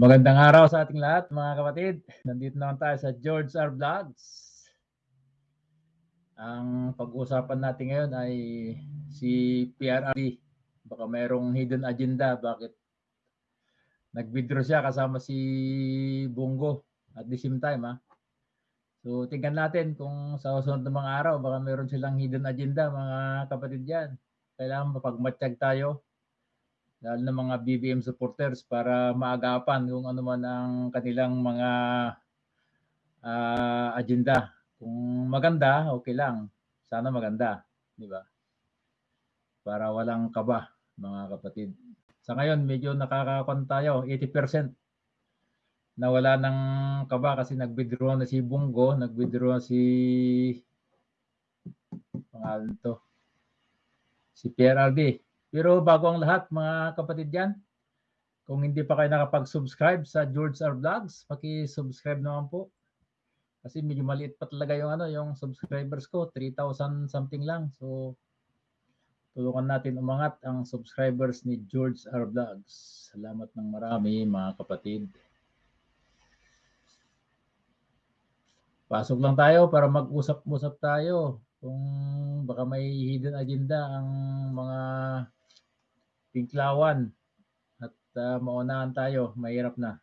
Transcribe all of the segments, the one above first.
Magandang araw sa ating lahat, mga kapatid. Nandito naman tayo sa George R. Vlogs. Ang pag-uusapan natin ngayon ay si PRRD. Baka mayroong hidden agenda. Bakit nag-withdraw siya kasama si Bungo at the same time. Ha? So, tingnan natin kung sa susunod ng mga araw, baka mayroon silang hidden agenda, mga kapatid yan. Kailangan mapagmatsyag tayo lalo ng mga BBM supporters para maagapan kung ano man ang kanilang mga uh, agenda. Kung maganda, okay lang. Sana maganda, di ba? Para walang kaba, mga kapatid. Sa ngayon, medyo nakakakon tayo, 80% na wala ng kaba kasi nag-withdraw na si Bungo, nag-withdraw si pangalan to, si PRRD. Pero bago ang lahat, mga kapatid yan, kung hindi pa kayo nakapag-subscribe sa George R. Vlogs, paki-subscribe naman po. Kasi medyo maliit pa talaga yung ano, yung subscribers ko, 3,000 something lang. So tulungan natin umangat ang subscribers ni George R. Vlogs. Salamat ng marami mga kapatid. Pasok lang tayo para mag-usap-usap tayo kung baka may hidden agenda ang mga pinklawan at uh, maunahan tayo, mahirap na.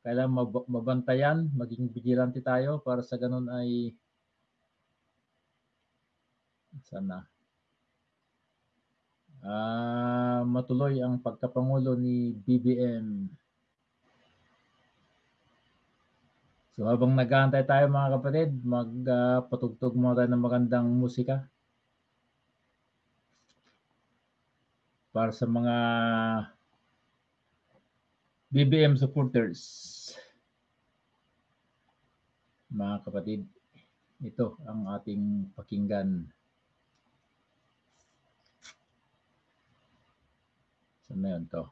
Kailangan mab- mabantayan, maging vigilante tayo para sa ganun ay sana uh, matuloy ang pagkapangulo ni BBM. So habang nag-aantay tayo mga kapatid, magpatugtog uh, muna tayo ng magandang musika. Para sa mga BBM supporters. Mga kapatid, ito ang ating pakinggan. Sa so, ngayon to.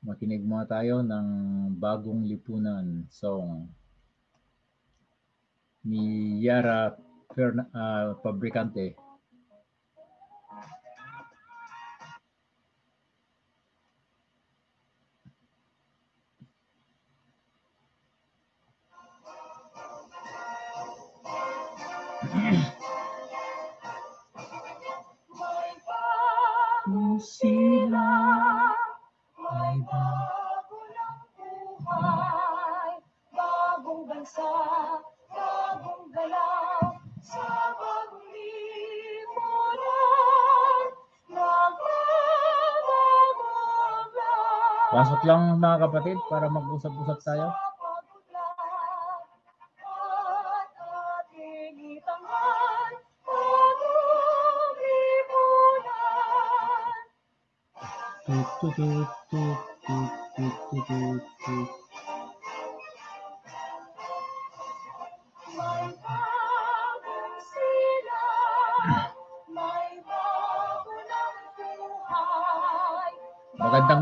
Makinig muna tayo ng bagong lipunan song ni Yara Ferna, uh, Fabricante. Sila ay bago ng buhay, bagong bansa, bagong galaw, sa bagong lipunan, nagbabago Pasok lang mga kapatid para mag-usap-usap tayo. Magandang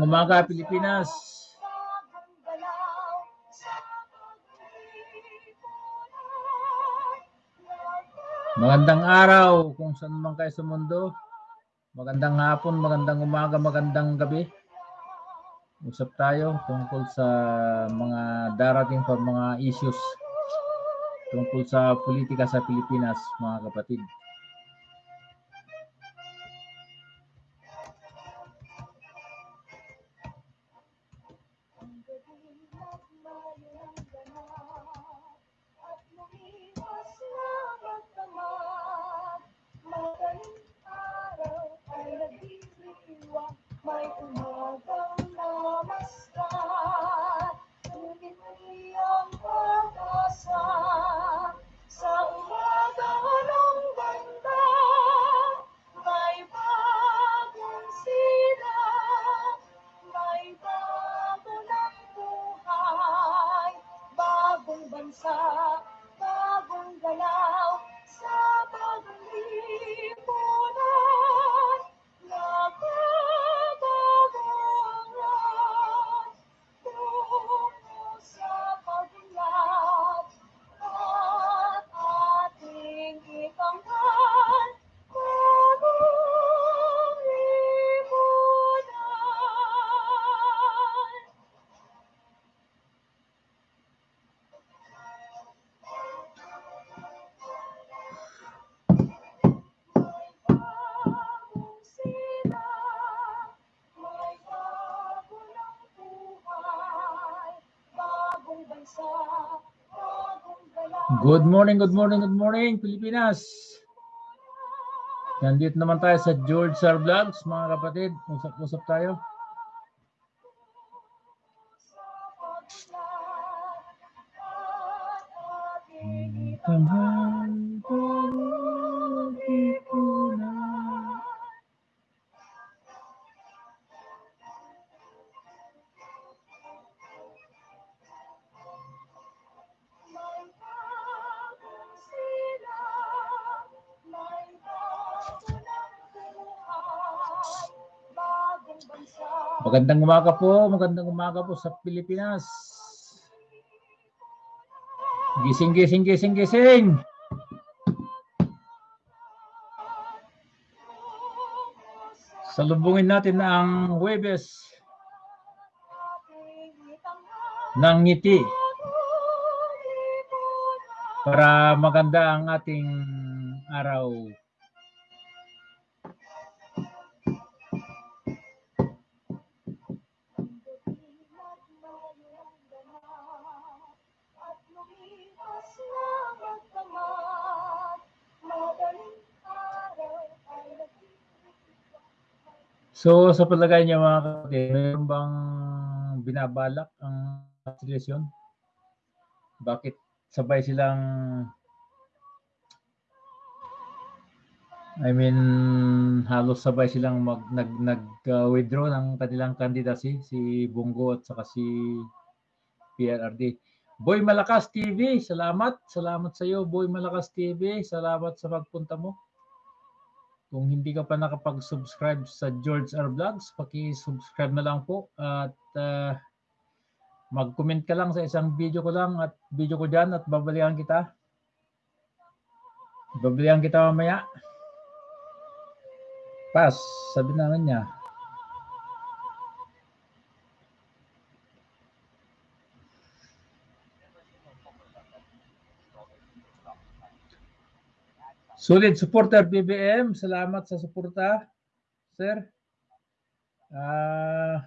umaga, Pilipinas. Magandang araw kung saan man kayo sa mundo. Magandang hapon, magandang umaga, magandang gabi. Usap tayo tungkol sa mga darating pa mga issues tungkol sa politika sa Pilipinas, mga kapatid. Good morning, good morning, good morning, Pilipinas. Nandito naman tayo sa George Sar Vlogs, mga kapatid. Usap-usap tayo. Magandang umaga po, magandang umaga po sa Pilipinas. Gising, gising, gising, gising. Salubungin natin ang Huwebes ng ngiti para maganda ang ating araw. So sa palagay niya mga kapatid, mayroon bang binabalak ang sitwasyon? Bakit sabay silang I mean halos sabay silang mag nag nag uh, withdraw ng kanilang candidacy si Bungo at saka si PRRD. Boy Malakas TV, salamat. Salamat sa iyo Boy Malakas TV. Salamat sa pagpunta mo. Kung hindi ka pa nakapag-subscribe sa George R. Vlogs, paki-subscribe na lang po at uh, mag-comment ka lang sa isang video ko lang at video ko dyan at babalikan kita. Babalikan kita mamaya. Pass, sabi naman niya. Solid supporter BBM, salamat sa suporta, sir. Ah, uh,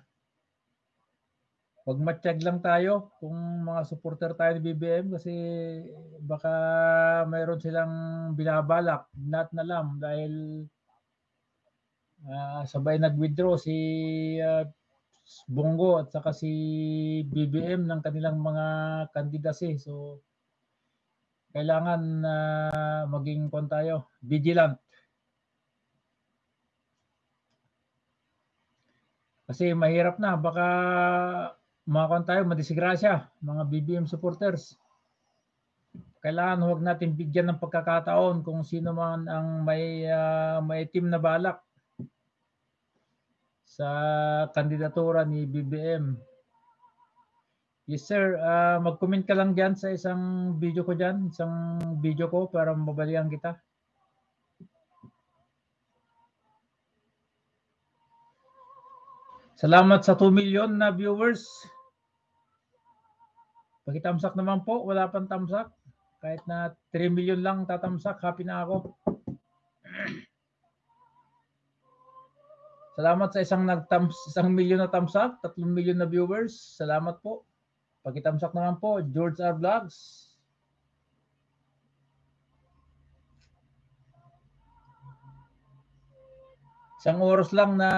pagmatsyag lang tayo kung mga supporter tayo ni BBM kasi baka mayroon silang binabalak, not na lang dahil uh, sabay nag-withdraw si uh, Bongo at saka si BBM ng kanilang mga candidacy. So kailangan uh, maging kon tayo, vigilant. Kasi mahirap na, baka makakon tayo, madisgrasya, mga BBM supporters. Kailangan huwag natin bigyan ng pagkakataon kung sino man ang may, uh, may team na balak sa kandidatura ni BBM Yes sir, uh, mag-comment ka lang diyan sa isang video ko diyan, isang video ko para mabalian kita. Salamat sa 2 million na viewers. Pakitamsak naman po, wala pang tamsak. Kahit na 3 million lang tatamsak, happy na ako. Salamat sa isang nagtams isang milyon na tamsak, 3 million na viewers. Salamat po. Pakitamsak naman po, George R. Vlogs. Isang oras lang na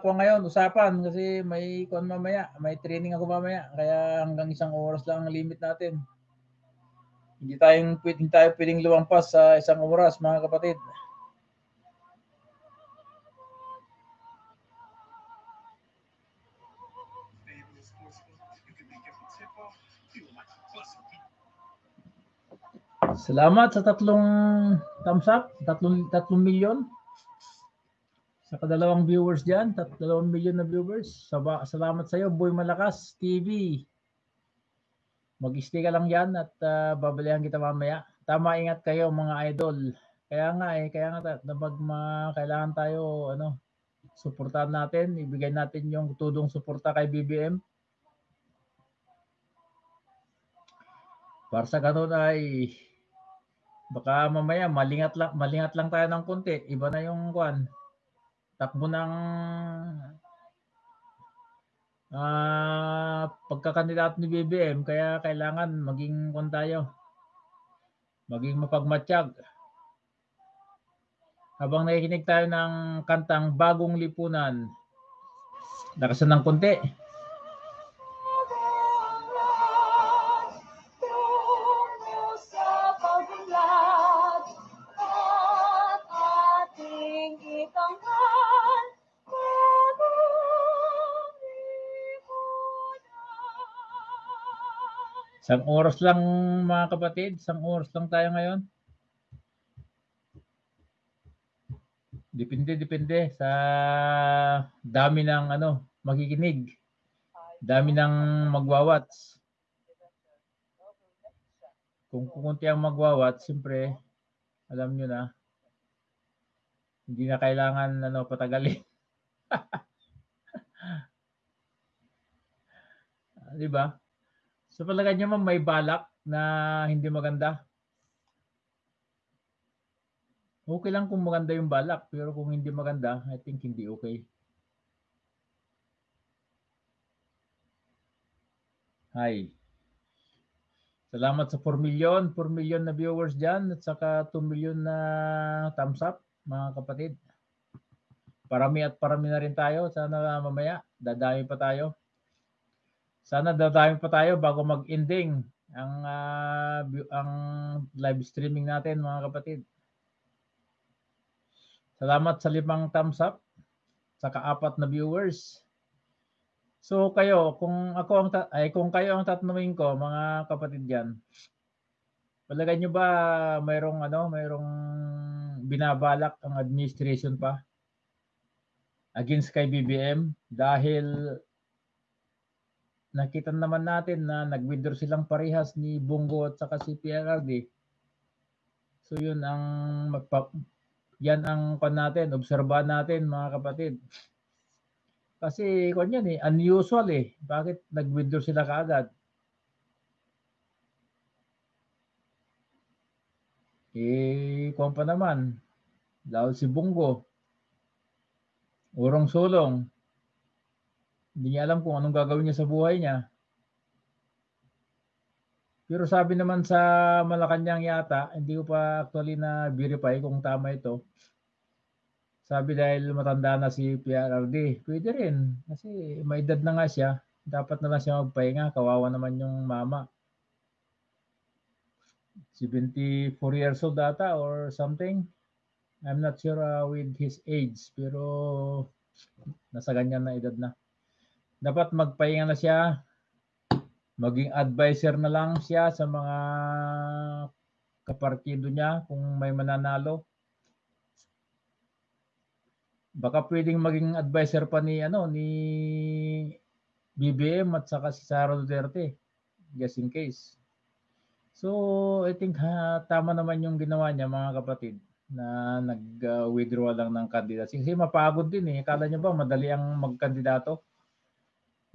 kuha ngayon, usapan kasi may kuha mamaya, may training ako mamaya. Kaya hanggang isang oras lang ang limit natin. Hindi tayong pwedeng tayo pwedeng luwampas sa isang oras mga kapatid. Salamat sa tatlong thumbs up, tatlong, tatlong milyon. Sa kadalawang viewers diyan, tatlong milyon na viewers. Salamat sa iyo, Boy Malakas TV. Mag-stay ka lang yan at uh, babalihan kita mamaya. Tama, ingat kayo mga idol. Kaya nga eh, kaya nga napag ma, kailangan tayo ano, suportahan natin, ibigay natin yung tudong suporta kay BBM. Para sa ganun ay baka mamaya malingat lang malingat lang tayo ng konti. Iba na yung kwan. Takbo ng uh, pagkakandidato ni BBM kaya kailangan maging kon tayo. maging mapagmatsyag. Habang nakikinig tayo ng kantang Bagong Lipunan, lakasan ng konti. Isang oras lang mga kapatid, isang oras lang tayo ngayon. Depende, depende sa dami ng ano, makikinig. Dami ng magwawats. Kung kukunti ang magwawat, siyempre, alam nyo na, hindi na kailangan ano, patagalin. Di ba? So palagay nyo ma'am, may balak na hindi maganda. Okay lang kung maganda yung balak, pero kung hindi maganda, I think hindi okay. Hi. Salamat sa 4 million, 4 million na viewers dyan at saka 2 million na thumbs up, mga kapatid. Parami at parami na rin tayo. Sana mamaya, dadami pa tayo. Sana dadami pa tayo bago mag-ending ang view- ang live streaming natin mga kapatid. Salamat sa limang thumbs up saka apat na viewers. So kayo, kung ako ang ay kung kayo ang tatanungin ko mga kapatid diyan. Palagay nyo ba mayroong ano, mayroong binabalak ang administration pa against kay BBM dahil nakita naman natin na nag-withdraw silang parehas ni Bungo at saka si PRRD. So yun ang magpa- yan ang pan natin, obserbahan natin mga kapatid. Kasi kung yan eh, unusual eh. Bakit nag-withdraw sila kaagad? Eh, kung pa naman, lalo si Bungo, urong sulong, hindi niya alam kung anong gagawin niya sa buhay niya. Pero sabi naman sa Malacanang yata, hindi ko pa actually na verify kung tama ito. Sabi dahil matanda na si PRRD, pwede rin. Kasi may edad na nga siya. Dapat na lang siya magpahinga. Kawawa naman yung mama. 74 years old data or something. I'm not sure uh, with his age. Pero nasa ganyan na edad na. Dapat magpahinga na siya. Maging advisor na lang siya sa mga kapartido niya kung may mananalo baka pwedeng maging advisor pa ni ano ni BBM at saka si Sara Duterte just in case. So, I think ha, tama naman yung ginawa niya mga kapatid na nag-withdraw lang ng candidacy. Kasi mapagod din eh. Kala niyo ba madali ang magkandidato?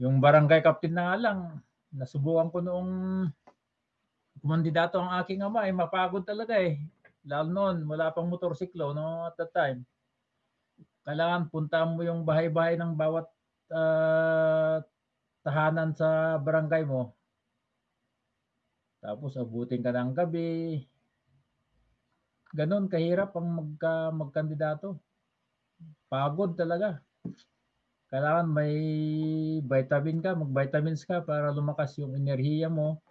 Yung barangay captain na nga lang, nasubukan ko noong kumandidato ang aking ama, eh, mapagod talaga eh. Lalo noon, wala pang motorsiklo no, at that time kailangan punta mo yung bahay-bahay ng bawat ah, tahanan sa barangay mo. Tapos abutin ka ng gabi. Ganon kahirap ang magka, magkandidato. Pagod talaga. Kailangan may vitamin ka, mag-vitamins ka para lumakas yung enerhiya mo.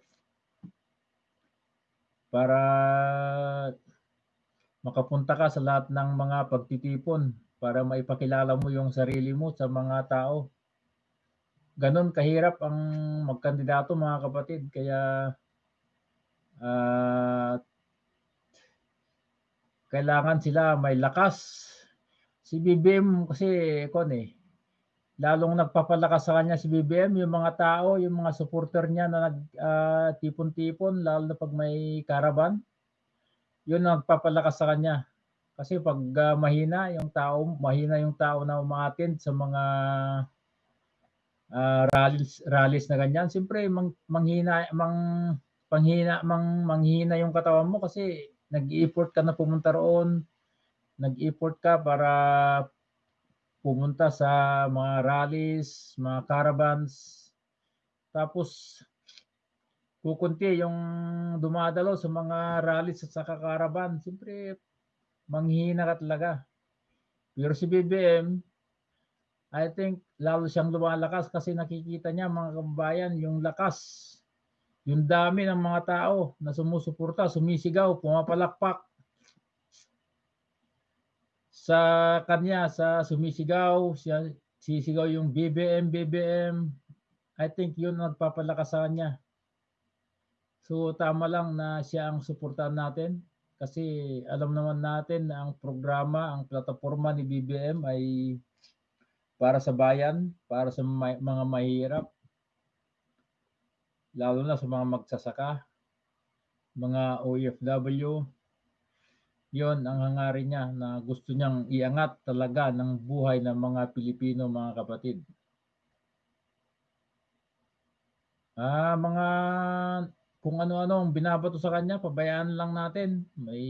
Para makapunta ka sa lahat ng mga pagtitipon para maipakilala mo yung sarili mo sa mga tao. Ganon kahirap ang magkandidato mga kapatid. Kaya ah, kailangan sila may lakas. Si BBM kasi kon eh, lalong nagpapalakas sa kanya si BBM, yung mga tao, yung mga supporter niya na nagtipon-tipon, lalo na pag may caravan, yun nagpapalakas sa kanya. Kasi pag ah, mahina yung tao, mahina yung tao na umaattend sa mga ah, rallies, rallies na ganyan, siyempre mang, manghina, mang, panghina, mang, manghina yung katawan mo kasi nag-effort ka na pumunta roon, nag-effort ka para pumunta sa mga rallies, mga caravans. Tapos kukunti yung dumadalo sa mga rallies at saka caravan. Siyempre, manghihina ka talaga. Pero si BBM, I think lalo siyang lumalakas kasi nakikita niya mga kababayan yung lakas, yung dami ng mga tao na sumusuporta, sumisigaw, pumapalakpak sa kanya, sa sumisigaw, siya, sisigaw yung BBM, BBM. I think yun ang nagpapalakas sa kanya. So tama lang na siya ang suportahan natin kasi alam naman natin na ang programa, ang plataforma ni BBM ay para sa bayan, para sa may- mga mahirap, lalo na sa mga magsasaka, mga OFW. Yon ang hangarin niya na gusto niyang iangat talaga ng buhay ng mga Pilipino, mga kapatid. Ah, mga kung ano-ano ang binabato sa kanya, pabayaan lang natin. May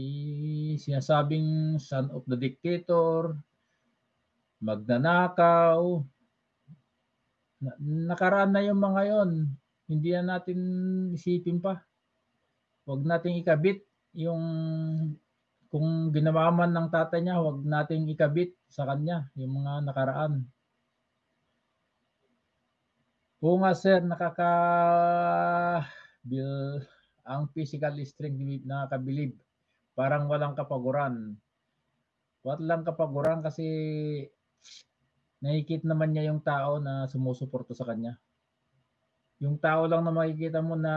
sinasabing son of the dictator, magnanakaw. Na- nakaraan na yung mga yon. Hindi na natin isipin pa. Huwag nating ikabit yung kung ginawa man ng tatay niya, huwag nating ikabit sa kanya yung mga nakaraan. Oo nga sir, nakaka bil ang physical strength ni- nakakabilib. Parang walang kapaguran. Walang kapaguran kasi nakikita naman niya yung tao na sumusuporta sa kanya. Yung tao lang na makikita mo na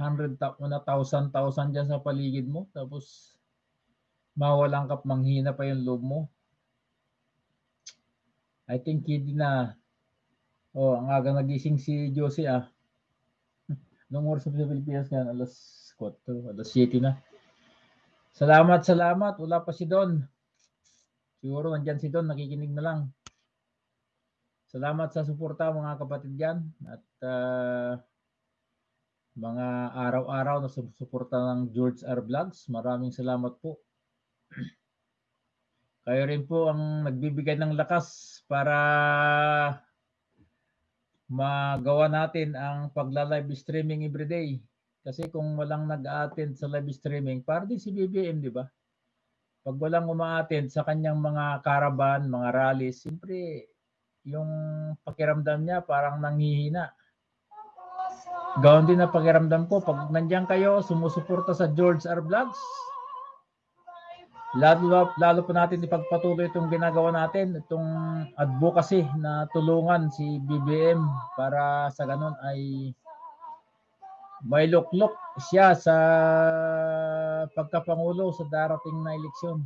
100 ta- na 1,000 1,000 dyan sa paligid mo tapos mawalang kap manghina pa yung loob mo. I think hindi na Oh, ang aga nagising si Josie ah. Nung oras sa Pilipinas yan, alas 4, alas 7 na. Salamat, salamat. Wala pa si Don. Siguro nandyan si Don, nakikinig na lang. Salamat sa suporta mga kapatid dyan. At ah, mga araw-araw na suporta ng George R. Vlogs. Maraming salamat po. Kayo rin po ang nagbibigay ng lakas para magawa natin ang pagla-live streaming everyday. Kasi kung walang nag-attend sa live streaming, para din si BBM, di ba? Pag walang uma-attend sa kanyang mga caravan, mga rallies, siyempre yung pakiramdam niya parang nanghihina. Gawin din na pakiramdam ko, pag nandiyan kayo, sumusuporta sa George R. Vlogs, lalo, lalo pa natin ipagpatuloy itong ginagawa natin, itong advocacy na tulungan si BBM para sa ganun ay may luklok siya sa pagkapangulo sa darating na eleksyon.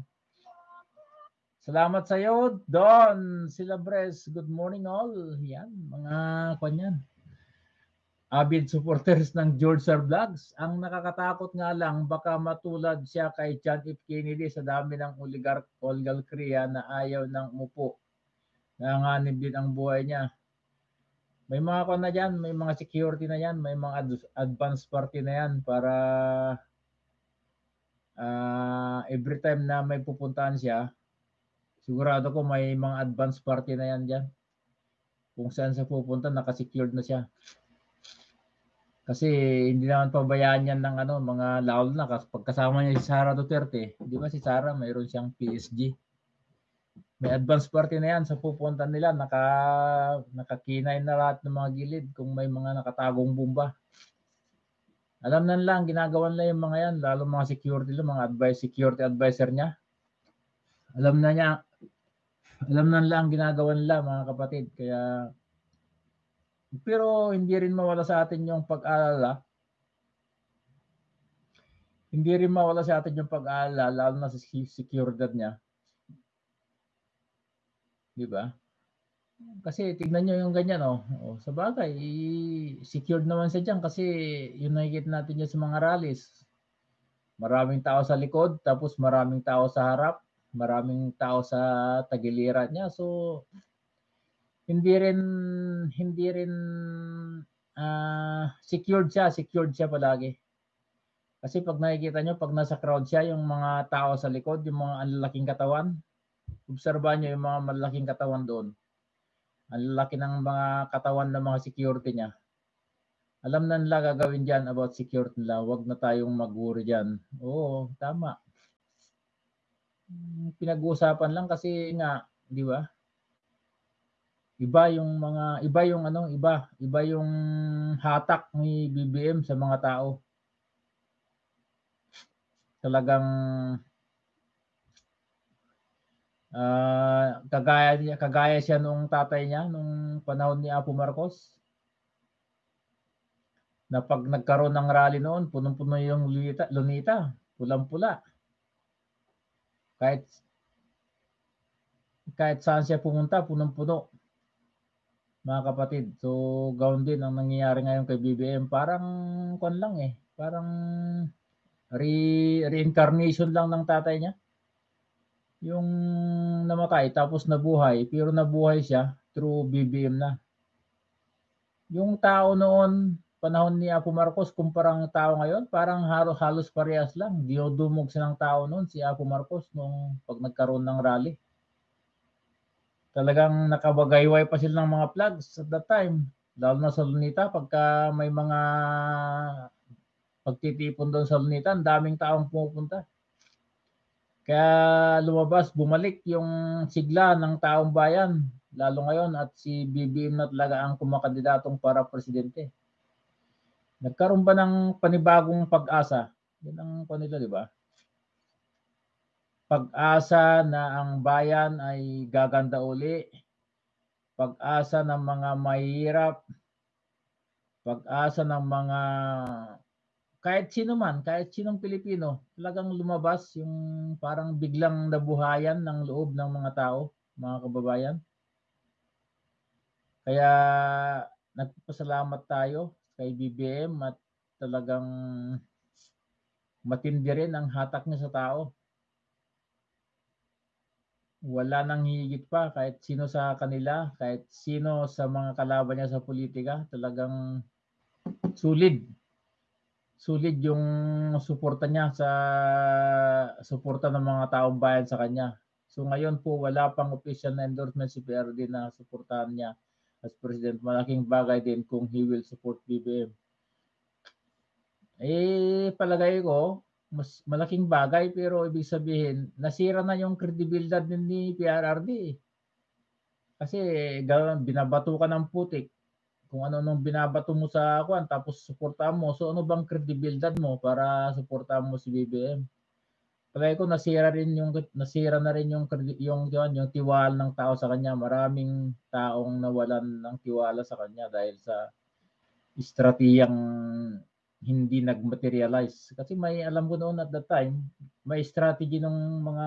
Salamat sa iyo, Don Silabres. Good morning all. Yan, mga kanyan. Avid supporters ng George R. Vlogs. Ang nakakatakot nga lang, baka matulad siya kay John F. Kennedy sa dami ng oligarch oligarkriya na ayaw ng umupo. Nanganib din ang buhay niya. May mga kon na dyan, may mga security na yan, may mga ad- advance party na yan para ah, every time na may pupuntahan siya, sigurado ko may mga advance party na yan dyan. Kung saan sa pupunta, nakasecured na siya. Kasi hindi naman pabayaan yan ng ano, mga lalo na kas- pagkasama niya si Sara Duterte. Di ba si Sara mayroon siyang PSG. May advance party na yan sa pupunta nila. Naka, nakakinay na lahat ng mga gilid kung may mga nakatagong bomba. Alam na lang, ginagawa nila yung mga yan, lalo mga security mga advice, security advisor niya. Alam na niya, alam na lang ginagawa nila mga kapatid. Kaya pero hindi rin mawala sa atin yung pag-aalala. Hindi rin mawala sa atin yung pag-aalala, lalo na sa seguridad niya. Di ba? Kasi tignan nyo yung ganyan, oh. oh sa bagay, secured naman siya dyan kasi yun nakikita natin dyan sa mga rallies. Maraming tao sa likod, tapos maraming tao sa harap, maraming tao sa tagiliran niya. So, hindi rin hindi rin ah, secured siya, secured siya palagi. Kasi pag nakikita nyo, pag nasa crowd siya, yung mga tao sa likod, yung mga ang lalaking katawan, obserbahan nyo yung mga malaking katawan doon. Ang laki ng mga katawan ng mga security niya. Alam na nila gagawin dyan about security nila. Huwag na tayong mag-worry dyan. Oo, tama. Hmm, Pinag-uusapan lang kasi nga, di ba? Iba yung mga, iba yung ano, iba. Iba yung hatak ni BBM sa mga tao. Talagang ah kagaya niya, kagaya siya nung tatay niya nung panahon ni Apo Marcos na pag nagkaroon ng rally noon, punong-puno yung lunita, lunita pulang-pula. Kahit kahit saan siya pumunta, punong-puno. Mga kapatid. So, gawin din ang nangyayari ngayon kay BBM. Parang, kon lang eh. Parang re reincarnation lang ng tatay niya. Yung namatay, tapos nabuhay. Pero nabuhay siya through BBM na. Yung tao noon, panahon ni Apo Marcos kumpara ng tao ngayon, parang halos, halos parehas lang. Diodumog siya ng tao noon, si Apo Marcos, nung pag nagkaroon ng rally. Talagang nakabagayway pa sila ng mga flags at that time. Lalo na sa Lunita, pagka may mga pagtitipon doon sa Lunita, ang daming taong pumupunta. Kaya lumabas, bumalik yung sigla ng taong bayan, lalo ngayon at si BBM na talaga ang kumakandidatong para presidente. Nagkaroon ba ng panibagong pag-asa? Yan ang kanila, di ba? Pag-asa na ang bayan ay gaganda uli. Pag-asa ng mga mahirap. Pag-asa ng mga kahit sino man, kahit sinong Pilipino, talagang lumabas yung parang biglang nabuhayan ng loob ng mga tao, mga kababayan. Kaya nagpasalamat tayo kay BBM at talagang matindi rin ang hatak niya sa tao. Wala nang higit pa kahit sino sa kanila, kahit sino sa mga kalaban niya sa politika, talagang sulit. Sulit yung suporta niya sa suporta ng mga taong bayan sa kanya. So ngayon po wala pang official na endorsement si PRD na suportahan niya as president. Malaking bagay din kung he will support BBM. Eh, palagay ko, mas malaking bagay pero ibig sabihin, nasira na yung kredibilidad din ni PRRD. eh. Kasi gawin, binabato ka ng putik. Kung ano nung binabato mo sa kuan tapos suportahan mo. So ano bang kredibilidad mo para suportahan mo si BBM? Palagay ko nasira rin yung nasira na rin yung yung yung, yung tiwala ng tao sa kanya. Maraming taong nawalan ng tiwala sa kanya dahil sa estratehiyang hindi nag-materialize. Kasi may alam ko noon at that time, may strategy ng mga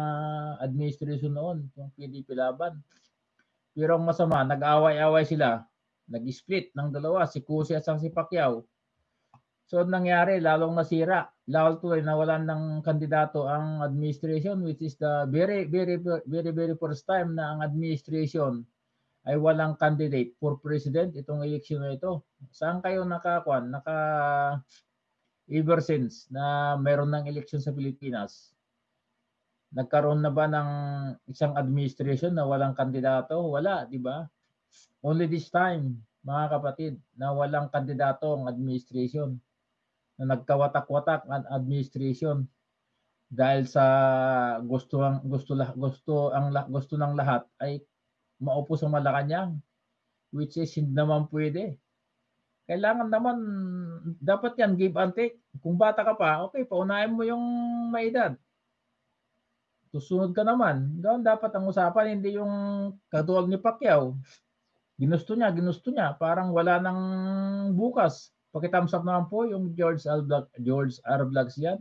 administration noon, yung PDP laban. Pero ang masama, nag-away-away sila. Nag-split ng dalawa, si Cusi at si Pacquiao. So, ang nangyari, lalong nasira. Lalo tuloy nawalan ng kandidato ang administration, which is the very, very, very, very first time na ang administration ay walang candidate for president itong election na ito. Saan kayo nakakuan? Naka ever since na meron ng election sa Pilipinas. Nagkaroon na ba ng isang administration na walang kandidato? Wala, di ba? Only this time, mga kapatid, na walang kandidato ang administration. Na nagkawatak-watak ang administration dahil sa gusto ang gusto gusto ang gusto ng lahat ay maupo sa Malacanang which is hindi naman pwede. Kailangan naman dapat yan give and take. Kung bata ka pa, okay, paunahin mo yung may edad. Susunod ka naman. Gawin dapat ang usapan, hindi yung katulad ni Pacquiao. Ginusto niya, ginusto niya. Parang wala nang bukas. Pakitthumbs up naman po yung George R. Black, George R. Vlogs yan.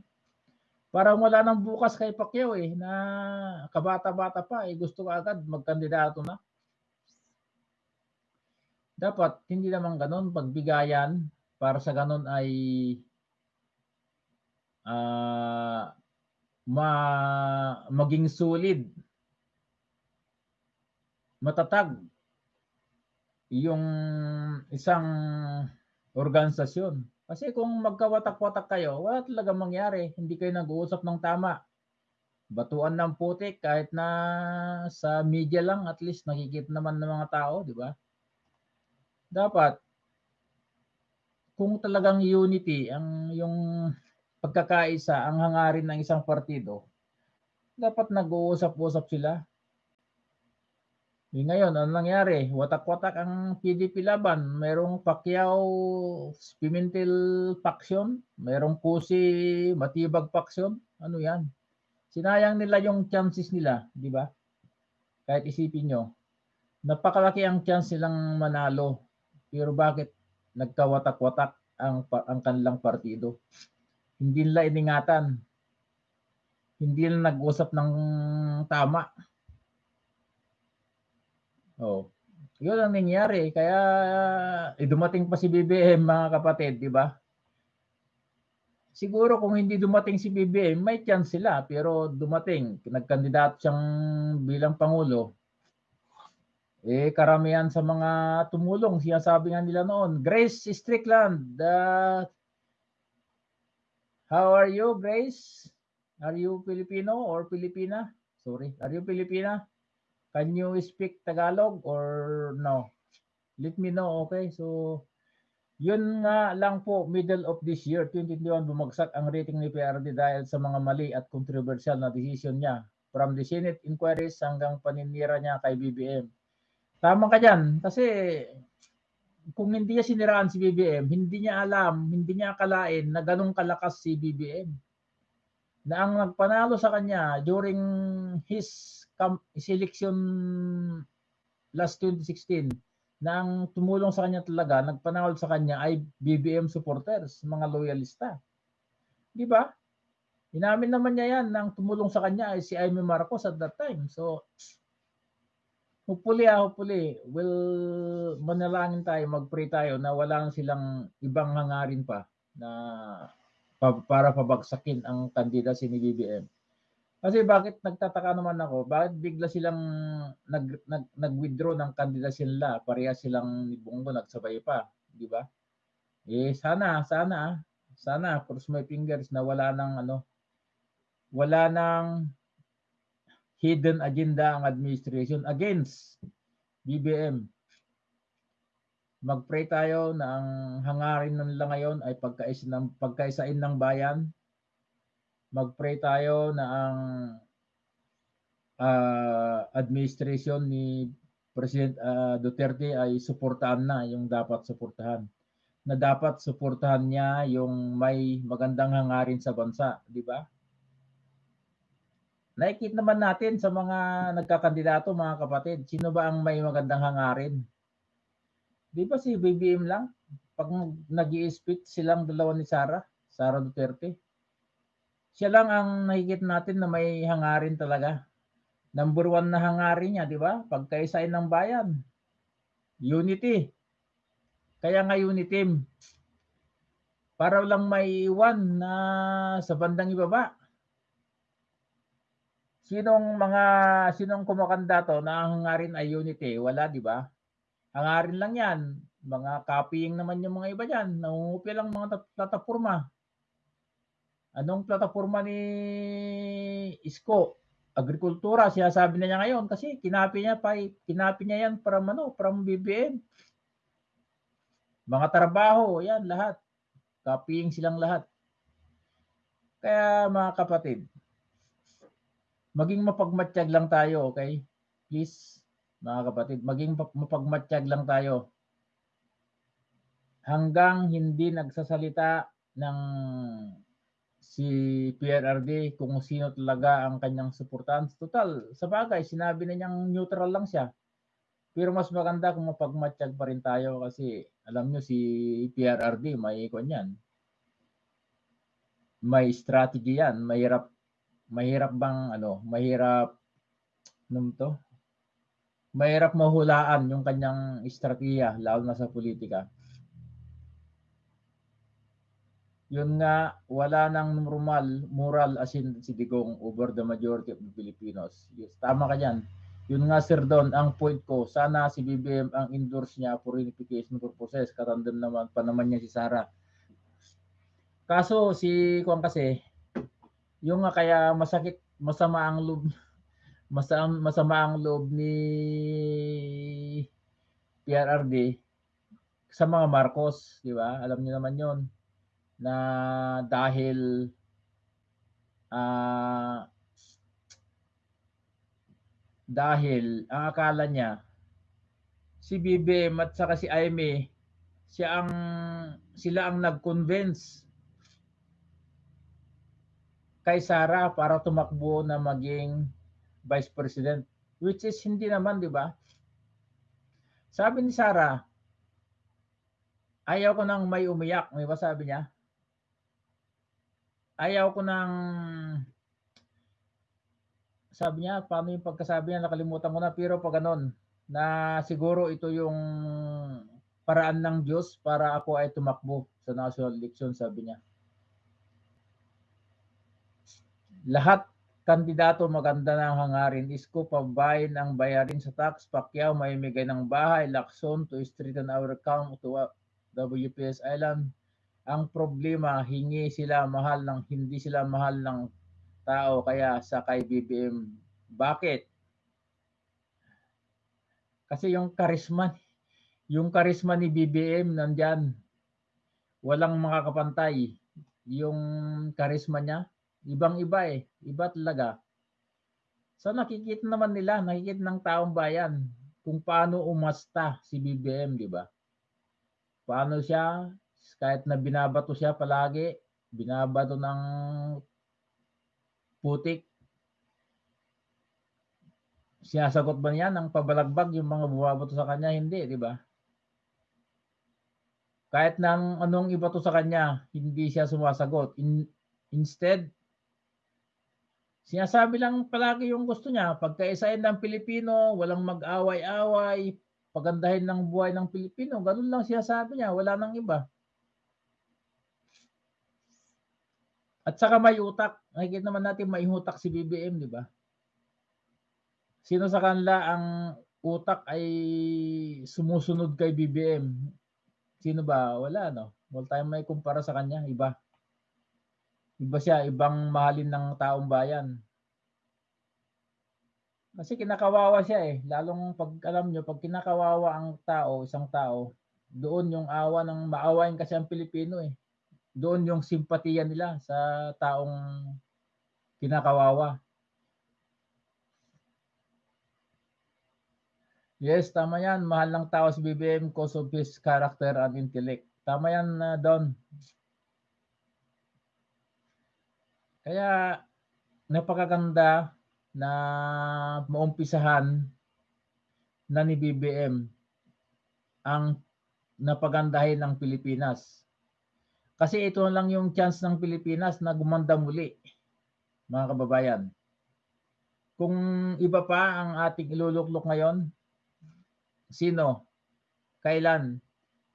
Parang wala nang bukas kay Pacquiao eh, na kabata-bata pa eh, gusto agad magkandidato na. Dapat hindi naman ganun, pagbigayan para sa ganun ay ah ma maging solid matatag yung isang organisasyon. Kasi kung magkawatak-watak kayo, wala talaga mangyari. Hindi kayo nag-uusap ng tama. Batuan ng putik kahit na sa media lang at least nakikita naman ng mga tao, di ba? Dapat kung talagang unity ang yung pagkakaisa ang hangarin ng isang partido, dapat nag-uusap-usap sila. Eh, ngayon, ano nangyari? Watak-watak ang PDP laban. Merong Pacquiao Pimentel faction, merong Kusi Matibag faction. Ano yan? Sinayang nila yung chances nila, di ba? Kahit isipin nyo, napakalaki ang chance silang manalo. Pero bakit nagkawatak-watak ang ang kanilang partido? Hindi nila iningatan. Hindi nila nag-usap ng tama. Oh. Yun ang nangyari. Kaya eh, dumating pa si BBM mga kapatid, di ba? Siguro kung hindi dumating si BBM, may chance sila. Pero dumating, nagkandidato siyang bilang Pangulo. Eh, karamihan sa mga tumulong, sinasabi nga nila noon, Grace Strickland, uh, how are you, Grace? Are you Filipino or Filipina? Sorry, are you Filipina? Can you speak Tagalog or no? Let me know, okay? So, yun nga lang po, middle of this year, 2021, bumagsak ang rating ni PRD dahil sa mga mali at controversial na decision niya. From the Senate inquiries hanggang paninira niya kay BBM. Tama ka dyan. Kasi kung hindi niya siniraan si BBM, hindi niya alam, hindi niya akalain na ganong kalakas si BBM. Na ang nagpanalo sa kanya during his, his election last 2016, na ang tumulong sa kanya talaga, nagpanalo sa kanya ay BBM supporters, mga loyalista. Di ba? Inamin naman niya yan na ang tumulong sa kanya ay si Amy Marcos at that time. So, hopefully, ah, hopefully, will manalangin tayo, mag-pray tayo na wala silang ibang hangarin pa na pa- para pabagsakin ang kandidacy ni BBM. Kasi bakit nagtataka naman ako, bakit bigla silang nag, nag, nag-withdraw ng kandidacy nila, pareha silang ni Bongo nagsabay pa, di ba? Eh sana, sana, sana, cross my fingers na wala nang ano, wala nang hidden agenda ang administration against BBM. Mag-pray tayo na ang hangarin nila ngayon ay pagkais ng, pagkaisain ng bayan. Mag-pray tayo na ang ah, administration ni President ah, Duterte ay suportahan na yung dapat suportahan. Na dapat suportahan niya yung may magandang hangarin sa bansa, di ba? Nakikita naman natin sa mga nagkakandidato, mga kapatid, sino ba ang may magandang hangarin? Di ba si BBM lang? Pag nag speech silang dalawa ni Sara, Sara Duterte. Siya lang ang nakikita natin na may hangarin talaga. Number one na hangarin niya, di ba? Pagkaisain ng bayan. Unity. Kaya nga unity. Para lang may iwan na sa bandang ibaba. Sinong mga sinong kumakandato na ang hangarin ay unity? Wala, di ba? Hangarin lang 'yan. Mga copying naman yung mga iba diyan. Nangungupya lang mga plataforma. Anong plataforma ni Isko? Agrikultura, sinasabi na niya ngayon kasi kinapi niya pa kinapi niya yan from ano, from BBM. Mga trabaho, yan lahat. Copying silang lahat. Kaya mga kapatid, maging mapagmatsyag lang tayo, okay? Please, mga kapatid, maging pa- mapagmatsyag lang tayo. Hanggang hindi nagsasalita ng si PRRD kung sino talaga ang kanyang suportahan. Total, sa bagay, sinabi na niyang neutral lang siya. Pero mas maganda kung mapagmatsyag pa rin tayo kasi alam nyo si PRRD may ikon yan. May strategy yan. Mahirap mahirap bang ano, mahirap ano to? Mahirap mahulaan yung kanyang estratehiya lalo na sa politika. Yun nga, wala nang normal, moral as in si Digong over the majority of the Filipinos. Yes, tama ka dyan. Yun nga, Sir Don, ang point ko, sana si BBM ang endorse niya for unification purposes. Katandem naman pa naman niya si Sara. Kaso si Kwan kasi, yung nga kaya masakit, masama ang loob, masama, masama ang loob ni PRRD sa mga Marcos, di ba? Alam niyo naman 'yon na dahil ah dahil ang akala niya si BBM at saka si Aimee siya ang sila ang nag-convince kay Sara para tumakbo na maging vice president which is hindi naman, di ba? Sabi ni Sara, ayaw ko nang may umiyak, di ba sabi niya? Ayaw ko nang sabi niya, paano yung pagkasabi niya, nakalimutan ko na, pero pag ganon, na siguro ito yung paraan ng Diyos para ako ay tumakbo sa national election, sabi niya. Lahat kandidato maganda ng hangarin. Isko pabayin ang bayarin sa tax. Pacquiao may migay ng bahay. Lacson to straighten our account to WPS Island. Ang problema, hingi sila mahal ng hindi sila mahal ng tao kaya sa kay BBM. Bakit? Kasi yung karisma, yung karisma ni BBM nandyan. Walang makakapantay. Yung karisma niya, ibang-iba eh. Iba talaga. So nakikita naman nila, nakikita ng taong bayan kung paano umasta si BBM, di ba? Paano siya, kahit na binabato siya palagi, binabato ng putik, sinasagot ba niya ng pabalagbag yung mga bumabato sa kanya? Hindi, di ba? Kahit nang anong ibato sa kanya, hindi siya sumasagot. In, instead, sinasabi lang palagi yung gusto niya. Pagkaisahin ng Pilipino, walang mag-away-away, pagandahin ng buhay ng Pilipino. Ganun lang sinasabi niya, wala nang iba. At saka may utak. Nakikita naman natin may utak si BBM, di ba? Sino sa kanila ang utak ay sumusunod kay BBM? Sino ba? Wala, no? Wala tayong may kumpara sa kanya. Iba. Iba siya. Ibang mahalin ng taong bayan. Kasi kinakawawa siya eh. Lalong pag alam nyo, pag kinakawawa ang tao, isang tao, doon yung awa ng maawain kasi ang Pilipino eh. Doon yung simpatiya nila sa taong kinakawawa. Yes, tama yan. Mahal ng tao si BBM cause of his character and intellect. Tama yan, uh, Don. Kaya, napakaganda na maumpisahan na ni BBM ang napagandahin ng Pilipinas. Kasi ito lang yung chance ng Pilipinas na gumanda muli, mga kababayan. Kung iba pa ang ating iluluklok ngayon, sino? Kailan?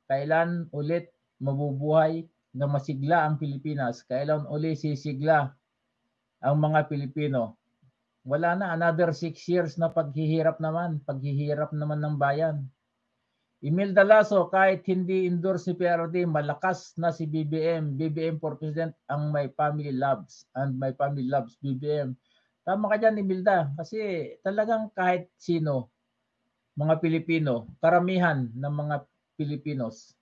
Kailan ulit mabubuhay na masigla ang Pilipinas? Kailan uli sisigla ang mga Pilipino? Wala na, another six years na paghihirap naman, paghihirap naman ng bayan. Imelda Lasso, kahit hindi endorse ni PRD, malakas na si BBM. BBM for President ang my family loves and my family loves BBM. Tama ka dyan, Imelda. Kasi talagang kahit sino, mga Pilipino, karamihan ng mga Pilipinos,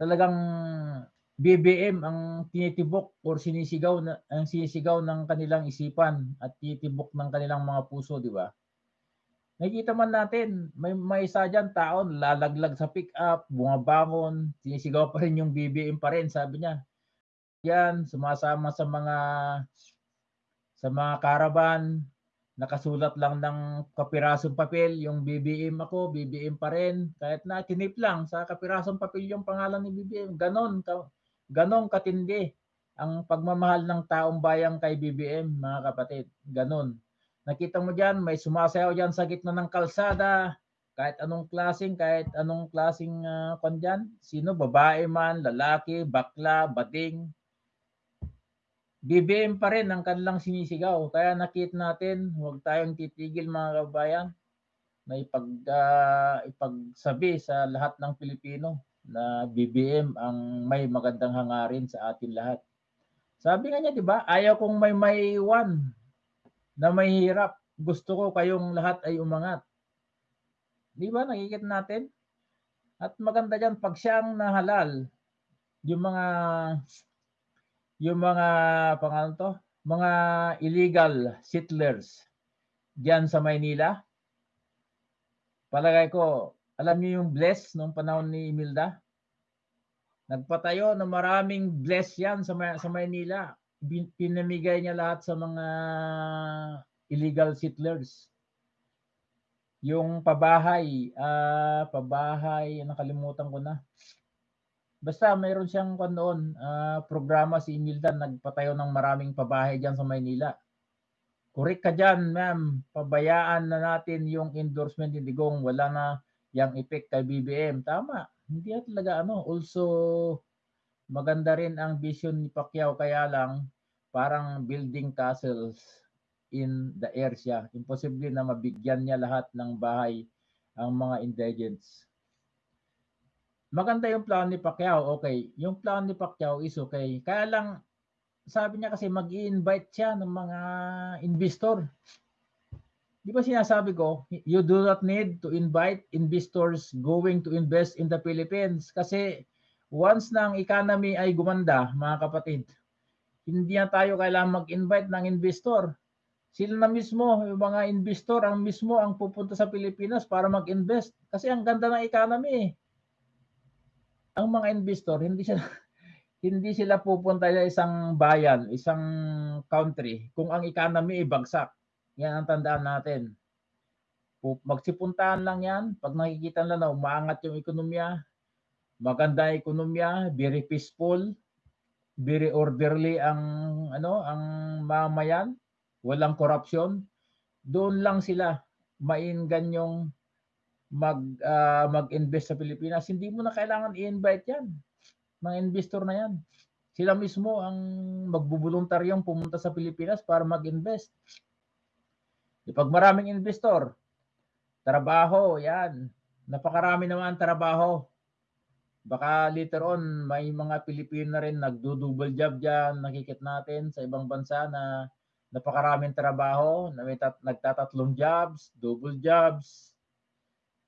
talagang BBM ang tinitibok or sinisigaw na ang sinisigaw ng kanilang isipan at tinitibok ng kanilang mga puso, di ba? Nakikita man natin, may may isa diyan taon lalaglag sa pick-up, bumabangon, sinisigaw pa rin yung BBM pa rin, sabi niya. Yan, sumasama sa mga sa mga caravan, nakasulat lang ng kapirasong papel, yung BBM ako, BBM pa rin. Kahit na tinip lang sa kapirasong papel yung pangalan ni BBM. Ganon, ganon katindi ang pagmamahal ng taong bayang kay BBM, mga kapatid. Ganon. Nakita mo diyan, may sumasayaw diyan sa gitna ng kalsada, kahit anong klaseng, kahit anong klaseng uh, kwan dyan, sino, babae man, lalaki, bakla, bading, BBM pa rin ang kanilang sinisigaw. Kaya nakita natin, huwag tayong titigil mga kabayan na ipag, uh, ipagsabi sa lahat ng Pilipino na BBM ang may magandang hangarin sa atin lahat. Sabi nga niya, di ba, ayaw kong may one na may hirap. Gusto ko kayong lahat ay umangat. Di ba, nakikita natin? At maganda diyan pag siyang nahalal, yung mga yung mga pangalan to, mga illegal settlers diyan sa Maynila. Palagay ko, alam niyo yung bless nung panahon ni Imelda? Nagpatayo ng maraming bless yan sa, sa Maynila. Pinamigay niya lahat sa mga illegal settlers. Yung pabahay, ah pabahay, nakalimutan ko na. Basta mayroon siyang kwan noon, ah, programa si Imelda, nagpatayo ng maraming pabahay diyan sa Maynila. Correct ka dyan, ma'am. Pabayaan na natin yung endorsement ni Digong. Wala na yung effect kay BBM. Tama. Hindi talaga ano. Also, maganda rin ang vision ni Pacquiao. Kaya lang, parang building castles in the air siya. Imposible na mabigyan niya lahat ng bahay ang mga indigents. Maganda yung plan ni Pacquiao. Okay. Yung plan ni Pacquiao is okay. Kaya lang, sabi niya kasi mag-invite siya ng mga investor. Di ba sinasabi ko, you do not need to invite investors going to invest in the Philippines kasi once na ang economy ay gumanda, mga kapatid, hindi na tayo kailangan mag-invite ng investor. Sila na mismo, yung mga investor, ang mismo ang pupunta sa Pilipinas para mag-invest. Kasi ang ganda ng economy. Ang mga investor, hindi sila hindi sila pupunta sa isang bayan, isang country kung ang economy ay bagsak. Yan ang tandaan natin. Pu- Magsipuntahan lang yan. Pag nakikita nila na umaangat yung ekonomiya, maganda ekonomiya, very peaceful, very orderly ang ano, ang mamayan, walang corruption. Doon lang sila maingan yung mag ah, mag-invest sa Pilipinas. Hindi mo na kailangan i-invite yan mga investor na yan. Sila mismo ang magbubuluntaryong pumunta sa Pilipinas para mag-invest. Di pag maraming investor, trabaho, yan. Napakarami naman ang trabaho. Baka later on, may mga Pilipino na rin nagdo-double job dyan. Nakikit natin sa ibang bansa na napakaraming trabaho, na may tat- nagtatatlong jobs, double jobs,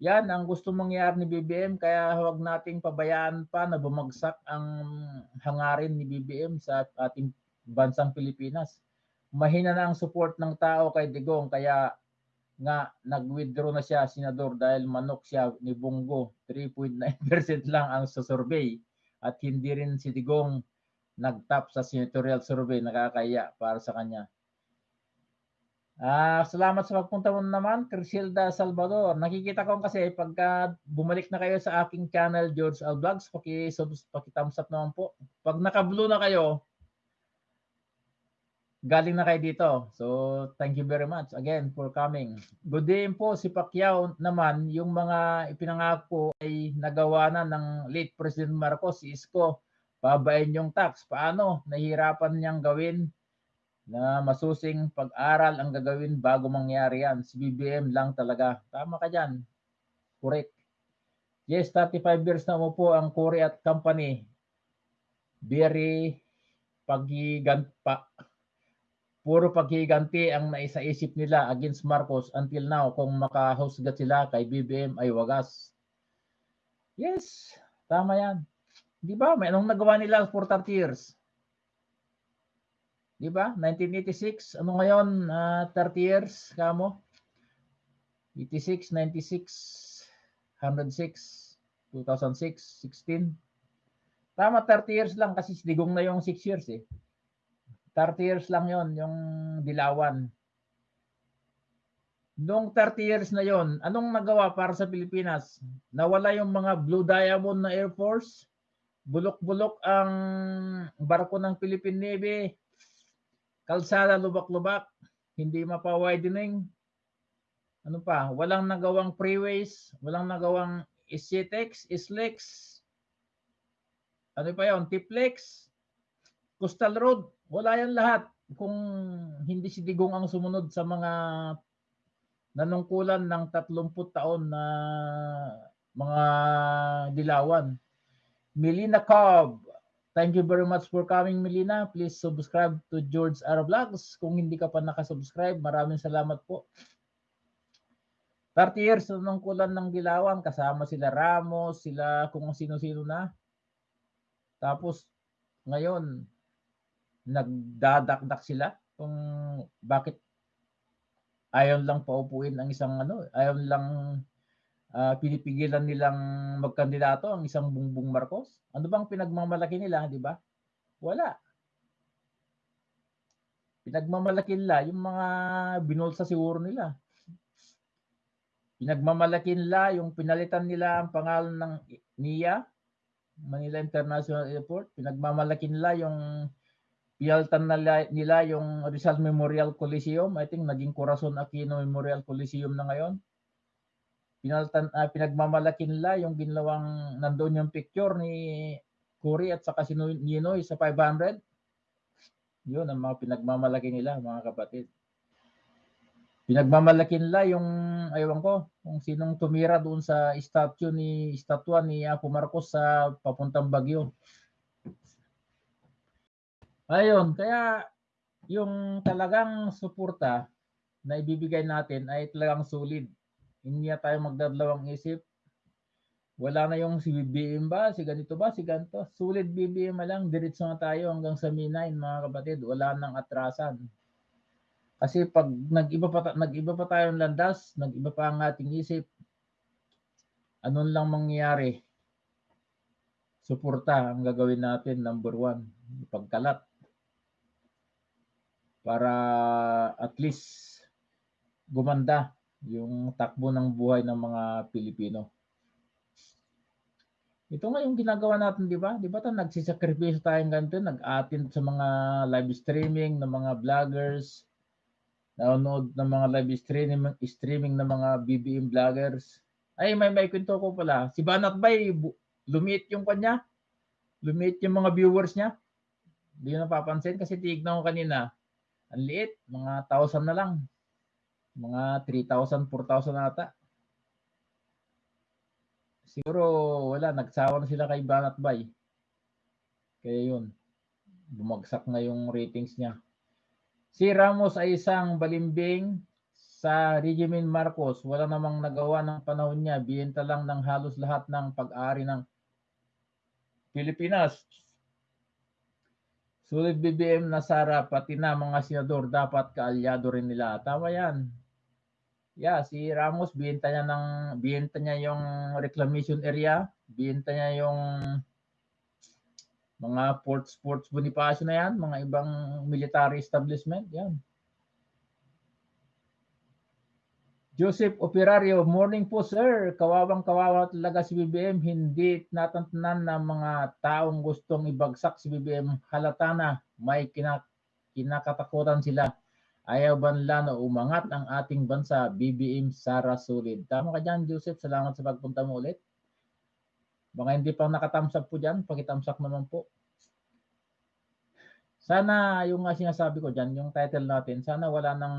yan ang gusto mangyari ni BBM kaya huwag nating pabayaan pa na bumagsak ang hangarin ni BBM sa ating bansang Pilipinas. Mahina na ang support ng tao kay Digong kaya nga nag-withdraw na siya senador dahil manok siya ni Bungo. 3.9% lang ang sa survey at hindi rin si Digong nag-top sa senatorial survey nakakaya para sa kanya. Ah, salamat sa pagpunta mo naman, Crisilda Salvador. Nakikita ko kasi pagka bumalik na kayo sa aking channel George Al Vlogs, paki subs paki thumbs up naman po. Pag naka-blue na kayo, galing na kayo dito. So, thank you very much again for coming. Good day po si Pacquiao naman, yung mga ipinangako ay nagawa na ng late President Marcos, si Isko. Babayin yung tax. Paano? Nahihirapan niyang gawin na masusing pag-aral ang gagawin bago mangyari yan. Si BBM lang talaga. Tama ka dyan. Correct. Yes, 35 years na mo po ang Cory at Company. Very paghigan pa puro paghiganti ang naisaisip nila against Marcos until now kung makahusgat sila kay BBM ay wagas. Yes, tama yan. Di ba? May anong nagawa nila for 30 years? Di ba? 1986, ano ngayon? Ah, 30 years, kamo? 86, 96, 106, 2006, 16. Tama, 30 years lang kasi digong na yung 6 years eh. 30 years lang yon yung dilawan. Noong 30 years na yon, anong nagawa para sa Pilipinas? Nawala yung mga Blue Diamond na Air Force, bulok-bulok ang barko ng Philippine Navy, kalsada lubak-lubak, hindi mapa-widening. Ano pa? Walang nagawang freeways, walang nagawang SCTEX, SLEX. Ano pa yon? Tiplex, Coastal Road, wala yan lahat. Kung hindi si Digong ang sumunod sa mga nanungkulan ng 30 taon na mga dilawan. Melina Cobb, Thank you very much for coming, Melina. Please subscribe to George R. Vlogs. Kung hindi ka pa nakasubscribe, maraming salamat po. 30 years nung kulan ng Dilawan, kasama sila Ramos, sila kung sino-sino na. Tapos ngayon, nagdadakdak sila kung bakit ayaw lang paupuin ang isang ano, ayaw lang ah, pinipigilan nilang magkandidato ang isang Bongbong Marcos. Ano bang pinagmamalaki nila, di ba? Wala. Pinagmamalaki nila yung mga binulsa siguro nila. Pinagmamalaki nila yung pinalitan nila ang pangalan ng NIA, Manila International Airport. Pinagmamalaki nila yung pinalitan nila, nila yung Rizal Memorial Coliseum. I think naging Corazon Aquino Memorial Coliseum na ngayon. Pinalitan, ah, pinagmamalaki nila yung ginawang nandoon yung picture ni Cory at saka si Ninoy sa 500. Yun ang mga pinagmamalaki nila, mga kapatid. Pinagmamalaki nila yung, ayaw ko, kung sinong tumira doon sa statue ni, statua ni Apo Marcos sa papuntang Bagyo. Ayun, kaya yung talagang suporta na ibibigay natin ay talagang solid. Hindi na tayo magdadalawang isip. Wala na yung si BBM ba, si ganito ba, si ganito. Sulit BBM na lang, diretso na tayo hanggang sa Minay, mga kapatid. Wala nang atrasan. Kasi pag nag-iba pa, nag-iba pa tayong landas, nag-iba pa ang ating isip, anong lang mangyayari? Suporta ang gagawin natin, number one, pagkalat. Para at least gumanda yung takbo ng buhay ng mga Pilipino. Ito nga yung ginagawa natin, di ba? Di ba tayo nagsisakripisyo tayong ganito, nag-attend sa mga live streaming ng mga vloggers, nanonood ng mga live streaming, streaming ng mga BBM vloggers. Ay, may may kwento ko pala. Si Banat Bay, lumiit yung kanya. Lumiit yung mga viewers niya. Hindi ko napapansin kasi tignan ko kanina. Ang liit, mga 1,000 na lang. Mga 3,000, 4,000 ata. Siguro wala, nagsawa na sila kay Banat Bay. Kaya yun, bumagsak na yung ratings niya. Si Ramos ay isang balimbing sa regimen Marcos. Wala namang nagawa ng panahon niya. Biyenta lang ng halos lahat ng pag-ari ng Pilipinas. Sulit BBM na Sara, pati na mga senador dapat kaalyado rin nila. Tama yan. Yeah, si Ramos biyenta niya ng biyenta niya yung reclamation area, biyenta niya yung mga port sports Bonifacio na yan, mga ibang military establishment, yan. Joseph Operario, morning po sir. Kawawang kawawa talaga si BBM. Hindi natantanan ng mga taong gustong ibagsak si BBM. Halata na may kina, kinakatakutan sila. Ayaw ba nila na umangat ang ating bansa, BBM Sara Sulid. Tama ka dyan, Joseph. Salamat sa pagpunta mo ulit. Baka hindi pa nakatamsak po dyan, pakitamsak naman po. Sana yung nga sinasabi ko dyan, yung title natin, sana wala nang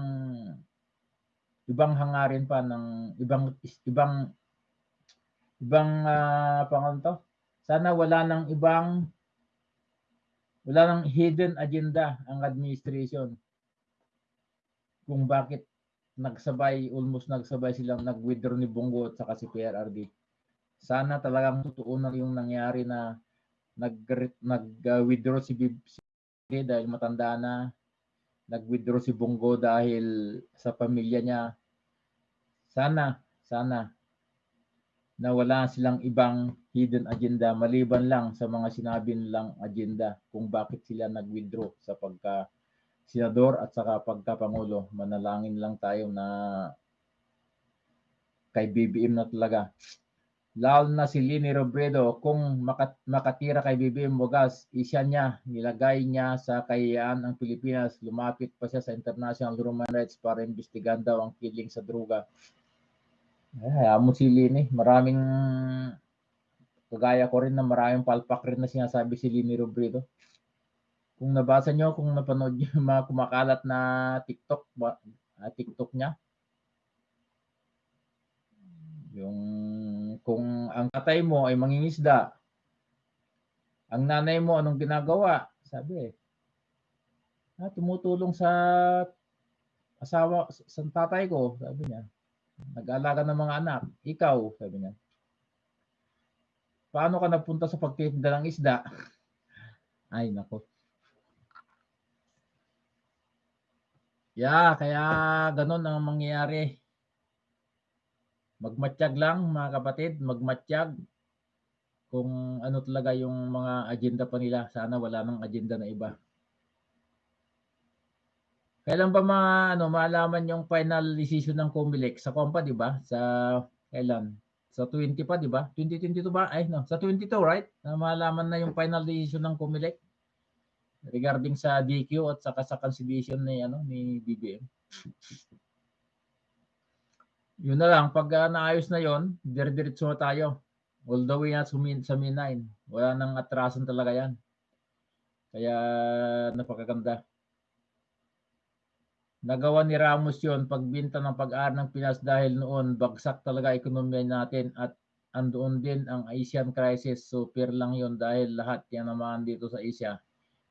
ibang hangarin pa ng ibang ibang ibang uh, pangalan to. Sana wala nang ibang wala nang hidden agenda ang administration kung bakit nagsabay, almost nagsabay silang nag-withdraw ni Bongo at saka si PRRD. Sana talagang totoo na yung nangyari na nag nag-withdraw si BBM dahil matanda na, nag-withdraw si Bongo dahil sa pamilya niya. Sana, sana na wala silang ibang hidden agenda maliban lang sa mga sinabi nilang agenda kung bakit sila nag-withdraw sa pagka senador at saka pagkapangulo. Manalangin lang tayo na kay BBM na talaga. Lalo na si Lini Robredo, kung makat makatira kay BBM Bogas, isya niya, nilagay niya sa kayaan ang Pilipinas, lumapit pa siya sa International Human Rights para imbestigahan daw ang killing sa droga. Ay, hayaan mo si Lini. Maraming, kagaya ko rin na maraming palpak rin na sinasabi si Lini Robredo kung nabasa nyo, kung napanood nyo yung mga kumakalat na TikTok, uh, TikTok niya, yung kung ang tatay mo ay mangingisda, ang nanay mo anong ginagawa? Sabi eh, ah, tumutulong sa asawa, sa tatay ko, sabi niya. Nag-aalaga ng mga anak. Ikaw, sabi niya. Paano ka napunta sa pagtitinda ng isda? Ay, nako. Yeah, kaya ganun ang mangyayari. Magmatsyag lang mga kapatid, magmatsyag kung ano talaga yung mga agenda pa nila. Sana wala nang agenda na iba. Kailan ba ma ano malaman yung final decision ng COMELEC sa COMPA, di ba? Sa kailan? Sa 20 pa, di ba? 2022 ba? Ay, no. Sa 22, right? Na malaman na yung final decision ng COMELEC regarding sa DQ at saka sa cancellation ni ano ni BBM. Yun na lang pag uh, naayos na yon, dire-diretso na tayo. All the way na sumin sa Min9. Wala nang atrasan talaga yan. Kaya napakaganda. Nagawa ni Ramos yon pagbinta ng pag-aar ng Pinas dahil noon bagsak talaga ekonomiya natin at andoon din ang Asian crisis. Super lang yon dahil lahat yan naman dito sa Asia.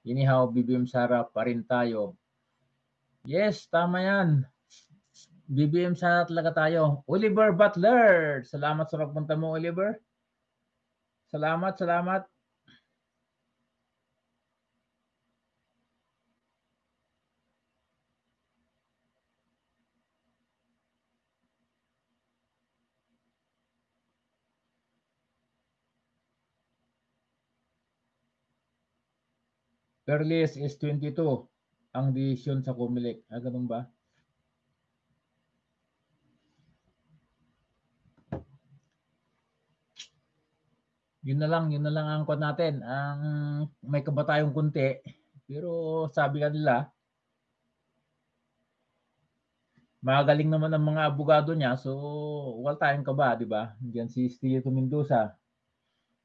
Inihaw, BBM Sara pa rin tayo. Yes, tama yan. BBM Sara talaga tayo. Oliver Butler. Salamat sa pagpunta mo, Oliver. Salamat, salamat. Earliest is 22 ang decision sa Comelec. Ah, ganun ba? Yun na lang, yun na lang ang kwan natin. Ang may kaba tayong kunti. Pero sabi ka nila, magaling naman ang mga abogado niya. So, wala tayong kaba, di ba? Diyan si Steve Mendoza.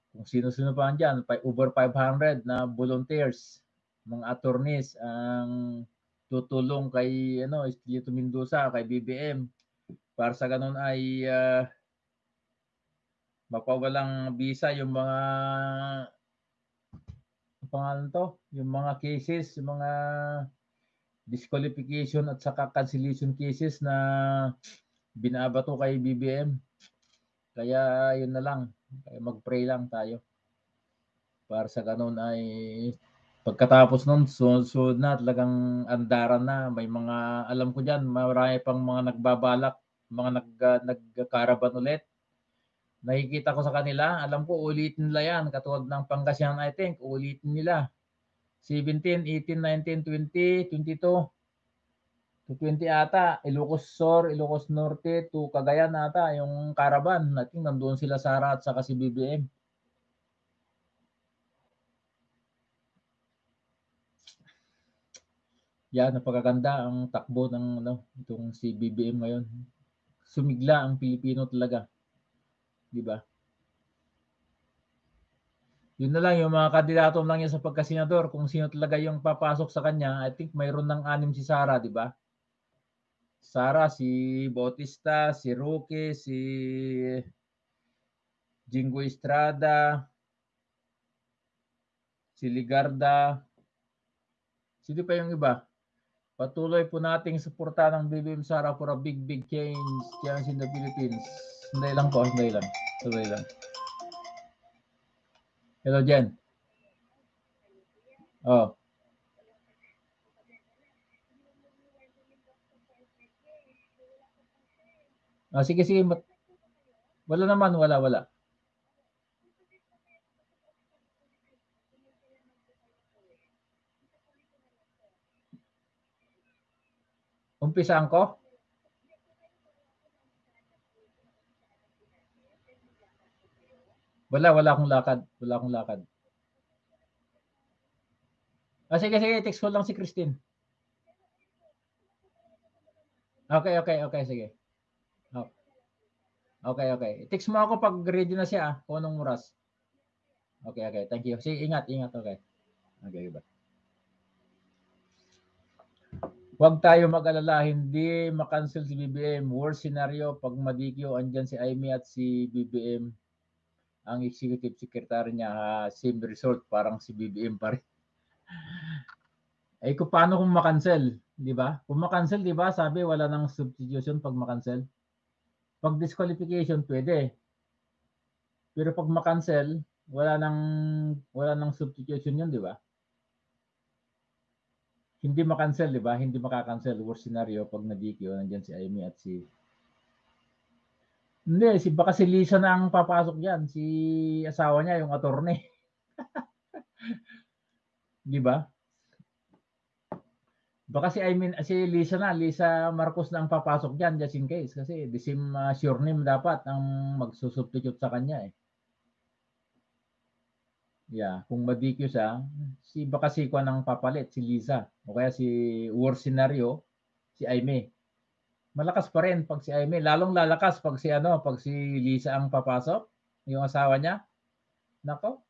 Kung sino-sino pa dyan, over 500 na volunteers mga attorneys ang tutulong kay ano Espiritu Mendoza kay BBM para sa ganun ay uh, mapawalang visa yung mga pangalan to yung mga cases yung mga disqualification at saka cancellation cases na binabato kay BBM kaya yun na lang kaya mag-pray lang tayo para sa ganun ay Pagkatapos nun, sunod na talagang andaran na. May mga, alam ko dyan, marami pang mga nagbabalak, mga nag, uh, nagkaraban ulit. Nakikita ko sa kanila, alam ko ulitin nila yan. Katulad ng Pangasinan, I think, ulitin nila. 17, 18, 19, 20, 22, to 20 ata. Ilocos Sur, Ilocos Norte, to Cagayan ata, yung caravan. I think nandoon sila Sara at saka si BBM. yan napakaganda ang takbo ng ano itong si BBM ngayon. Sumigla ang Pilipino talaga. 'Di ba? Yun na lang yung mga kandidato lang yan sa pagkasenador kung sino talaga yung papasok sa kanya. I think mayroon ng anim si Sara, 'di ba? Sara, si Bautista, si Roque, si Jingo Estrada, si Ligarda, sino pa yung iba? Patuloy po nating suportahan ang BBM Sara for a big, big change, change in the Philippines. Sandali lang po, sandali lang. Sandali lang. Hello, Jen. Oh. Ah, sige, sige. Wala naman, wala, wala. Umpisaan ko? Wala, wala akong lakad. Wala akong lakad. Ah, sige, sige. Text ko lang si Christine. Okay, okay, okay. Sige. Oh. Okay, okay. Text mo ako pag ready na siya, ah, kung anong oras. Okay, okay. Thank you. Sige, ingat, ingat. Okay. Okay, bye. Huwag tayo mag-alala, hindi makancel si BBM. Worst scenario, pag madikyo, andyan si Amy at si BBM, ang executive secretary niya, uh, same result, parang si BBM pa rin. eh, kung paano kung makancel, di ba? Kung makancel, di ba, sabi wala nang substitution pag makancel. Pag disqualification, pwede. Pero pag ma-cancel, wala nang wala nang substitution yun, di ba? Hindi ma-cancel, di ba? Hindi maka-cancel. Worst scenario, pag na-DQ, nandiyan si Amy at si... Hindi, si, baka si Lisa na ang papasok yan. Si asawa niya, yung attorney. di ba? Baka si I mean si Lisa na, Lisa Marcos na ang papasok diyan just in case kasi the same uh, sure dapat ang magsusubstitute sa kanya eh. Yeah, kung ma-DQ siya, si baka si Kwan ang papalit, si Lisa. O kaya si worst scenario, si Aime. Malakas pa rin pag si Aime, lalong lalakas pag si ano, pag si Lisa ang papasok, yung asawa niya. Nako.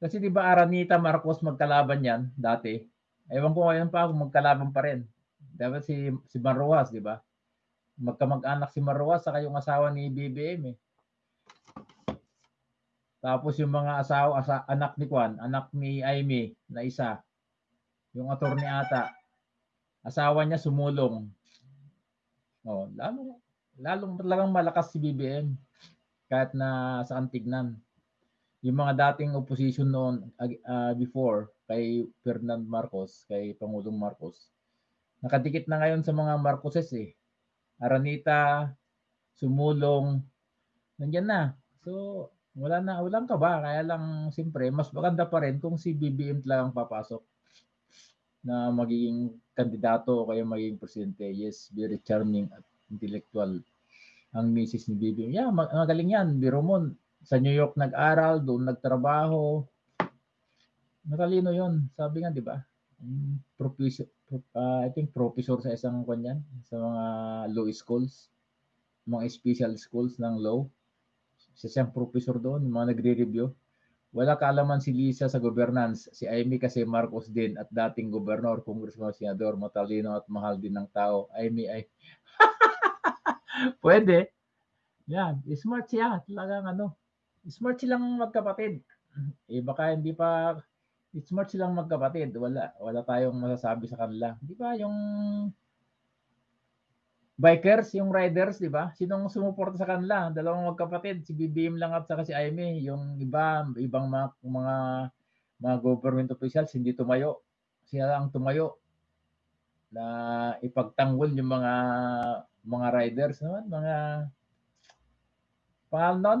Kasi 'di ba Aranita Marcos magkalaban 'yan dati? Ewan ko ngayon pa kung magkalaban pa rin. Dapat si si Maruas, di ba? Magkamag-anak si Maruas saka yung asawa ni BBM eh. Tapos yung mga asawa, asa, anak ni Kwan, anak ni Aimee na isa. Yung attorney ata. Asawa niya sumulong. Oh, lalo lalong talagang malakas si BBM kahit na saan tignan. Yung mga dating opposition noon uh, before kay Ferdinand Marcos, kay Pangulong Marcos. Nakadikit na ngayon sa mga Marcoses eh. Aranita, sumulong, nandiyan na. So, wala na, walang ka ba? Kaya lang, siyempre, mas maganda pa rin kung si BBM talagang papasok na magiging kandidato o kaya magiging presidente. Yes, very charming at intellectual ang misis ni BBM. Yeah, magaling yan. Biro mo, sa New York nag-aral, doon nagtrabaho, Matalino yon Sabi nga, di ba? Um, professor, uh, I think professor sa isang kanyan, sa mga law schools, mga special schools ng law. Siya siyang professor doon, mga nagre-review. Wala kaalaman si Lisa sa governance. Si Amy kasi Marcos din at dating gobernador, congressman, senador, matalino at mahal din ng tao. Amy ay... Pwede. Yan. Smart siya. Talagang ano. Smart silang magkapatid. Eh baka hindi pa smart silang magkapatid. Wala wala tayong masasabi sa kanila. Di ba yung bikers, yung riders, di ba? Sinong sumuporta sa kanila? Dalawang magkapatid, si BBM lang at saka si Aimee. Yung iba, ibang mga, mga, mga government officials hindi tumayo. Sila lang tumayo na ipagtanggol yung mga mga riders naman, mga pangalan nun?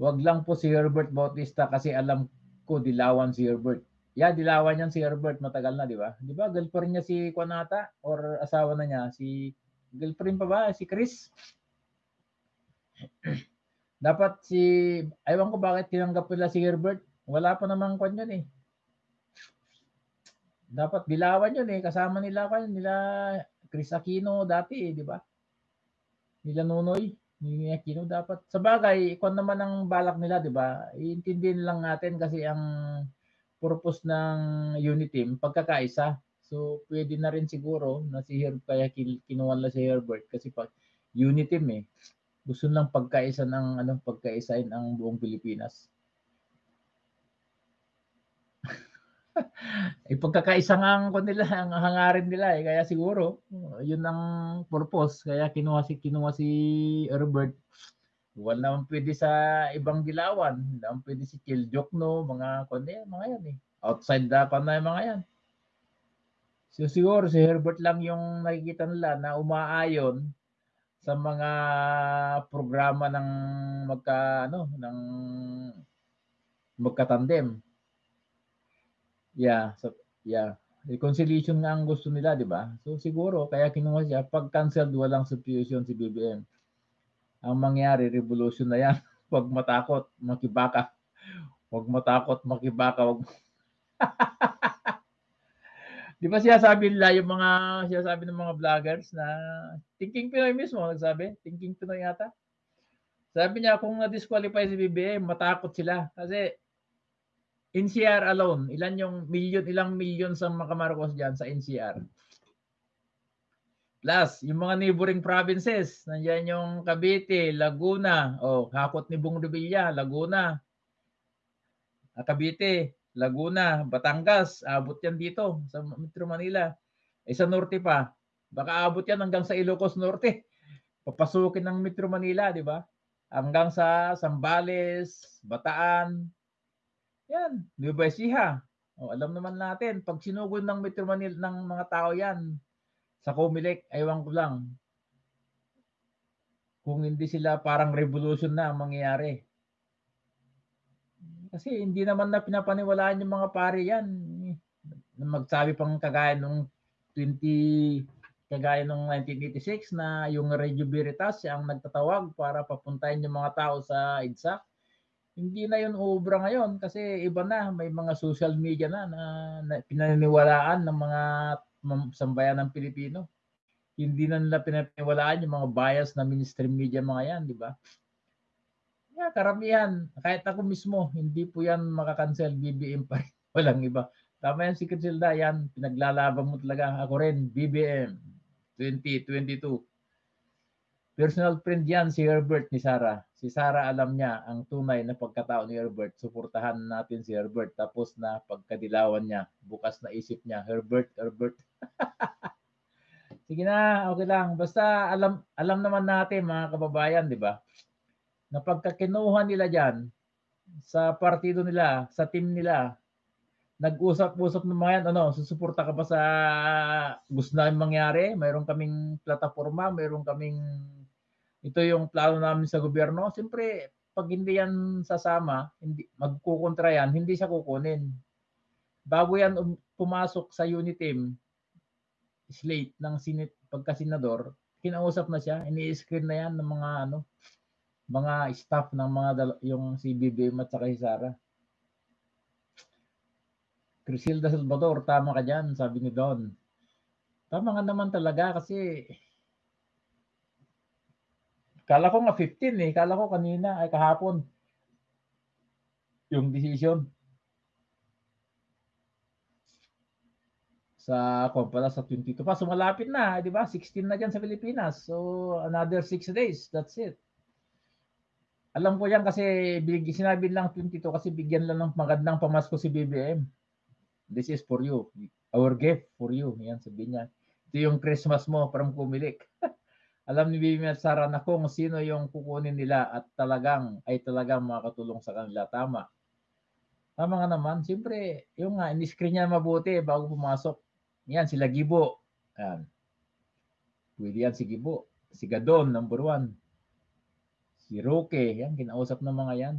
Wag lang po si Herbert Bautista kasi alam ko dilawan si Herbert. Yeah, dilawan yan si Herbert matagal na, di ba? Di ba? Girlfriend niya si Kwanata or asawa na niya si girlfriend pa ba si Chris? Dapat si aywan ko bakit tinanggap nila si Herbert. Wala pa namang kwan yun eh. Dapat dilawan yun eh. Kasama nila kwan nila Chris Aquino dati eh, di ba? Nila Nunoy ni Aquino dapat sa bagay kung naman ang balak nila 'di ba iintindihin lang natin kasi ang purpose ng unit team pagkakaisa. So pwede na rin siguro na si Herb kaya kinuha na si Herbert kasi pag unit team eh. Gusto lang pagkaisa ng ano pagkaisain ang buong Pilipinas. Eh pagkakaisa nga ang nila ang hangarin nila eh. Kaya siguro yun ang purpose. Kaya kinuha si kinuha si Herbert wala naman pwede sa ibang dilawan hindi naman pwede si Kill no mga kundi mga yan eh outside the na yung mga yan so siguro si Herbert lang yung nakikita nila na umaayon sa mga programa ng magka ano ng magkatandem Yeah, so yeah. Reconciliation nga ang gusto nila, di ba? So siguro kaya kinuha siya pag canceled walang substitution si BBM. Ang mangyari revolution na yan. Huwag matakot, makibaka. Huwag matakot, makibaka. Huwag... di ba siya sabi nila yung mga siya sabi ng mga vloggers na thinking Pinoy mismo nagsabi, thinking Pinoy yata. Sabi niya kung na-disqualify si BBM, matakot sila kasi NCR alone, ilan yung million, ilang million sa mga Marcos dyan sa NCR? Plus, yung mga neighboring provinces, nandiyan yung Cavite, Laguna, o oh, hakot ni Bong Revilla, Laguna, ah, Cavite, Laguna, Batangas, abot yan dito sa Metro Manila. Eh sa norte pa, Baka abot yan hanggang sa Ilocos Norte. Papasukin ng Metro Manila, di ba? Hanggang sa Sambales, Bataan. Yan, Nueva Ecija. O, alam naman natin, pag sinugod ng Metro Manila ng mga tao yan, sa Comelec, aywan ko lang, kung hindi sila parang revolution na ang mangyayari. Kasi hindi naman na pinapaniwalaan yung mga pari yan. Magsabi pang kagaya nung 20 kagaya nung 1986 na yung Radio Veritas ang nagtatawag para papuntahin yung mga tao sa EDSA. Hindi na yun ubra ngayon kasi iba na, may mga social media na na, na pinaniniwalaan ng mga sambayan ng Pilipino. Hindi na nila pinapaniwalaan yung mga bias na mainstream media mga yan, di ba? Yeah, karamihan, kahit ako mismo, hindi po yan makakancel, BBM pa rin. Walang iba. Tama yan si Kitsilda, yan, pinaglalaban mo talaga. Ako rin, BBM, 2022. Personal friend yan si Herbert ni Sara. Si Sara alam niya ang tunay na pagkatao ni Herbert. Suportahan natin si Herbert. Tapos na pagkadilawan niya, bukas na isip niya, Herbert, Herbert. Sige na, okay lang. Basta alam alam naman natin mga kababayan, di ba? Na pagka kinuha nila diyan sa partido nila, sa team nila, nag-usap-usap ng mga yan, ano, susuporta ka ba sa gusto namin mangyari? Mayroon kaming plataforma, mayroon kaming ito yung plano namin sa gobyerno. Siyempre, pag hindi yan sasama, hindi magkukontra yan, hindi siya kukunin. Bago yan um- pumasok sa unit team, slate ng sinit pagka-senador, kinausap na siya, ini-screen na yan ng mga ano, mga staff ng mga yung si BBM at saka si Sara. Crisilda Salvador, tama ka dyan, sabi ni Don. Tama nga naman talaga kasi kala ko nga 15 eh, kala ko kanina ay kahapon yung decision sa kung pala sa 22 pa. So malapit na, di ba? 16 na dyan sa Pilipinas. So another 6 days. That's it. Alam ko yan kasi big, sinabi lang 22 kasi bigyan lang ng magandang pamasko si BBM. This is for you. Our gift for you. Yan sabi niya. Ito yung Christmas mo parang pumilik. Alam ni BBM at Sara na kung sino yung kukunin nila at talagang ay talagang makakatulong sa kanila. Tama. Tama nga naman. Siyempre, yung nga, in-screen niya mabuti bago pumasok. Yan, sila Gibo. Yan. Pwede yan si Gibo. Si Gadon, number one. Si Roque, yan, kinausap ng mga yan.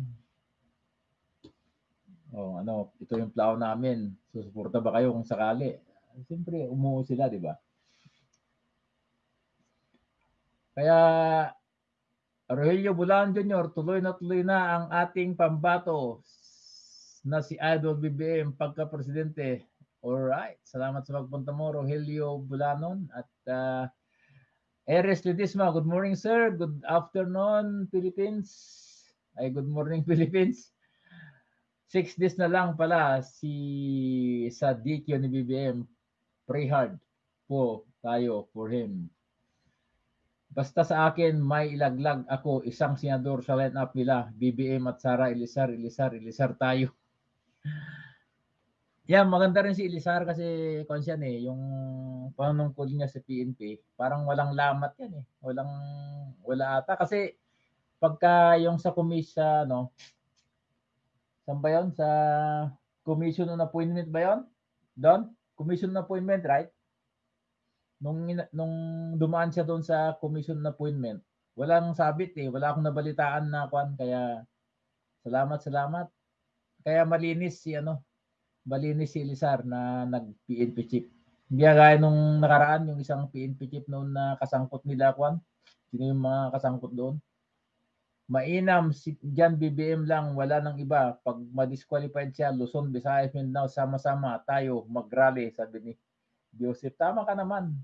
Oh, ano, ito yung plano namin. Susuporta ba kayo kung sakali? Siyempre, umuo sila, di ba? Kaya, Rogelio Bulan Jr., tuloy na tuloy na ang ating pambato na si Idol BBM pagka-presidente. Alright, salamat sa pagpunta mo, Rogelio Bulanon at uh, Eres Ledisma, good morning sir, good afternoon Philippines. Ay, good morning Philippines. Six days na lang pala si sa DQ ni BBM. Pray hard po tayo for him. Basta sa akin, may ilaglag ako isang senador sa line-up nila, BBM at Sara Ilisar, Ilisar, Ilisar tayo. Yan, maganda rin si Ilisar kasi konsyan eh, yung panungkol niya sa PNP, parang walang lamat yan eh. Walang, wala ata. Kasi pagka yung sa komisya, no, saan ba yun? Sa commission on appointment ba yun? Don? Commission on appointment, right? Nung, nung dumaan siya doon sa commission on appointment, walang sabit eh. Wala akong nabalitaan na kwan. Kaya salamat, salamat. Kaya malinis si ano, malinis si Elizar na nag-PNP chief. Hindi gaya nung nakaraan, yung isang PNP chief noon na kasangkot nila kwan. Sino yung mga kasangkot doon? Mainam, si Jan BBM lang, wala nang iba. Pag ma-disqualified siya, Luzon, Visayas, Mindanao, sama-sama tayo mag-rally, sabi ni Joseph. Tama ka naman.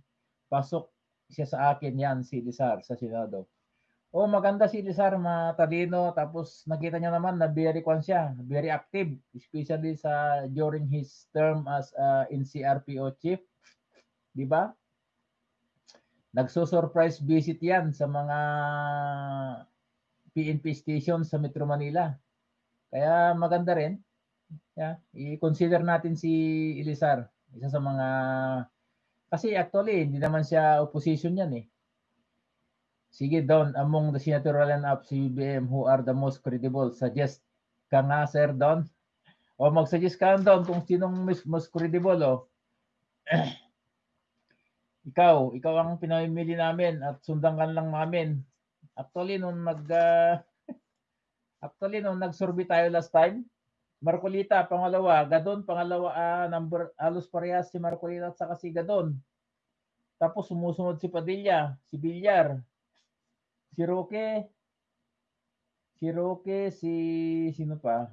Pasok siya sa akin yan, si Elizar, sa Senado. Oh, maganda si Lizar, matalino. Tapos nakita niya naman na very kwan siya, very active, especially sa during his term as uh, NCRPO chief. 'Di ba? Nagso-surprise visit 'yan sa mga PNP station sa Metro Manila. Kaya maganda rin. Yeah, i-consider natin si Elizar, isa sa mga Kasi actually, hindi naman siya opposition yan eh. Sige, Don, among the senatorial lineup sa BBM, who are the most credible? Suggest ka nga, Sir Don. O mag-suggest ka, Don, kung sinong mas, most credible, o. ikaw, ikaw ang pinamimili namin at sundan ka lang namin. Actually, nung nag, ah, actually, nung nag-survey tayo last time, Marcolita, pangalawa, Gadon, pangalawa, ah, number, halos parehas si Marcolita at saka si Gadon. Tapos sumusunod si Padilla, si Villar, si Roque, si Roque, si sino pa?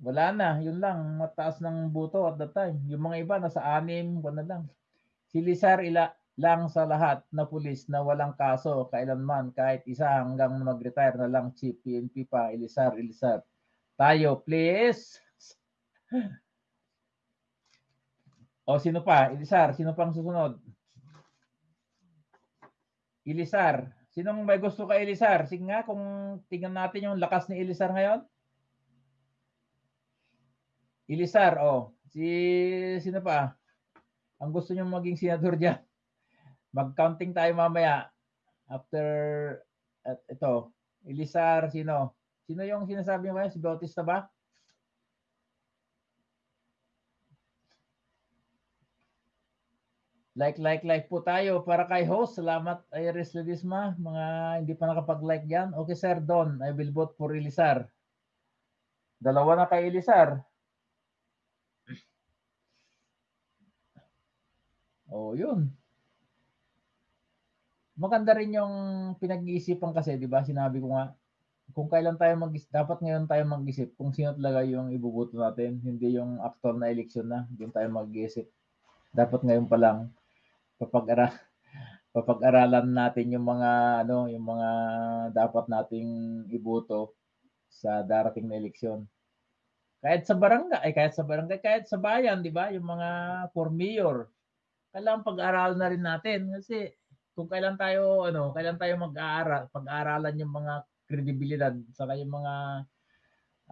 Wala na, yun lang, mataas ng buto at that time. Yung mga iba nasa anim, wala lang. Si Lizar ila lang sa lahat na pulis na walang kaso kailanman kahit isa hanggang mag-retire na lang chief PNP pa, Elisar, Elisar. Tayo, please. O sino pa? Elisar, sino pang susunod? Elisar. Sinong may gusto kay Elisar? Sige nga kung tingnan natin yung lakas ni Elisar ngayon. Elisar, oh. Si sino pa? Ang gusto niyo maging senador diyan. Mag-counting tayo mamaya. After at ito, Elisar, sino? Sino yung sinasabi mo ngayon? Si Bautista ba? Like, like, like po tayo para kay host. Salamat, Iris Ledisma. Mga hindi pa nakapag-like yan. Okay, Sir Don. I will vote for Elisar. Dalawa na kay Elisar. Oh, yun. Maganda rin yung pinag-iisipan kasi, 'di ba? Sinabi ko nga kung kailan tayo mag dapat ngayon tayo mag-isip kung sino talaga yung ibubuto natin, hindi yung actual na election na, doon tayo mag-isip. Dapat ngayon pa lang papag-ara papag-aralan natin yung mga ano, yung mga dapat nating iboto sa darating na eleksyon. Kahit sa barangay, ay kahit sa barangay, kahit sa bayan, 'di ba? Yung mga for mayor, kailangan pag-aralan na rin natin kasi kung kailan tayo ano, kailan tayo mag-aaral, pag-aaralan yung mga kredibilidad saka yung mga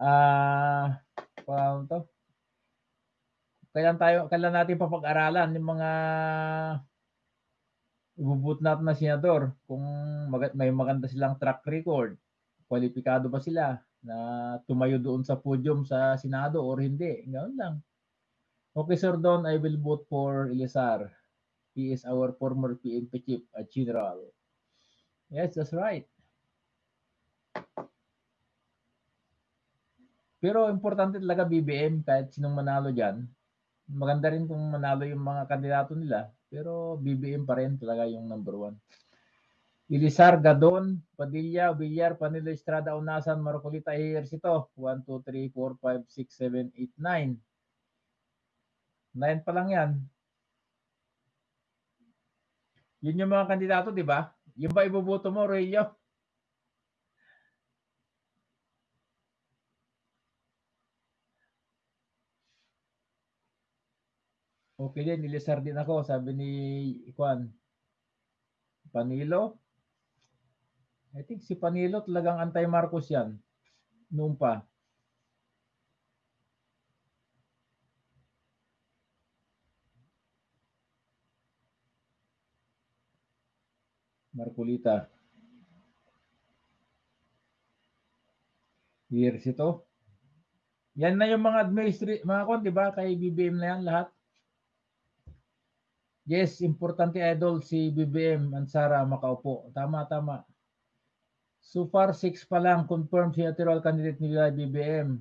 ah paano to? Kailan tayo kailan natin papag-aralan yung mga ibubut na senador kung mag- may maganda silang track record, kwalipikado ba sila na tumayo doon sa podium sa Senado or hindi. Ganoon lang. Okay, Sir Don, I will vote for Elisar. He is our former PNP chief at general. Yes, that's right. Pero importante talaga BBM kahit sinong manalo dyan. Maganda rin kung manalo yung mga kandidato nila. Pero BBM pa rin talaga yung number one. Ilisar, Gadon, Padilla, Villar, Panilo, Estrada, Unasan, Marcolita, Ejercito. 1, 2, 3, 4, 5, 6, 7, 8, 9. 9 pa lang yan. Yun yung mga kandidato, di ba? Yung ba iboboto mo, Roelio? Okay din, nilisar din ako, sabi ni Juan. Panilo? I think si Panilo talagang anti-Marcos yan. Noon pa. Marcolita. Years ito. Yan na yung mga administrative, mga kon, di ba? Kay BBM na yan lahat. Yes, importante idol si BBM and Sara makaupo. Tama, tama. So far, six pa lang confirmed senatorial candidate nila BBM.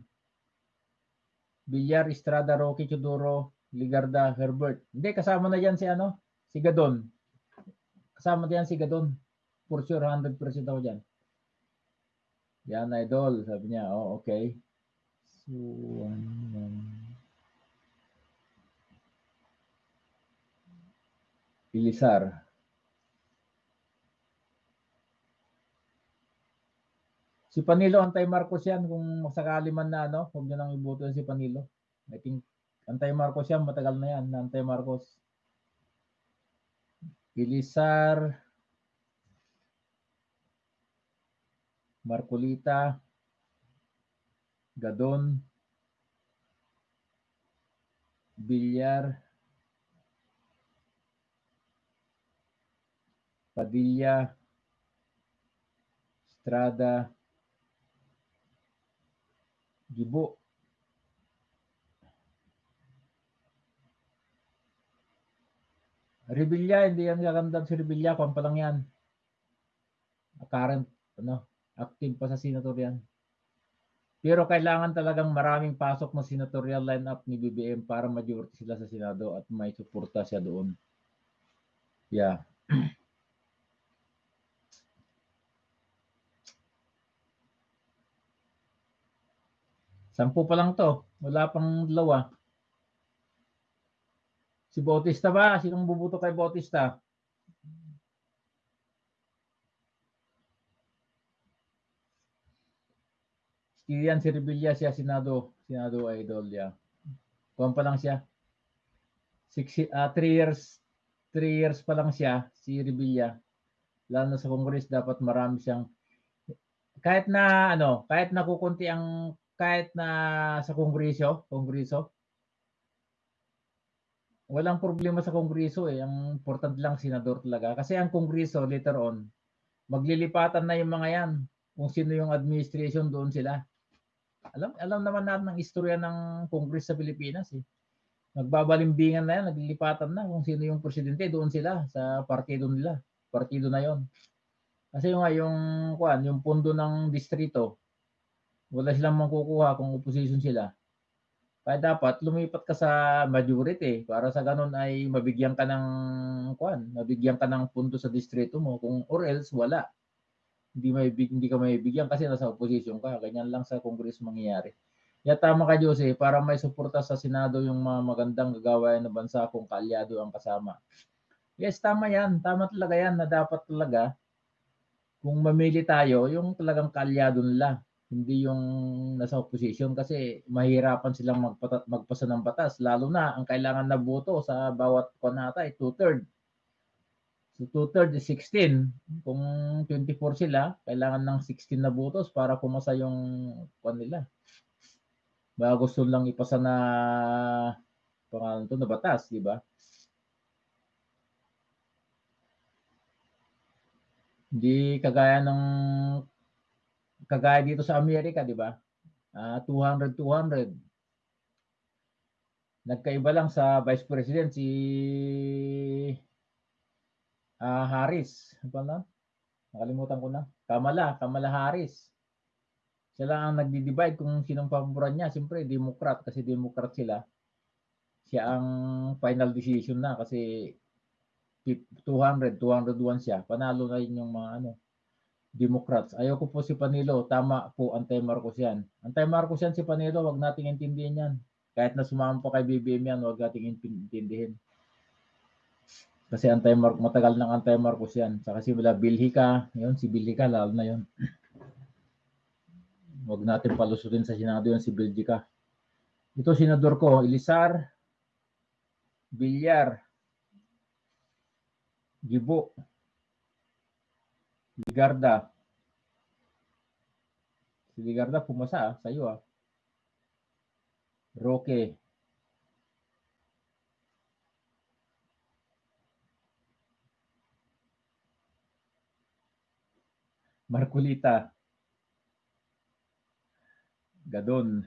Villar, Estrada, Roque, Chuduro, Ligarda, Herbert. Hindi, kasama na yan si ano? Si Gadon. Kasama diyan si Gadon. For sure, 100% ako dyan. Yan, idol. Sabi niya, oh, okay. So, um, Ilisar. Si Panilo, anti-Marcos yan. Kung sakali man na, ano, huwag nyo nang iboto si Panilo. I think, anti-Marcos yan. Matagal na yan, na anti-Marcos. Ilisar. Marcolita. Gadon. Villar, Padilla, Estrada, Gibo. Revilla, hindi yan gagandang si Revilla, kung pa lang yan. Current, ano, active pa sa senator yan. Pero kailangan talagang maraming pasok ng senatorial lineup ni BBM para majority sila sa Senado at may suporta siya doon. Yeah. Sampu pa lang to. Wala pang dalawa. Si Bautista ba? Sinong bubuto kay Bautista? Yan si Revilla siya, Senado, Senado Idol, yeah. Kuwan pa lang siya. Six, uh, three years, three years pa lang siya, si Revilla. Lalo na sa Congress, dapat marami siyang, kahit na, ano, kahit na kukunti ang, kahit na sa Kongreso, Kongreso, walang problema sa Kongreso eh. Ang important lang senador talaga. Kasi ang Kongreso later on, maglilipatan na yung mga yan. Kung sino yung administration, doon sila. Alam alam naman natin ang istorya ng Congress sa Pilipinas eh. Nagbabalimbingan na yan, naglilipatan na kung sino yung presidente, doon sila sa partido nila. Partido na yon. Kasi yung, yung, kuan, yung pundo ng distrito, wala silang makukuha kung opposition sila. Kaya dapat lumipat ka sa majority para sa ganun ay mabigyan ka ng kuan, mabigyan ka ng punto sa distrito mo kung or else wala. Hindi may hindi ka mabibigyan kasi nasa opposition ka. Ganyan lang sa Congress mangyayari. Ya tama ka Jose, para may suporta sa Senado yung mga magandang gagawain ng bansa kung kaalyado ang kasama. Yes, tama yan. Tama talaga yan na dapat talaga kung mamili tayo, yung talagang kaalyado nila hindi yung nasa opposition kasi mahirapan silang magpata, magpasa ng batas lalo na ang kailangan na boto sa bawat konata ay two-third. So two-third is 16. Kung 24 sila, kailangan ng 16 na botos para pumasa yung kon nila. Baka gusto lang ipasa na pangalan to na batas, di ba? Hindi kagaya ng kagaya dito sa Amerika, di ba? Uh, 200 200. Nagkaiba lang sa Vice President si uh, Harris. Ano na? Nakalimutan ko na. Kamala, Kamala Harris. Siya lang ang nagdi-divide kung sinong paboran niya. Siyempre, Democrat kasi Democrat sila. Siya ang final decision na kasi 200, 201 siya. Panalo na yun yung mga ano, Democrats. Ayoko po si Panilo. Tama po, anti-Marcos yan. Anti-Marcos yan si Panilo. Huwag nating intindihin yan. Kahit na sumama pa kay BBM yan, huwag nating intindihin. Kasi anti-Marcos, matagal ng anti-Marcos yan. Saka si wala Bilhika. Yun, si Bilhika, lalo na yun. Huwag natin palusutin sa Senado yun si Bilhika. Ito, senador ko, Ilisar, Bilyar, Gibo, Ligarda. Si Ligarda pumasa ah, sa iyo ah. Roque. Marculita. Gadon.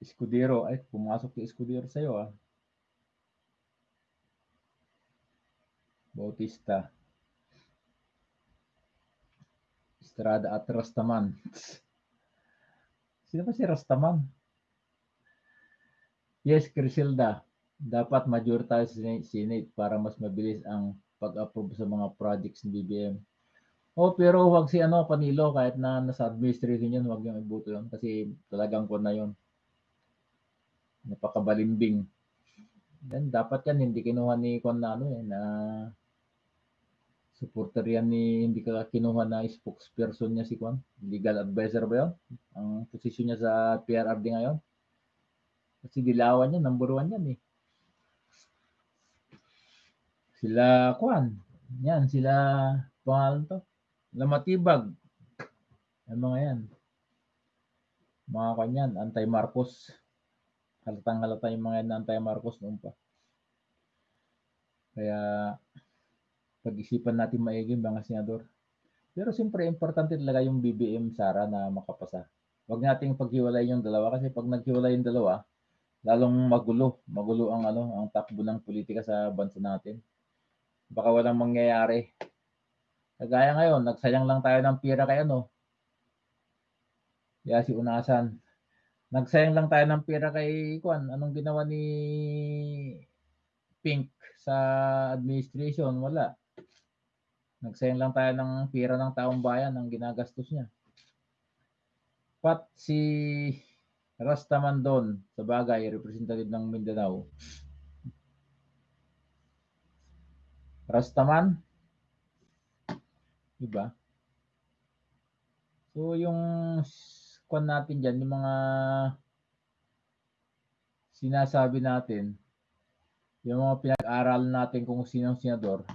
Escudero. Ay, pumasok si Escudero sa iyo ah. Bautista. Estrada at Rastaman. Sino ba si Rastaman? Yes, Crisilda. Dapat major tayo sa Senate para mas mabilis ang pag-approve sa mga projects ng BBM. Oh, pero wag si ano, Panilo, kahit na nasa administration yun, wag yung ibuto yun. Kasi talagang ko na yun. Napakabalimbing. Then, dapat yan, hindi kinuha ni Kwan na ano eh, na supporter yan ni hindi ka kinuha na spokesperson niya si Kwan. Legal advisor ba yun? Ang posisyon niya sa PRRD ngayon. Kasi dilawan niya, number one yan eh. Sila Kwan. Yan, sila pangalan to. Lamatibag. Ang mga yan. Mga kanyan, anti-Marcos. Halatang halata yung mga nantay Marcos noon pa. Kaya pag-isipan natin maigi mga senador. Pero siyempre, importante talaga yung BBM Sara na makapasa. Huwag nating paghiwalay yung dalawa kasi pag naghiwalay yung dalawa, lalong magulo. Magulo ang ano, ang takbo ng politika sa bansa natin. Baka walang mangyayari. Kagaya ngayon, nagsayang lang tayo ng pira kay ano. Kaya si Unasan. Nagsayang lang tayo ng pira kay Kwan. Anong ginawa ni Pink sa administration? Wala. Nagsayang lang tayo ng pira ng taong bayan ang ginagastos niya. Pat si Rastaman doon, sa bagay, representative ng Mindanao. Rastaman, Diba? So, yung kwan natin dyan, yung mga sinasabi natin, yung mga pinag-aral natin kung sinong senador,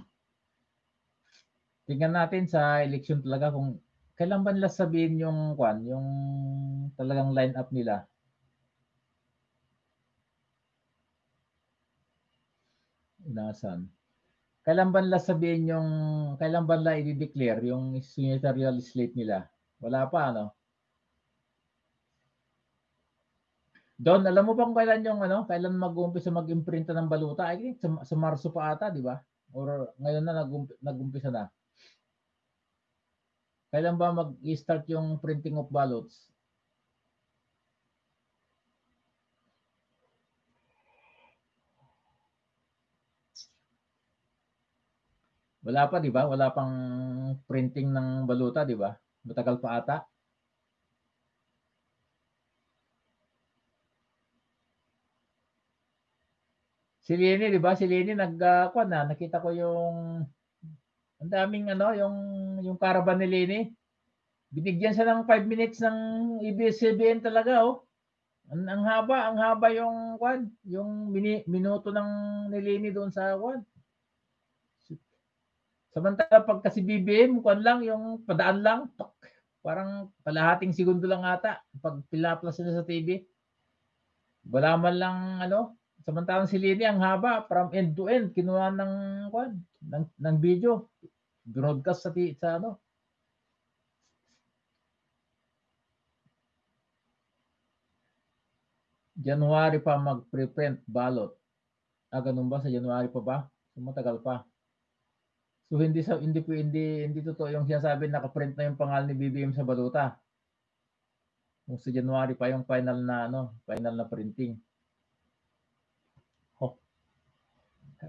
tingnan natin sa election talaga kung kailan ba nila sabihin yung kwan, yung talagang line up nila. Inasan. Kailan ba nila sabihin yung, kailan ba nila i-declare yung senatorial slate nila? Wala pa, ano? Don, alam mo bang kailan yung ano, kailan mag-uumpisa mag-imprinta ng baluta? I think sa, sa Marso pa ata, di ba? Or ngayon na nag-ump- nag-umpisa na. Kailan ba mag-start yung printing of ballots? Wala pa, di ba? Wala pang printing ng baluta, di ba? Matagal pa ata. Si Lenny, di ba? Si Lenny nag uh, na, nakita ko yung ang daming ano, yung yung caravan ni Lenny. Binigyan siya ng 5 minutes ng ABS-CBN talaga, oh. Ang, ang haba, ang haba yung kwan, yung mini, minuto ng ni Lenny doon sa kwan. Samantala pag kasi BBM, kwan lang, yung padaan lang, tok, parang kalahating segundo lang ata pag pilaplas na sa TV. Wala man lang ano, samantalang si Lenny ang haba from end to end kinuha ng kwan, ng, ng video. Broadcast sa, sa ano. January pa mag-preprint ballot. Ah, ganun ba? Sa January pa ba? Matagal pa. So hindi sa hindi po hindi hindi totoo yung sinasabi naka-print na yung pangalan ni BBM sa baluta. Kung sa January pa yung final na ano, final na printing. Oh.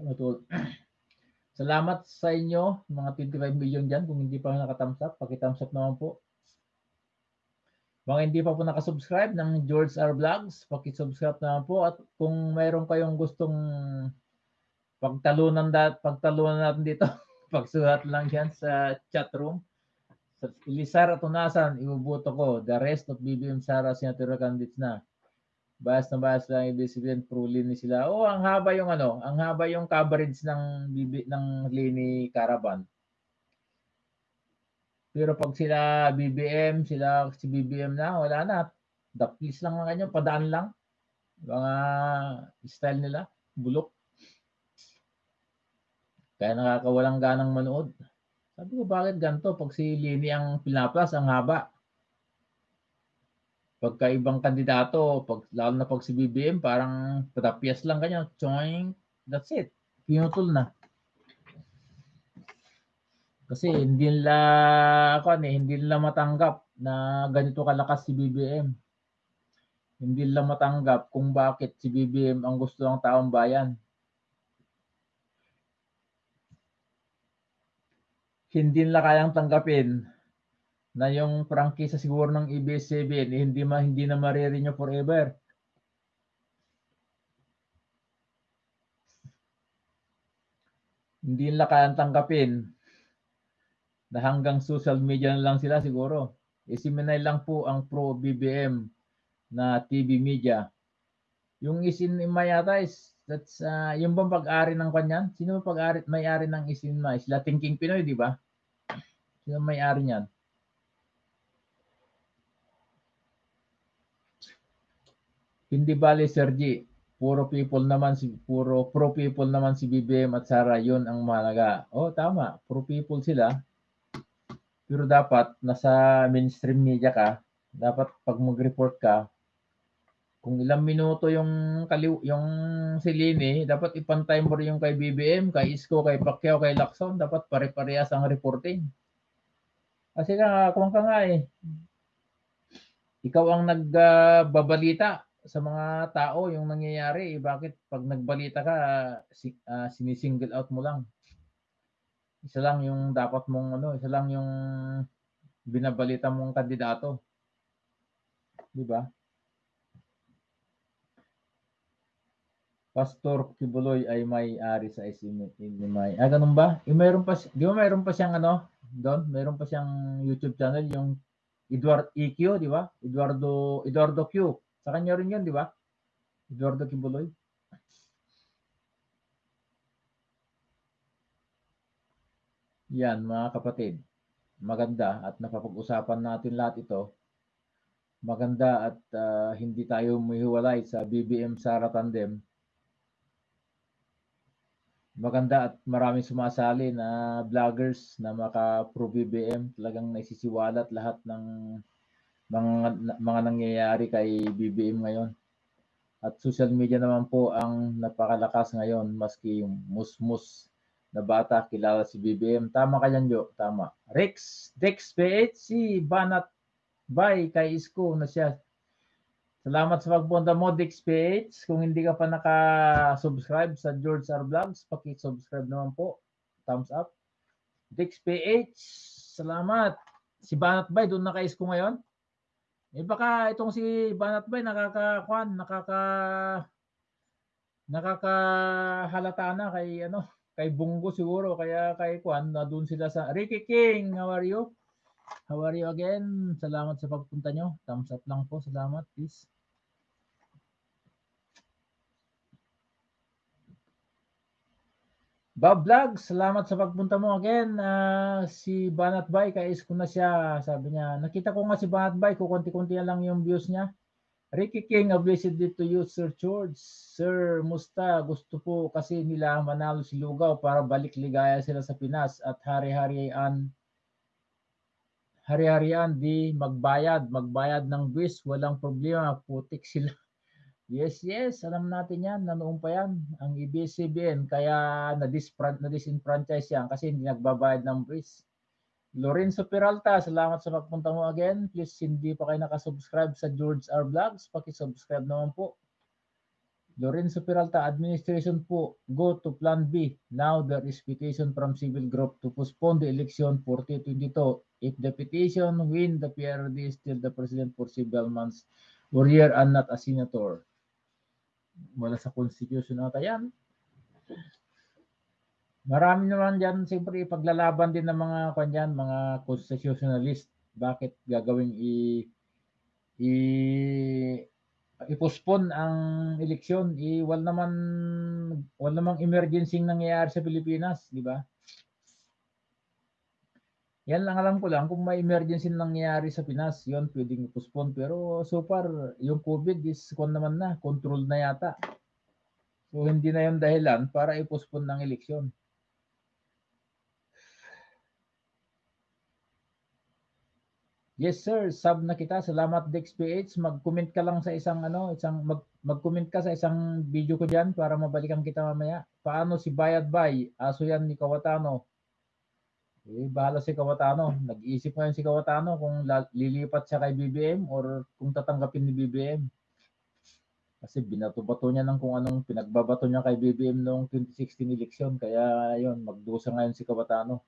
Matul. Salamat sa inyo, mga 25 million diyan kung hindi pa naka-thumbs up, paki-thumbs up naman po. Mga hindi pa po nakasubscribe ng George R. Vlogs, paki-subscribe naman po at kung mayroon kayong gustong pagtalunan dat pagtalunan natin dito pagsulat lang yan sa chat room. Sa Ilisar at Tunasan, ibubuto ko. The rest of BBM Sara senatorial candidates na. Bahas na bahas lang ibig sabihin pro Lini sila. Oh, ang haba yung ano, ang haba yung coverage ng BB, ng Lini Caravan. Pero pag sila BBM, sila si BBM na, wala na. Daplis lang ang kanya, padaan lang. Mga style nila, bulok. Kaya nakakawalang ganang manood. Sabi ko, bakit ganito? Pag si Lini ang pinaplas, ang haba. Pagka ibang kandidato, pag, lalo na pag si BBM, parang patapyas lang kanya. Choing, that's it. Pinutol na. Kasi hindi nila, ako eh, hindi nila matanggap na ganito kalakas si BBM. Hindi nila matanggap kung bakit si BBM ang gusto ng taong bayan. hindi nila kayang tanggapin na yung prangkisa siguro ng ABS-CBN eh, hindi ma hindi na marirenew forever. Hindi nila kayang tanggapin na hanggang social media na lang sila siguro. Isiminay lang po ang pro BBM na TV media. Yung isin yata is that's uh, yung bang pag-ari ng kanyan? Sino pag-ari may-ari ng isin ma? Sila Thinking Pinoy, di ba? Sino may-ari niyan? Hindi bali, Sergi. Puro people naman si puro pro people naman si BBM at Sara, 'yun ang mahalaga. Oh, tama. Pro people sila. Pero dapat nasa mainstream media ka, dapat pag mag-report ka, kung ilang minuto yung kaliw yung si Lini, dapat ipantay mo rin yung kay BBM, kay Isko, kay Pacquiao, kay Lacson, dapat pare-parehas ang reporting. Kasi nga, kung ka nga eh, ikaw ang nagbabalita sa mga tao yung nangyayari. Eh, bakit pag nagbalita ka, si, ah, sinisingle out mo lang? Isa lang yung dapat mong ano, isa lang yung binabalita mong kandidato. Di ba? Pastor Kibuloy ay may-ari sa SMI. Ah, ganun ba? Yung mayroon pa, di ba mayroon pa siyang ano, doon, mayroon pa siyang YouTube channel, yung Edward EQ, di ba? Eduardo, Eduardo Q. Sa kanya rin yun, di ba? Eduardo Kibuloy. Yan, mga kapatid. Maganda at napapag-usapan natin lahat ito. Maganda at ah, hindi tayo humihiwalay sa BBM Sara Tandem. Maganda at maraming sumasali na vloggers na maka pro BBM talagang naisisiwalat lahat ng mga mga nangyayari kay BBM ngayon. At social media naman po ang napakalakas ngayon maski yung musmus na bata kilala si BBM. Tama ka yan, Jo. Tama. Rex, Dex PH, si Banat Bay kay Isko na siya. Salamat sa pagpunta mo, Dex PH. Kung hindi ka pa naka-subscribe sa George R. Vlogs, paki-subscribe naman po. Thumbs up. Dex PH, salamat. Si Banat Bay, doon na kay Isko ngayon? Eh baka itong si Banat Bay nakaka-kwan, nakaka nakakahalata na kay ano, kay Bungo siguro kaya kay Kwan na doon sila sa Ricky King, how are you? How are you again? Salamat sa pagpunta nyo. Thumbs up lang po. Salamat, please. Bob Vlog, salamat sa pagpunta mo again. Ah, si Banat Bay, kais ko na siya. Sabi niya, nakita ko nga si Banat Bay, kukunti-kunti lang yung views niya. Ricky King, a blessed day to you, Sir George. Sir, musta? Gusto po kasi nila manalo si Lugaw para balik ligaya sila sa Pinas at hari-harian hari-harian di magbayad, magbayad ng buwis, walang problema, putik sila. Yes, yes, alam natin yan, nanoon pa yan, ang ABS-CBN, kaya na-disenfranchise yan kasi hindi nagbabayad ng buwis. Lorenzo Peralta, salamat sa pagpunta mo again. Please, hindi pa kayo nakasubscribe sa George R. Vlogs, paki-subscribe naman po. Lorenzo Peralta, administration po, go to Plan B. Now there is petition from civil group to postpone the election for 2022. If the petition win, the PRD is still the president for several months or year and not a senator. Wala sa constitution ata yan. Marami naman dyan, siyempre, paglalaban din ng mga kanyan, mga constitutionalist. Bakit gagawing i i i-postpone ang eleksyon, i wal naman wal namang emergency nangyayari sa Pilipinas, di ba? Yan lang alam ko lang kung may emergency nangyayari sa Pinas, yon pwedeng i-postpone pero so far yung COVID is kon naman na, control na yata. So hindi na yon dahilan para i-postpone ng eleksyon. Yes sir, sub na kita. Salamat DexPH. Mag-comment ka lang sa isang ano, isang mag mag-comment ka sa isang video ko diyan para mabalikan kita mamaya. Paano si Bayad Bay? Aso yan ni Kawatano. Eh, bahala si Kawatano. Nag-iisip ngayon si Kawatano kung lilipat siya kay BBM or kung tatanggapin ni BBM. Kasi binato-bato niya ng kung anong pinagbabato niya kay BBM noong 2016 election. Kaya yun, magdusa ngayon si Kawatano.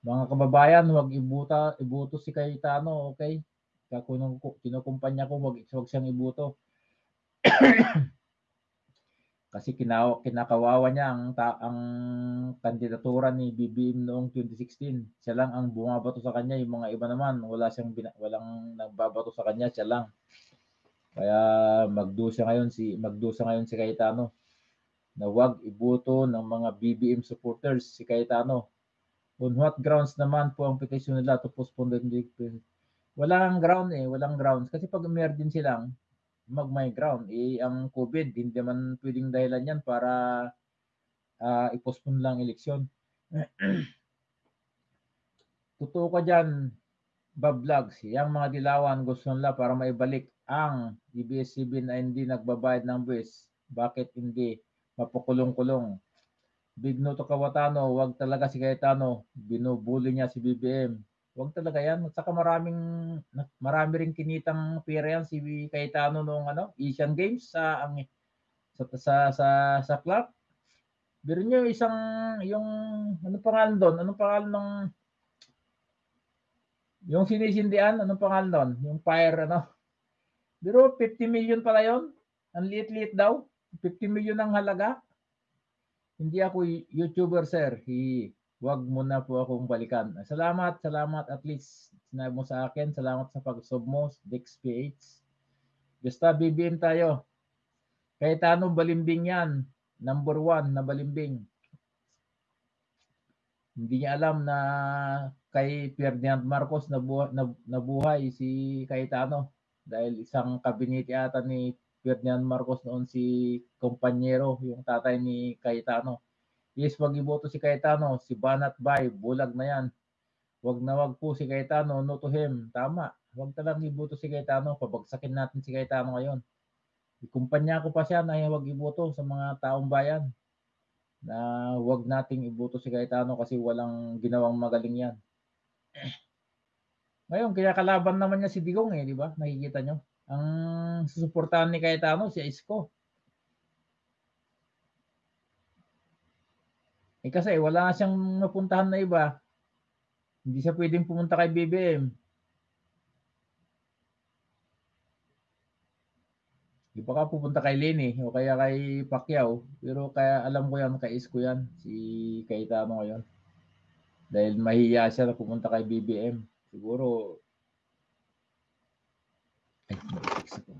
Mga kababayan, huwag ibuta, ibuto si Cayetano, okay? Kaya kung kinukumpanya ko, wag, wag siyang ibuto. Kasi kinaw, kinakawawa niya ang, ta, ang kandidatura ni BBM noong 2016. Siya lang ang bumabato sa kanya, yung mga iba naman, wala siyang bina, walang nagbabato sa kanya, siya lang. Kaya magdusa ngayon si magdusa ngayon si Cayetano na wag ibuto ng mga BBM supporters si Cayetano. On what grounds naman po ang petition nila to postpone the election? Walang ground eh, walang grounds. Kasi pag emergency lang, mag-my ground. Eh, ang COVID, hindi naman pwedeng dahilan yan para ah, i-postpone lang eleksyon. Totoo ka dyan, Bob Vlogs. Yang mga dilawan gusto nila para maibalik ang EBS-CBN na hindi nagbabayad ng buwis. Bakit hindi mapakulong-kulong? Big no to Kawatano, wag talaga si Cayetano. Binubuli niya si BBM. Wag talaga yan. At saka maraming, marami rin kinitang pera yan si Cayetano noong ano, Asian Games sa ang sa sa sa, sa club. Biro niyo isang yung ano pangalan doon? Anong pangalan ng yung sinisindian, anong pangalan doon? Yung fire ano? Biro 50 million pala yon. Ang liit-liit daw. 50 million ang halaga. Hindi ako YouTuber, sir. Hi, wag mo na po akong balikan. Salamat, salamat at least sinabi mo sa akin. Salamat sa pag-sub mo, Dex PH. Basta BBM tayo. Kahit anong balimbing yan, number one na balimbing. Hindi niya alam na kay Ferdinand Marcos nabuhay, nabuhay si Cayetano dahil isang kabinete ata ni Ferdinand Marcos noon si Kompanyero, yung tatay ni Cayetano. Yes, wag iboto si Cayetano, si Banat Bay, bulag na yan. Wag na wag po si Cayetano, no to him. Tama, wag talagang iboto si Cayetano, pabagsakin natin si Cayetano ngayon. Ikumpanya ko pa siya na wag iboto sa mga taong bayan na wag nating iboto si Cayetano kasi walang ginawang magaling yan. Ngayon, kaya kalaban naman niya si Digong eh, di ba? Nakikita nyo? Ang susuportahan ni Cayetano, si Isko. Eh kasi wala siyang napuntahan na iba. Hindi siya pwedeng pumunta kay BBM. Di ba ka pupunta kay Lenny o kaya kay Pacquiao. Pero kaya alam ko yan, kay Isko yan, si Cayetano ngayon. Dahil mahiya siya na pumunta kay BBM. Siguro ay, na-fix ako.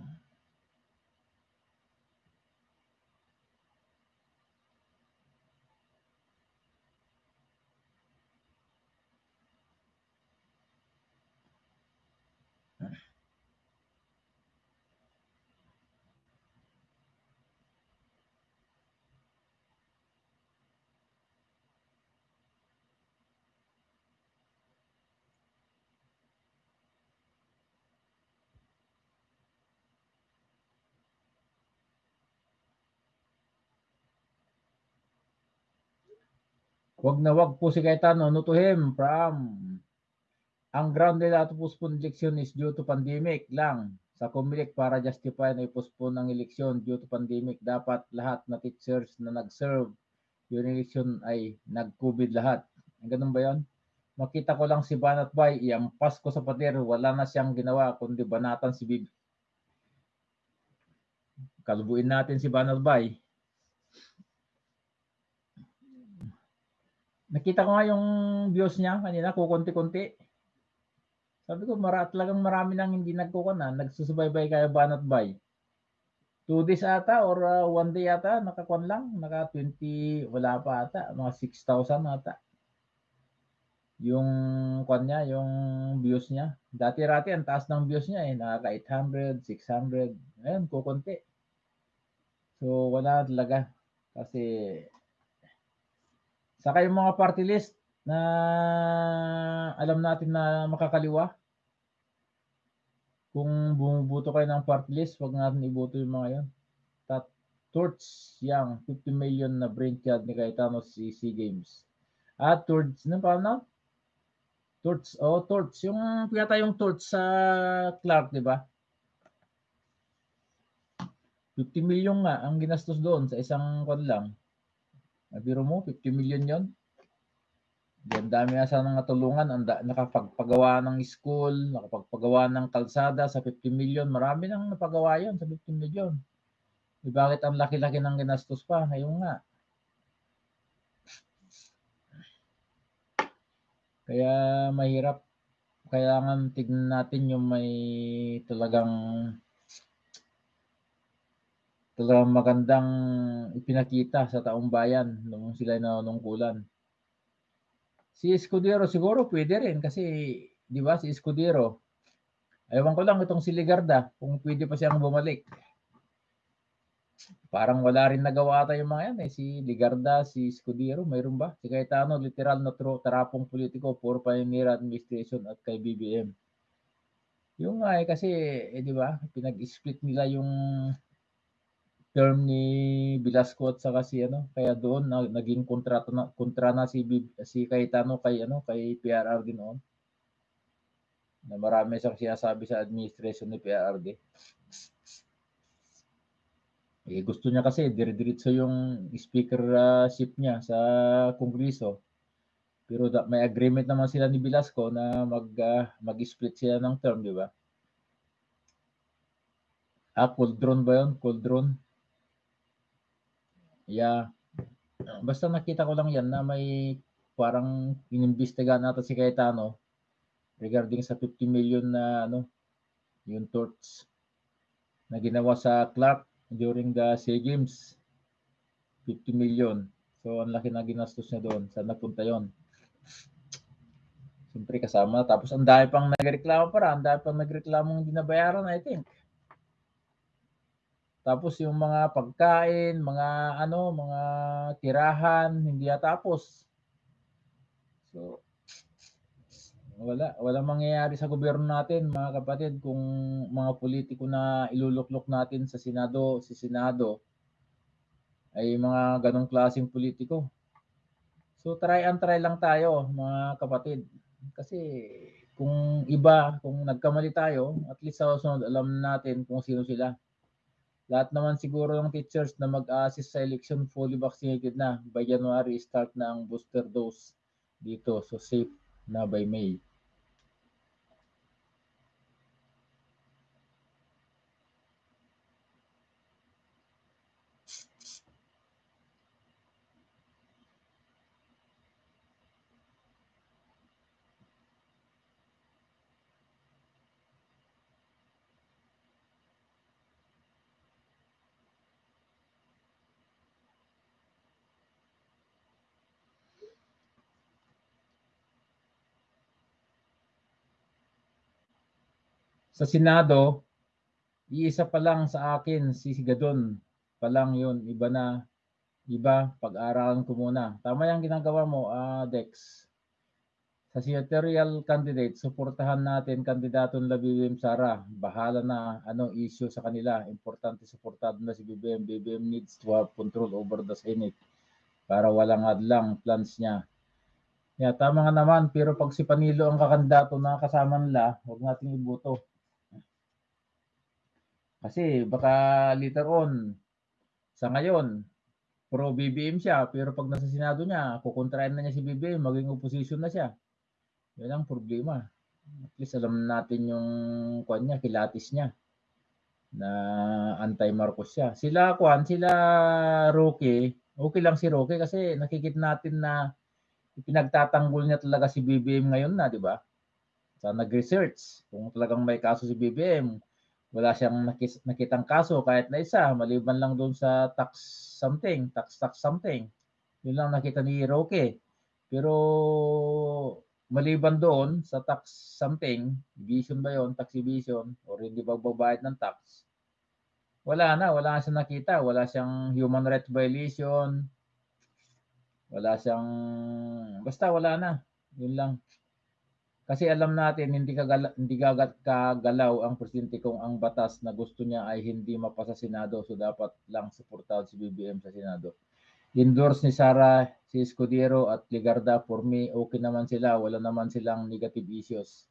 Wag na wag po si Cayetano, no to him from ang ground nila to postpone election is due to pandemic lang. Sa Comelec para justify na i-postpone ang eleksyon due to pandemic, dapat lahat na teachers na nag-serve yung election ay nag-COVID lahat. Ganun ba yon? Makita ko lang si Banat Bay, iampas ko sa pader, wala na siyang ginawa kundi banatan si Bib. Kalubuin natin si Banat Bay. Nakita ko nga yung views niya kanina, kukunti-kunti. Sabi ko, mara, talagang marami nang hindi nagkukuna, nagsusubaybay kaya banat bay. Two days ata or uh, one day ata, nakakuan lang, naka 20, wala pa ata, mga 6,000 ata. Yung kuan niya, yung views niya. Dati-rati, ang taas ng views niya eh, nakaka 800, 600, ayun, kukunti. So, wala talaga. Kasi, Saka yung mga party list na alam natin na makakaliwa. Kung bumubuto kayo ng party list, wag natin iboto yung mga yan. Tat Torch Yang, 50 million na brain child ni Cayetano si SEA Games. At Torch, ano pa na? Torch, oh Torch. Yung yata yung Torch sa Clark, di ba? 50 million nga ang ginastos doon sa isang kwan lang. Nabiro mo, 50 million yon. Yan dami na sana natulungan, ang nakapagpagawa ng school, nakapagpagawa ng kalsada sa 50 million. Marami nang napagawa yon sa 50 million. Eh, bakit ang laki-laki ng ginastos pa? Ngayon nga. Kaya mahirap. Kailangan tignan natin yung may talagang talagang magandang ipinakita sa taong bayan nung sila nanunungkulan. Si Escudero siguro pwede rin kasi 'di ba si Escudero Ewan ko lang itong si Ligarda, kung pwede pa siyang bumalik. Parang wala rin nagawa ata yung mga yan eh. Si Ligarda, si Scudero, mayroon ba? Si Cayetano, literal na tro, tarapong politiko, puro pioneer administration at kay BBM. Yung nga eh, kasi, eh, di ba, pinag-split nila yung term ni Velasco at saka si ano, kaya doon na, naging kontrata na, kontra na si, si Cayetano kay ano, kay PRRD noon. Na marami siyang sinasabi sa administration ni PRRD. Eh, gusto niya kasi dire-diretso yung speakership niya sa kongreso. Pero da, may agreement naman sila ni Velasco na mag ah, mag-split sila ng term, di ba? Ah, Coldron ba yun? Coldron? Yeah. Basta nakita ko lang yan na may parang inimbestigahan nata si Cayetano regarding sa 50 million na ano, yung torts na ginawa sa Clark during the SEA Games. 50 million. So, ang laki na ginastos niya doon. Saan napunta yon? Siyempre kasama. Tapos, ang dami pang nagreklamo para. Ang dami pang nagreklamo hindi nabayaran, I think. Tapos yung mga pagkain, mga ano, mga tirahan, hindi natapos. So, wala, wala mangyayari sa gobyerno natin, mga kapatid, kung mga politiko na iluluklok natin sa Senado, si Senado, ay mga ganong klaseng politiko. So, try and try lang tayo, mga kapatid. Kasi, kung iba, kung nagkamali tayo, at least sa susunod, alam natin kung sino sila lahat naman siguro ng teachers na mag-assist sa election fully vaccinated na. By January, start na ang booster dose dito. So, safe na by May. Sa Senado, iisa pa lang sa akin, si Gadon pa lang yun. Iba na, iba, pag-aralan ko muna. Tama yung ginagawa mo, ah, Dex. Sa senatorial candidate, suportahan natin kandidato nila BBM Sara. Bahala na anong issue sa kanila. Importante suportado na si BBM. BBM needs to have control over the Senate para walang hadlang plans niya. Yeah, tama nga naman. Pero pag si Panilo ang kakandidato na kasama nila, huwag nating iboto. Kasi baka later on, sa ngayon, pro BBM siya, pero pag nasa Senado niya, kukontrahin na niya si BBM, maging opposition na siya. Yan ang problema. At least alam natin yung kwan niya, kilatis niya na anti-Marcos siya. Sila kwan, sila Roque, okay lang si Roque kasi nakikita natin na pinagtatanggol niya talaga si BBM ngayon na, di ba? Sa nag-research, kung talagang may kaso si BBM, wala siyang nakis, nakitang kaso kahit na isa, maliban lang doon sa tax something, tax tax something. Yun lang nakita ni Roque. Pero maliban doon sa tax something, evasion ba yon tax evasion, or hindi ba babayad ng tax, wala na, wala siyang nakita, wala siyang human rights violation, wala siyang, basta wala na, yun lang. Kasi alam natin hindi kagala, hindi gagat kagalaw ang presidente kung ang batas na gusto niya ay hindi mapasa Senado so dapat lang suportado si BBM sa Senado. Endorse ni Sara si Escudero at Ligarda for me okay naman sila wala naman silang negative issues.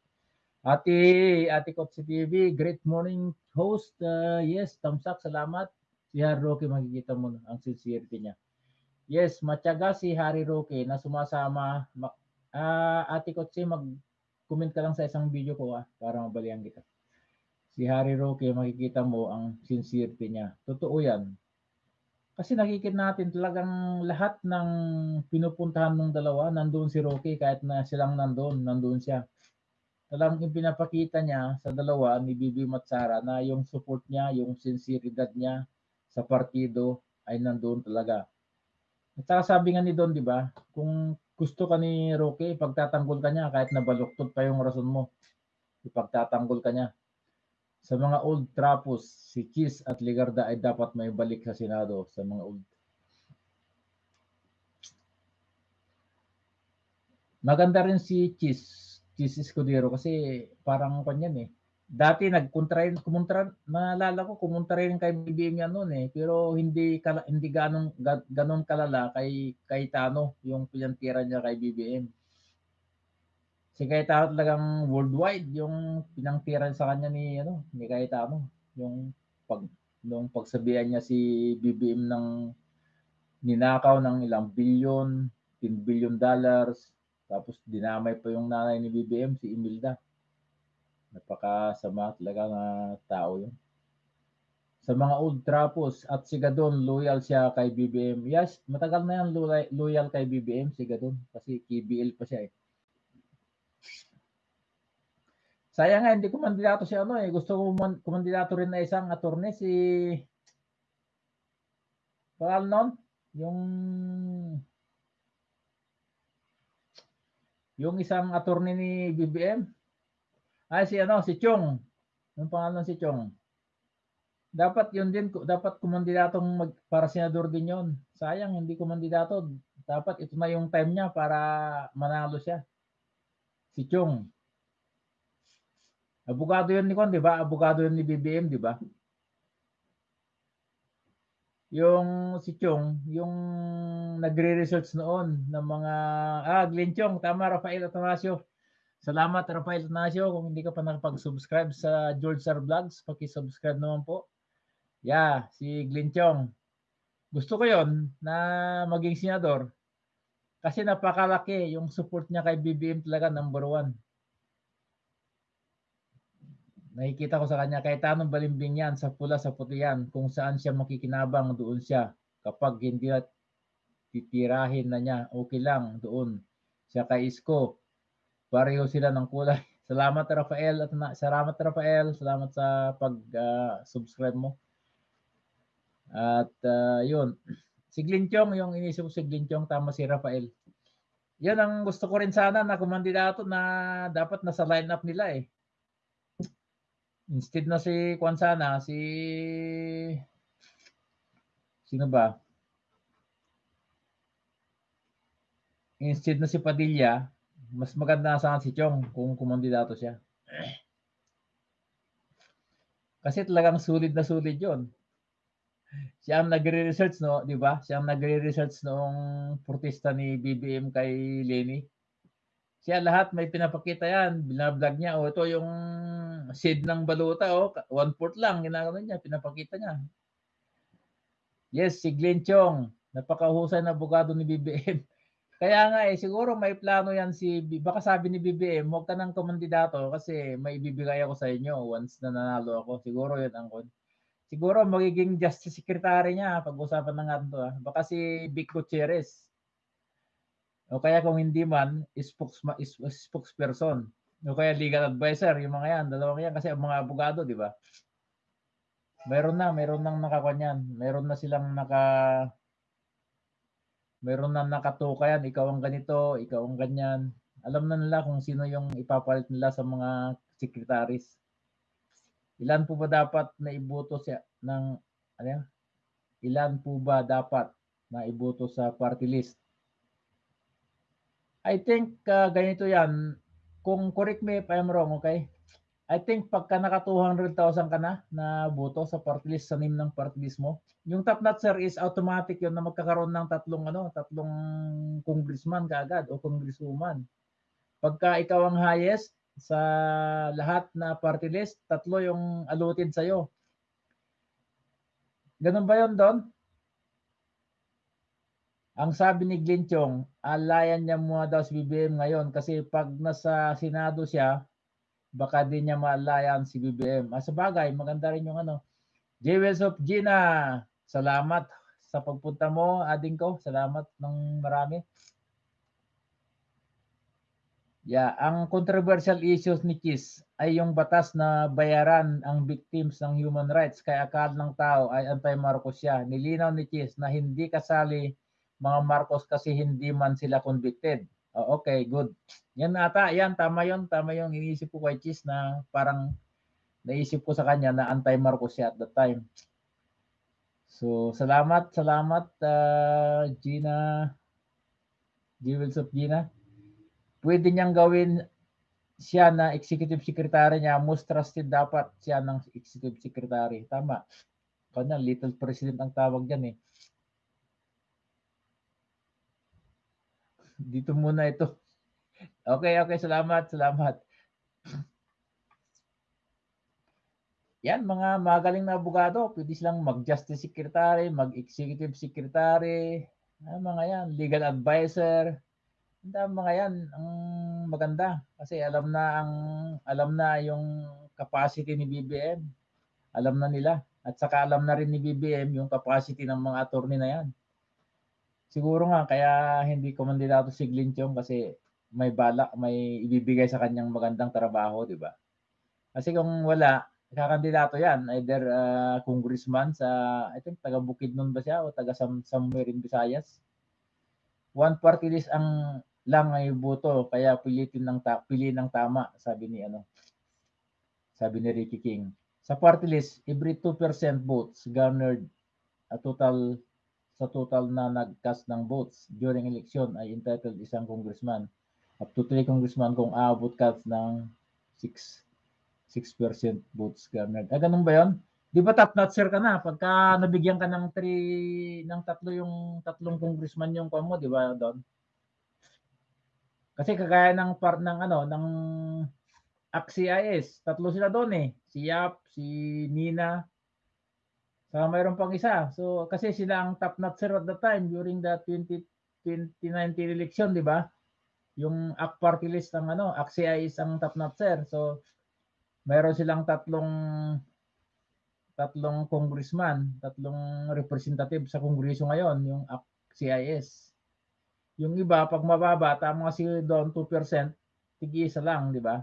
Ate, Ate Kotsi TV, great morning host. Uh, yes, up, salamat. Si Harry Roque, makikita mo ang sincerity niya. Yes, matyaga si Harry Roque na sumasama. Ma- Ah, Ate Kotsi, mag comment ka lang sa isang video ko ah, para mabalian kita. Si Harry Roque, makikita mo ang sincerity niya. Totoo yan. Kasi nakikita natin talagang lahat ng pinupuntahan ng dalawa, nandoon si Roque, kahit na silang nandoon, nandoon siya. Talagang pinapakita niya sa dalawa ni Bibi Matsara na yung support niya, yung sinceridad niya sa partido ay nandoon talaga. At saka sabi nga ni Don, di ba, kung gusto ka ni Roque, ipagtatanggol ka niya kahit nabaluktot pa yung rason mo. Ipagtatanggol ka niya. Sa mga old trapos, si Chis at Ligarda ay dapat may balik sa Senado sa mga old. Maganda rin si Chis, Chis Escudero kasi parang kanyan eh. Dati nagkontra rin, kumontra, naalala ko, kumontra rin kay BBM yan noon eh. Pero hindi, kala, hindi ganong, ga, ganon kalala kay, kay Tano, yung pinantira niya kay BBM. Si Cayetano talagang worldwide yung pinangtiran sa kanya ni ano ni Cayetano yung pag nung pagsabihan niya si BBM ng ninakaw ng ilang bilyon, 10 billion dollars, tapos dinamay pa yung nanay ni BBM si Imelda. Napakasama talaga na tao yun. Sa mga old trapos at si Gadon loyal siya kay BBM. Yes, matagal na yan loyal, kay BBM si Gadon kasi KBL pa siya eh. Sayang nga, hindi ko mandidato si ano eh. Gusto ko man- kumandidato rin na isang attorney si... Pangal nun? Yung... Yung isang attorney ni BBM. Ay, si ano, si Chong. Yung pangalan si Chong. Dapat yun din, dapat kumandidatong mag, para senador din yon. Sayang, hindi kumandidato. Dapat ito na yung time niya para manalo siya. Si Chong. Abogado yun ni Kon, di ba? Abogado yun ni BBM, di ba? Yung si Chong, yung nagre-research noon ng mga, ah, Glenn Chong, tama, Rafael Atanasio. Salamat, Rafael Atanasio. Kung hindi ka pa nakapag-subscribe sa George Sir Vlogs, paki-subscribe naman po. Yeah, si Glenn Chong. Gusto ko yon na maging senador kasi napakalaki yung support niya kay BBM talaga number one nakikita ko sa kanya kahit anong balimbing yan sa pula sa puti yan kung saan siya makikinabang doon siya kapag hindi titirahin na niya okay lang doon siya kay Isko pareho sila ng kulay. Salamat Rafael at na, salamat Rafael. Salamat sa pag ah, subscribe mo. At ah, yun. Si Glinchong yung inisip ko si Glinchong tama si Rafael. Yan ang gusto ko rin sana na kumandidato na dapat nasa lineup nila eh. Instead na si Kwan sana, si... Sino ba? Instead na si Padilla, mas maganda sana si Chong kung kumandidato siya. Kasi talagang sulit na sulit yon. Siya ang nagre-research, no? Di ba? Siya ang nagre-research noong protesta ni BBM kay Lenny. Siya lahat may pinapakita yan. Binablog niya. O ito yung seed ng baluta. O, one fourth lang. Ginagawa niya. Pinapakita niya. Yes, si Glenn Chong. Napakahusay na abogado ni BBM. Kaya nga eh, siguro may plano yan si, baka sabi ni BBM, huwag ka ng kumandidato kasi may ibibigay ako sa inyo once na nanalo ako. Siguro yun ang kon. Siguro magiging justice secretary niya pag-usapan na nga ito. Ah. Baka si Vic Gutierrez. O kaya kung hindi man, spokesma, spokesperson. O kaya legal advisor, yung mga yan, dalawang yan kasi mga abogado, di ba? Meron na, meron nang nakakanyan. Meron na silang naka meron na nakatuka yan, ikaw ang ganito, ikaw ang ganyan. Alam na nila kung sino yung ipapalit nila sa mga secretaries. Ilan po ba dapat na iboto siya ng ano yan? Ilan po ba dapat na iboto sa party list? I think uh, ganito yan. Kung correct me if I'm wrong, okay? I think pagka naka 200,000 ka na na boto sa party list sa name ng party list mo, yung top notch sir is automatic yun na magkakaroon ng tatlong ano, tatlong congressman kaagad o congresswoman. Pagka ikaw ang highest sa lahat na party list, tatlo yung allotted sa'yo. Ganun ba yun, Don? Ang sabi ni Glenn alayan niya muna daw si BBM ngayon kasi pag nasa Senado siya, baka din niya maalayan si BBM. Ah, sa bagay, maganda rin yung ano. Jewels of Gina, salamat sa pagpunta mo, ading ko. Salamat ng marami. Yeah, ang controversial issues ni Kiss ay yung batas na bayaran ang victims ng human rights kaya akal ng tao ay anti-Marcos siya. Nilinaw ni Kiss na hindi kasali mga Marcos kasi hindi man sila convicted. Oh, okay, good. Yan ata, yan, tama yon tama yung iniisip ko kay Cheese na parang naisip ko sa kanya na anti-Marcos siya at that time. So, salamat, salamat, ah, Gina, Jewels of Gina. Pwede niyang gawin siya na executive secretary niya, most trusted dapat siya ng executive secretary. Tama. Kanya, little president ang tawag dyan eh. Dito muna ito. Okay, okay. Salamat, salamat. Yan, mga magaling na abogado, pwede silang mag-justice secretary, mag-executive secretary, ah, mga yan, legal advisor. Ang mga yan, ang maganda kasi alam na ang alam na yung capacity ni BBM. Alam na nila at saka alam na rin ni BBM yung capacity ng mga attorney na yan. Siguro nga kaya hindi ko mandidato si Glinchong kasi may balak, may ibibigay sa kanyang magandang trabaho, di ba? Kasi kung wala, kakandidato yan, either uh, congressman sa, I think, taga Bukidnon ba siya o taga some, somewhere in Visayas. One party list ang lang ay boto, kaya pilitin ng ta, pili ng tama, sabi ni ano, sabi ni Ricky King. Sa party list, every 2% votes garnered a total sa total na nag-cast ng votes during election ay entitled isang congressman. Up to 3 congressman kung aabot ka ng 6 6% votes garnered. Ah, ganun ba 'yon? Di ba top notcher ka na pagka nabigyan ka ng 3 ng tatlo yung tatlong congressman yung kuha mo, di ba, Don? Kasi kagaya ng part ng ano, ng ACCIS, tatlo sila doon eh. Si Yap, si Nina, saka mayroon pang isa. So, kasi sila ang top notcher at the time during the 20, 2019 election, di ba? Yung AK party list ng ano, ACCIS ang top notcher. So, mayroon silang tatlong tatlong congressman, tatlong representative sa kongreso ngayon, yung CIS. Yung iba, pag mababa, tama si doon 2%, tig-isa lang, di ba?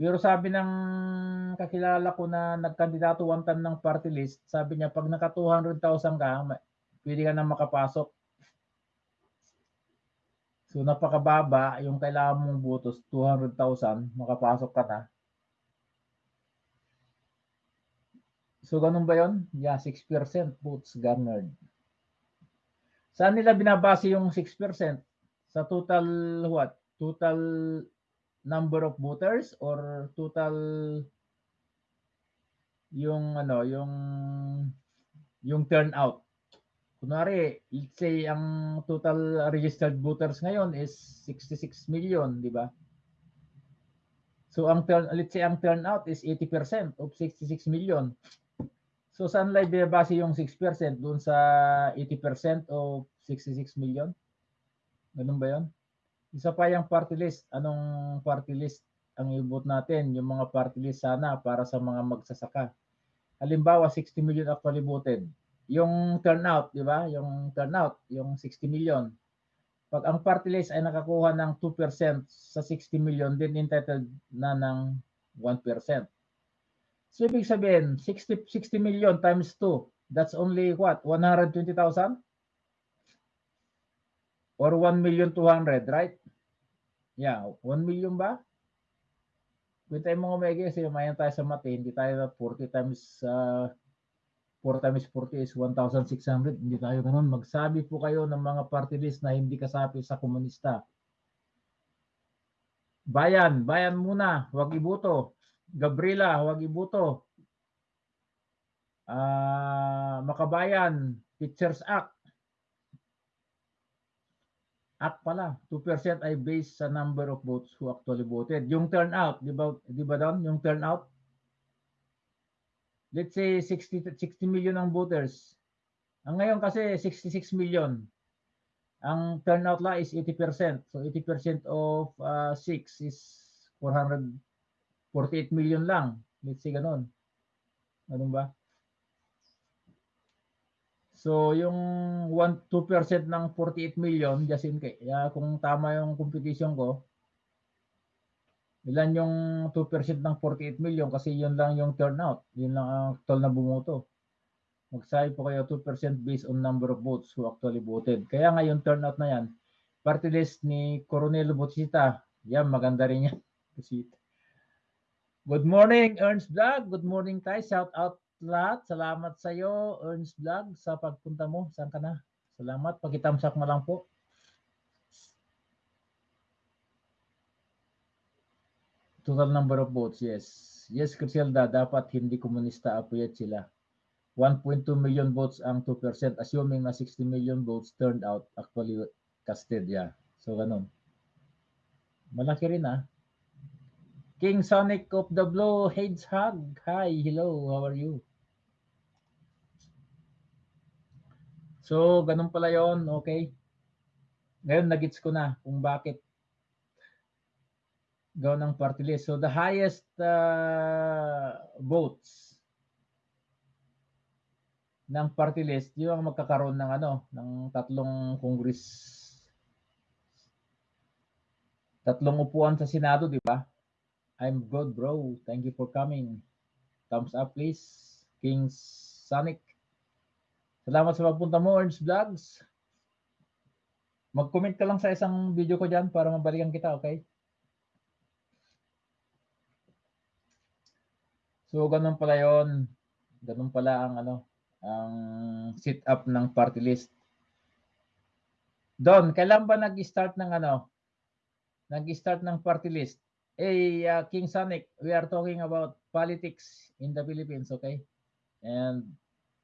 Pero sabi ng kakilala ko na nagkandidato one time ng party list, sabi niya pag naka 200,000 ka, pwede ka na makapasok. So napakababa, yung kailangan mong butos 200,000, makapasok ka na. So ganun ba 'yon? Yeah, 6% votes garnered. Saan nila binabase yung 6%? Sa total what? Total number of voters or total yung ano, yung yung turnout. Kunwari, let's say ang total registered voters ngayon is 66 million, di ba? So ang turn let's say ang turnout is 80% of 66 million. So saan lang binabase yung 6% doon sa 80% of 66 million? Ganun ba 'yon? Isa pa yung party list. Anong party list ang ibot natin? Yung mga party list sana para sa mga magsasaka. Halimbawa, 60 million actually voted. Yung turnout, di ba? Yung turnout, yung 60 million. Pag ang party list ay nakakuha ng 2% sa 60 million, then entitled na ng 1%. So, ibig sabihin, 60, 60 million times 2, that's only what? 120,000? Or 1 million 200, right? Yeah, 1 million ba? Kung tayo mga may kasi mayan tayo sa mati, hindi tayo 40 times uh, 4 times 40 is 1,600. Hindi tayo ganun. Magsabi po kayo ng mga party list na hindi kasapi sa komunista. Bayan, bayan muna, wag ibuto. Gabriela, wag ibuto. Uh, Makabayan, Teachers Act. Act pala, 2% ay based sa number of votes who actually voted. Yung turnout, di ba, di ba doon? Yung turnout, let's say 60, 60 million ang voters. Ang ngayon kasi 66 million. Ang turnout la is 80%. So 80% of uh, 6 is 448 million lang. Let's say ganun. Ganun ba? So yung 1 2% ng 48 million just in kung tama yung competition ko, ilan yung 2% ng 48 million kasi yun lang yung turnout. Yun lang ang total na bumoto. Magsabi po kayo 2% based on number of votes who actually voted. Kaya nga yung turnout na yan, party list ni Coronel Botita, yan maganda rin yan. Good morning, Ernst Vlog. Good morning tayo. Shout out lahat. Salamat sa iyo, Ernst Vlog, sa pagpunta mo. Saan ka na? Salamat. Pakitamsak mo lang po. Total number of votes, yes. Yes, Criselda, dapat hindi komunista apuyat sila. 1.2 million votes ang 2%, assuming na 60 million votes turned out, actually casted, yeah. So, ganun. Malaki rin ah. King Sonic of the Blue, Heads Hug. Hi, hello, how are you? So, ganun pala yon okay. Ngayon, nagits ko na kung bakit gawin ng party list. So, the highest uh, votes ng party list, yung ang magkakaroon ng ano, ng tatlong congress tatlong upuan sa Senado, di ba? I'm good, bro. Thank you for coming. Thumbs up, please. King Sonic. Salamat sa pagpunta mo, Ernst Vlogs. Mag-comment ka lang sa isang video ko dyan para mabalikan kita, okay? So, ganun pala yon. Ganun pala ang ano, ang sit up ng party list. Don, kailan ba nag-start ng ano? Nag-start ng party list? Hey, uh, King Sonic, we are talking about politics in the Philippines, okay? And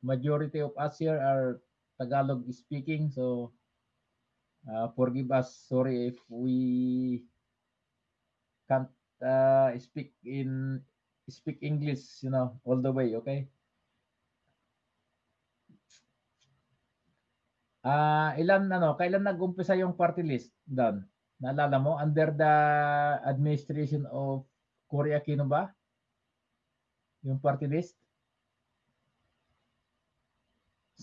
majority of us here are Tagalog speaking, so uh, forgive us. Sorry if we can't uh, speak in speak English, you know, all the way, okay? Ah, ilan ano, kailan nag-umpisa yung party list, Don? Naalala mo under the administration of Cory Aquino ba? Yung party list?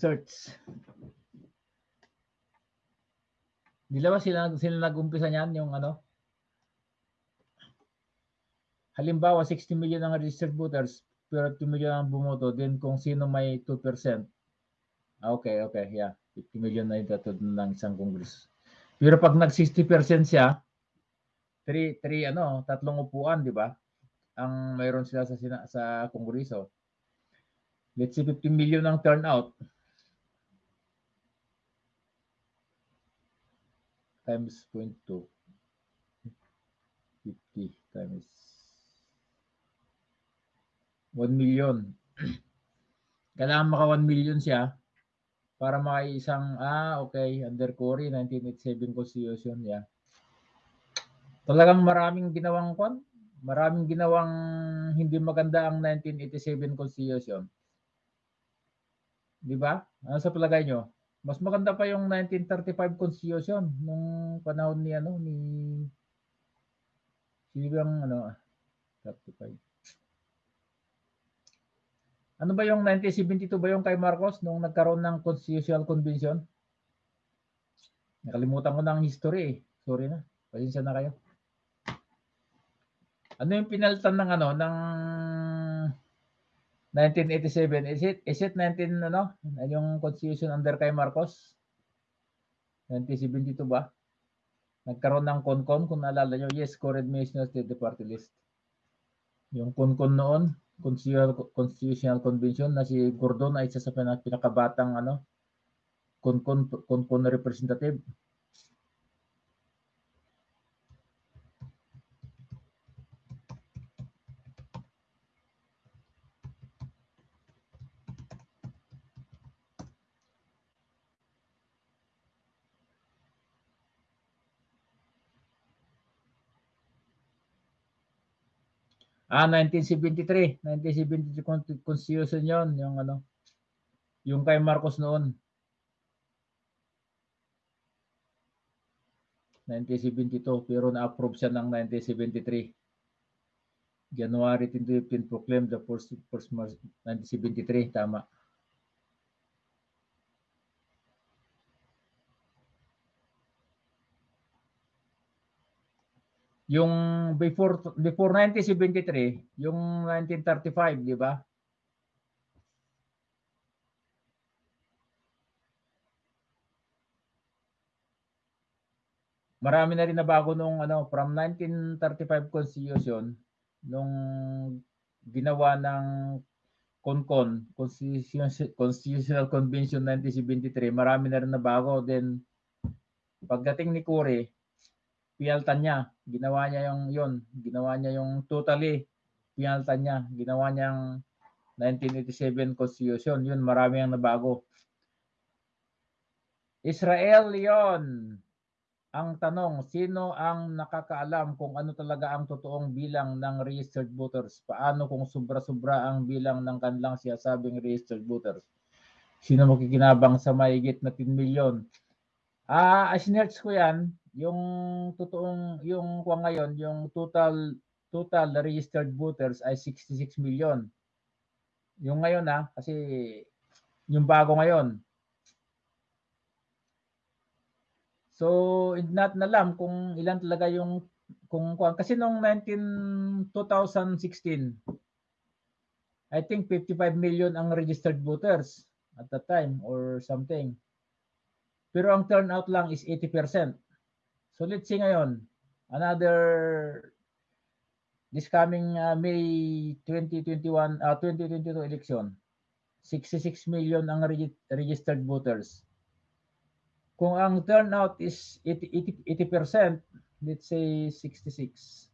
Search. Di ba sila, sila nag-umpisa niyan yung ano? Halimbawa, 60 million ang registered voters, pero 2 million ang bumoto, then kung sino may 2%. Ah, Okay, okay, yeah. 50 million na yung tatod ng isang congress. Pero pag nag 60% siya, 3 3 ano, tatlong upuan, di ba? Ang mayroon sila sa sina, sa kongreso. Let's say 50 million ang turnout. Times 0.2. 50 times 1 million. Kailangan maka 1 million siya para may isang, ah, okay, under Cory, 1987 Constitution, yeah. Talagang maraming ginawang kwan, maraming ginawang hindi maganda ang 1987 Constitution. Di ba? Ano sa palagay nyo? Mas maganda pa yung 1935 Constitution nung panahon ni ano ni sino bang ano 35 ano ba yung 1972 ba yung kay Marcos nung nagkaroon ng Constitutional Convention? Nakalimutan ko na ang history eh. Sorry na. Pasensya na kayo. Ano yung pinalitan ng ano ng 1987? Is it is it 19 ano? Yung Constitution under kay Marcos? 1972 ba? Nagkaroon ng CONCON kung naalala nyo. Yes, core administration state the party list. Yung CONCON noon, Constitutional, Constitutional Convention na si Gordon ay isa sa pinak- pinakabatang ano konkon na representative. Ah, 1973. 1973 con- Constitution yon yung ano, yung kay Marcos noon. 1972, pero na-approve siya ng 1973. January 2015 proclaimed the first, first March 1973, tama. Yung before before 1973, yung 1935, di ba? Marami na rin na bago nung ano from 1935 Constitution nung ginawa ng CONCON, Constitution, Constitutional Convention 1973, marami na rin na bago. Then, pagdating ni Cory, pinaltan niya. Ginawa niya yung yun. Ginawa niya yung totally pinaltan niya. Ginawa niyang 1987 Constitution. Yun, marami ang nabago. Israel yon ang tanong, sino ang nakakaalam kung ano talaga ang totoong bilang ng registered voters? Paano kung sobra-sobra ang bilang ng kanilang siyasabing registered voters? Sino makikinabang sa mahigit na 10 million? Ah, uh, sinerch ko yan, yung totoong, yung kwa ngayon, yung total total registered voters ay 66 million. Yung ngayon ah, kasi yung bago ngayon, So, not nalam kung ilan talaga yung kung kung kasi nung 19 2016 I think 55 million ang registered voters at that time or something. Pero ang turnout lang is 80%. So let's say ngayon, another this coming uh, May 2021 uh, 2022 election, 66 million ang reg registered voters. Kung ang turnout is 80, 80%, let's say 66.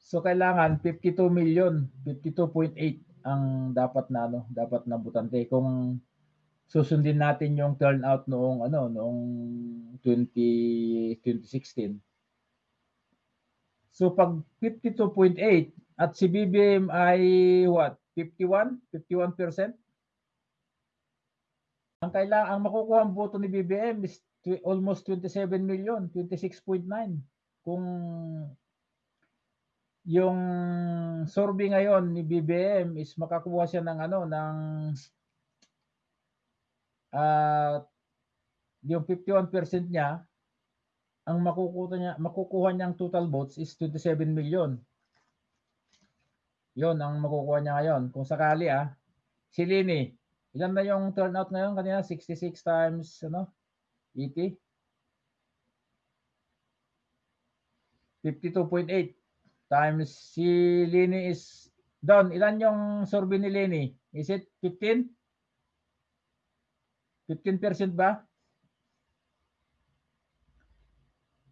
So kailangan 52 million, 52.8 ang dapat na ano, dapat na butante kung susundin natin yung turnout noong ano, noong 20 2016. So pag 52.8 at si BBM ay what? 51, 51%. Ang kailangan ang makukuha ang boto ni BBM is almost 27 million, 26.9. Kung yung survey ngayon ni BBM is makakuha siya ng ano ng uh, yung 51% niya ang makukuha niya makukuha niyang total votes is 27 million. Yon ang makukuha niya ngayon. Kung sakali ah, si Lini, ilan na yung turnout ngayon kanina? 66 times ano? 80? 52.8 times si Lini is Don, ilan yung survey ni Lini? Is it 15? 15% ba?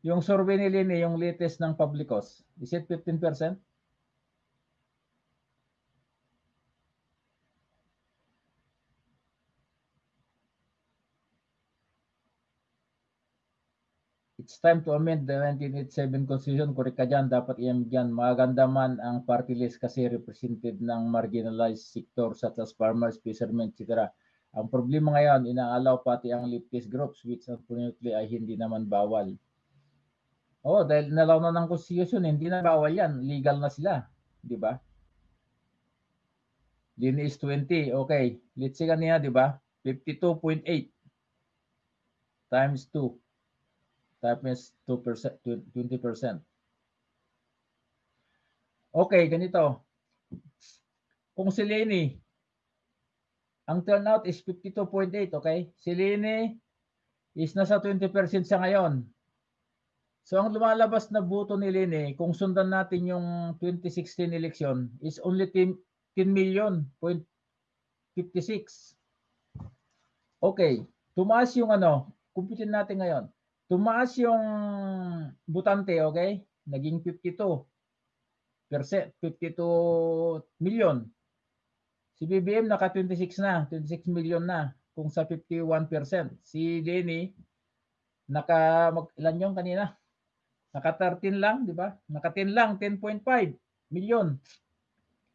Yung survey ni Lini, yung latest ng Publicos, is it 15%? It's time to amend the 1987 Constitution. Correct ka dyan, dapat i-amend yan. Man ang party list kasi represented ng marginalized sector such as farmers, fishermen, etc. Ang problema ngayon, inaalaw pati ang leftist groups which unfortunately ay hindi naman bawal. Oh, dahil nalaw na ng Constitution, hindi na bawal yan. Legal na sila. Di ba? Linis 20. Okay. Let's see kanina, di ba? 52.8 times 2 times 2%, 20%. Okay, ganito. Kung si Lenny, ang turnout is 52.8, okay? Si Lenny is nasa 20% sa ngayon. So ang lumalabas na boto ni Lenny, kung sundan natin yung 2016 election, is only 10, 10 million, point 56. Okay, tumaas yung ano, kumpitin natin ngayon tumaas yung butante, okay? Naging 52 percent, 52 million. Si BBM naka 26 na, 26 million na kung sa 51%. Si Denny naka mag, ilan yung kanina? Naka 13 lang, di ba? Naka 10 lang, 10.5 million.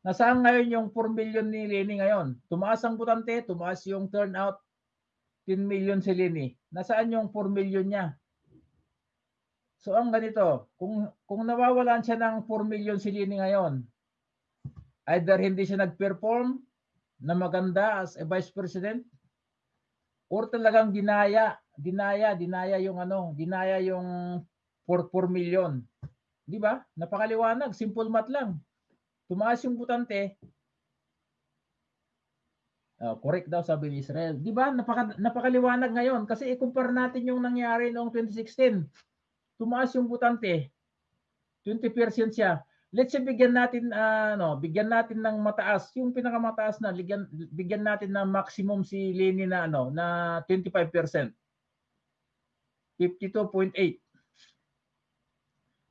Nasaan ngayon yung 4 million ni Lenny ngayon? Tumaas ang butante, tumaas yung turnout 10 million si Lenny. Nasaan yung 4 million niya? So ang ganito, kung kung nawawalan siya ng 4 million si Lini ngayon, either hindi siya nag-perform na maganda as a vice president or talagang dinaya, dinaya, dinaya yung ano, dinaya yung 4, 4 million. 'Di ba? Napakaliwanag, simple math lang. Tumaas yung butante. Ah, correct daw sabi ni Israel. Di ba? Napaka, napakaliwanag ngayon kasi i-compare natin yung nangyari noong 2016. Tumaas yung butante. 20% siya. Let's say bigyan natin ah, ano, bigyan natin ng mataas, yung pinakamataas na bigyan bigyan natin ng maximum si Leni na ano, na 25%. 52.8.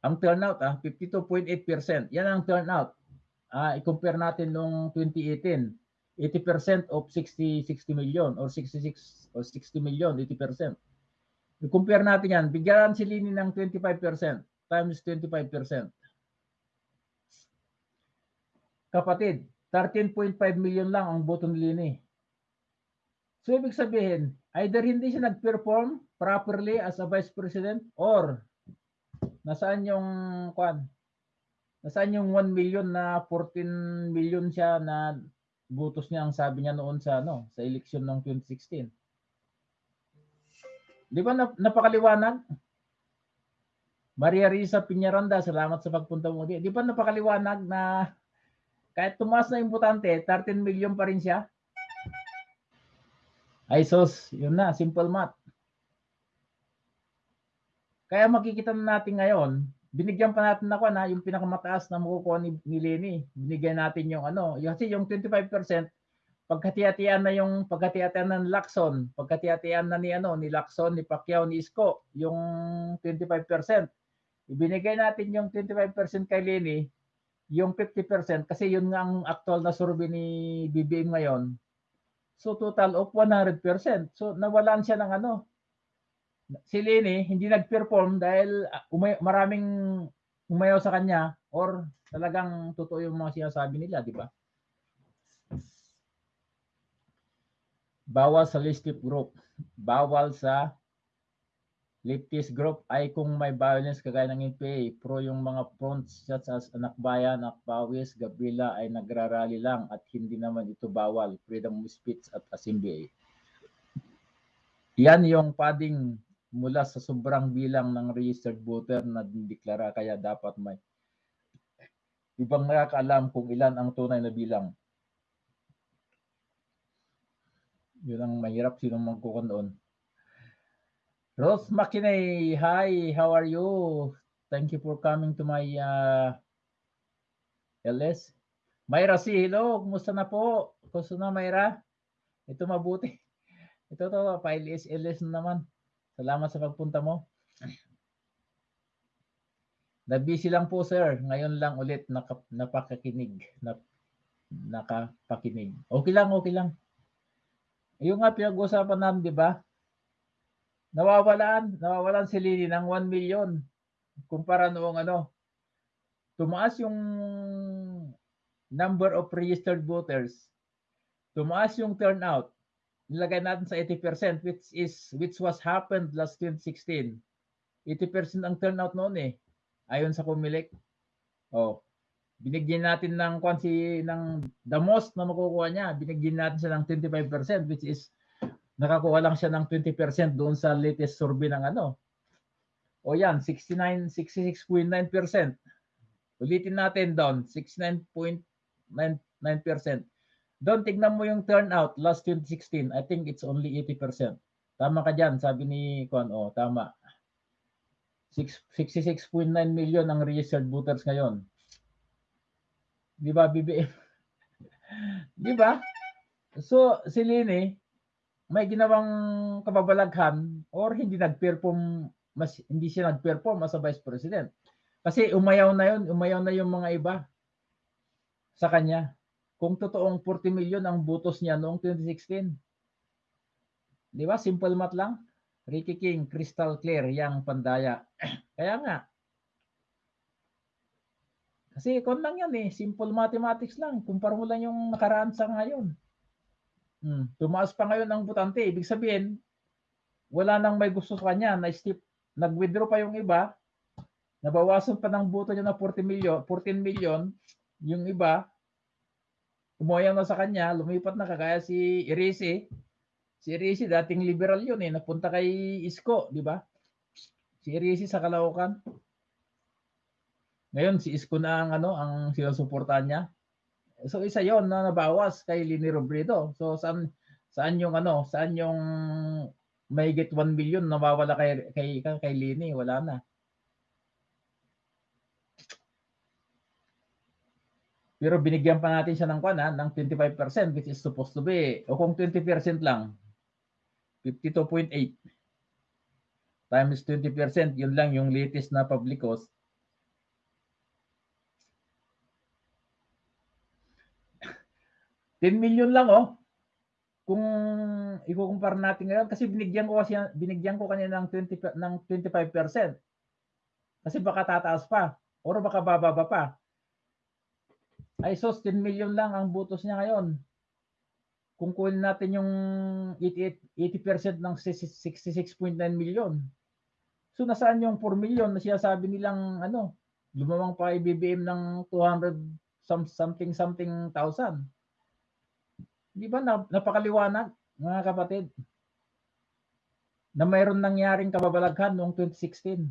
Ang turnout ah, 52.8%. Yan ang turnout. Ah, i-compare natin nung 2018. 80% of 60 60 million or 66 or 60 million, 80%. I-compare natin yan. Bigyan si Lini ng 25% times 25%. Kapatid, 13.5 million lang ang boto ni Lini. So, ibig sabihin, either hindi siya nag-perform properly as a vice president or nasaan yung kwan? Nasaan yung 1 million na 14 million siya na butos niya ang sabi niya noon sa ano, sa eleksyon ng 2016. Di ba nap- napakaliwanag? Maria Risa Piñaranda, salamat sa pagpunta mo. Di, di ba napakaliwanag na kahit tumaas na yung butante, 13 million pa rin siya? Ay sos, yun na, simple math. Kaya makikita na natin ngayon, binigyan pa natin ako na yung pinakamataas na makukuha ni, ni Lenny. Binigyan natin yung ano, kasi yung 25%, pagkati-hatian na yung pagkati-hatian ng Lacson, pagkati-hatian na ni ano, ni Lacson, ni Pacquiao, ni Isko, yung 25%. Ibinigay natin yung 25% kay Lenny, yung 50% kasi yun nga ang actual na survey ni BBM ngayon. So total of 100%. So nawalan siya ng ano, si Lenny hindi nag-perform dahil ah, umay, maraming umayaw sa kanya or talagang totoo yung mga sinasabi nila, di ba? Bawal sa leftist group. Bawal sa leftist group ay kung may violence kagaya ng NPA. Pro yung mga fronts such as Anak Bayan, Akpawis, Gabriela ay nagrarally lang at hindi naman ito bawal. Freedom of speech at assembly. Yan yung padding mula sa sobrang bilang ng registered voter na dideklara kaya dapat may ibang nakakaalam kung ilan ang tunay na bilang. Yun ang mahirap sino magkukan doon. Rose Makinay, hi, how are you? Thank you for coming to my uh, LS. Myra C, hello, kumusta na po? Kumusta na Myra? Ito mabuti. Ito to, pa-LS, LS na naman. Salamat sa pagpunta mo. Na-busy lang po sir. Ngayon lang ulit naka, napakakinig. Nap, nakapakinig. Okay lang, okay lang. Yung nga pinag-usapan namin, di ba? Nawawalan, nawawalan si Lini ng 1 million. Kumpara noong ano, tumaas yung number of registered voters. Tumaas yung turnout nilagay natin sa 80% which is which was happened last 2016. 80% ang turnout noon eh. Ayon sa Comelec. Oh. Binigyan natin ng kwansi ng the most na makukuha niya, binigyan natin siya ng 25% which is nakakuha lang siya ng 20% doon sa latest survey ng ano. O yan, 69 66.9%. Ulitin natin doon, 69.99%. Doon, tignan mo yung turnout last 2016. I think it's only 80%. Tama ka dyan, sabi ni Kwan. Oh, tama. Six- 66.9 million ang registered voters ngayon. Di ba, BBM? Di ba? So, si Lini, may ginawang kababalaghan or hindi nag-perform, mas, hindi siya nag-perform as a vice president. Kasi umayaw na yun, umayaw na yung mga iba sa kanya kung totoong 40 million ang butos niya noong 2016. Di ba? Simple math lang. Ricky King, crystal clear, yang pandaya. Kaya nga. Kasi kon lang yan eh. Simple mathematics lang. Kumpara mo lang yung nakaraan sa ngayon. Hmm. Tumaas pa ngayon ang butante. Ibig sabihin, wala nang may gusto sa kanya. Na step, nag-withdraw pa yung iba. Nabawasan pa ng buto niya na 40 million, 14 million. Yung iba, umoyaw na sa kanya, lumipat na kagaya si Irisi. Si Irisi, dating liberal yun eh, napunta kay Isko, di ba? Si Irisi sa Caloocan. Ngayon, si Isko na ang, ano, ang sinusuportahan niya. So isa 'yon na nabawas kay Lini Robredo. So saan saan yung ano, saan yung mahigit 1 million nawawala kay kay kay Lini, wala na. Pero binigyan pa natin siya ng kuwan, ah, ng 25% which is supposed to be o kung 20% lang 52.8 times 20%, yun lang yung latest na public cost. $10 million lang oh. Kung ikukumpara natin ngayon kasi binigyan ko kasi binigyan ko kanina ng 20 pe- ng 25%. Kasi baka tataas pa or baka bababa pa. Ay sos 10 million lang ang butos niya ngayon. Kung kunin natin yung 88 80% ng 66.9 million. So nasaan yung 4 million na sinasabi nilang ano, lumamang pa IBBM ng 200 some, something something thousand. Di ba na, napakaliwanag mga kapatid? Na mayroon nangyaring kababalaghan noong 2016.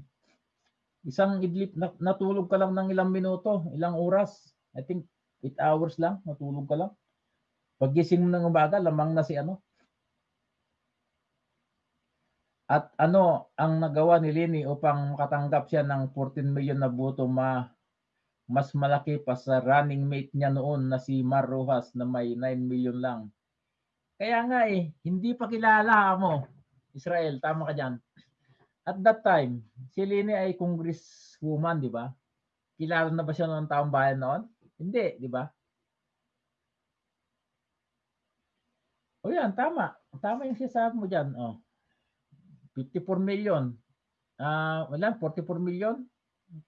Isang idlip na, natulog ka lang ng ilang minuto, ilang oras. I think 8 hours lang, natulog ka lang. Paggising mo ng umaga, lamang na si ano. At ano ang nagawa ni Lini upang makatanggap siya ng 14 million na boto ma mas malaki pa sa running mate niya noon na si Mar Rojas na may 9 million lang. Kaya nga eh, hindi pa kilala mo, Israel, tama ka dyan. At that time, si Lini ay congresswoman, di ba? Kilala na ba siya ng taong bayan noon? Hindi, di ba? O yan, tama. Tama yung sinasabi mo dyan. Oh. 54 million. Ah, wala, 44 million.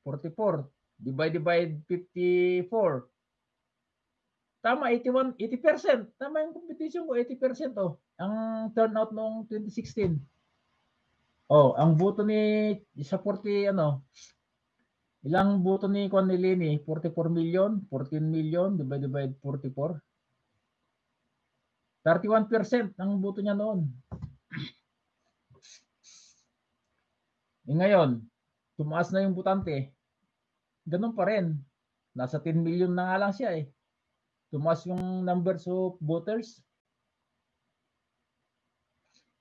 44. Divide divide 54. Tama, 81, 80%. Tama yung competition ko, 80% oh. Ang turnout noong 2016. Oh, ang boto ni sa 40 ano, ilang boto ni Juan Lini? 44 million, 14 million divide divide 44. 31% ang boto niya noon. E ngayon, tumaas na yung butante. Ganun pa rin. Nasa 10 million na nga lang siya eh. Tumaas yung numbers of voters.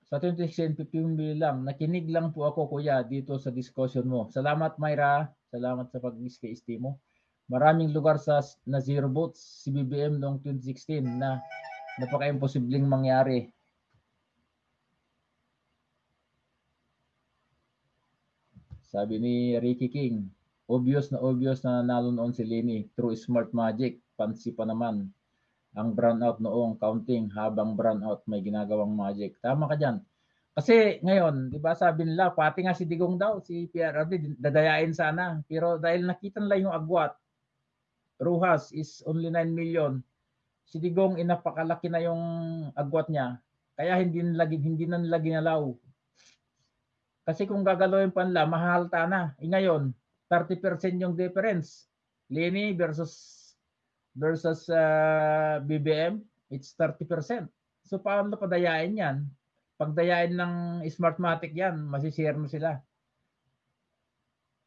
Sa 2016, 15 million lang. Nakinig lang po ako kuya dito sa discussion mo. Salamat Myra. Salamat sa pag-discuss mo. Maraming lugar sa na zero votes si BBM noong 2016 na napaka-imposibleng mangyari. Sabi ni Ricky King, obvious na obvious na nanalo noon si Lini through smart magic. Pansi pa naman ang brownout noong counting habang brownout may ginagawang magic. Tama ka dyan. Kasi ngayon, di ba sabi nila, pati nga si Digong daw, si PRRD, dadayain sana. Pero dahil nakita nila yung agwat, Ruhas is only 9 million. Si Digong, inapakalaki na yung agwat niya. Kaya hindi nila, hindi na nila ginalaw. Kasi kung gagalawin pa nila, mahalta na. E ngayon, 30% yung difference. Lini versus versus uh, BBM, it's 30%. So paano padayain yan? Pagdayain ng Smartmatic yan, masishare mo sila.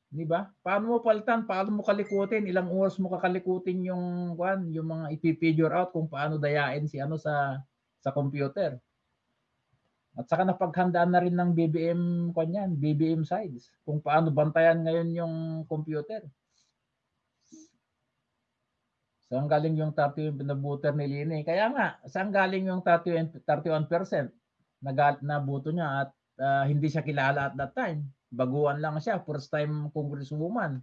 Di ba? Paano mo palitan? Paano mo kalikutin? Ilang oras mo kakalikutin yung kwan, yung mga ipipigure out kung paano dayain si ano sa sa computer. At saka napaghandaan na rin ng BBM kwan yan, BBM sides. Kung paano bantayan ngayon yung computer. Saan galing yung 30 na buter ni Lini? Kaya nga, saan galing yung 30, 31% na, na niya at uh, hindi siya kilala at that time. Baguhan lang siya, first time congresswoman.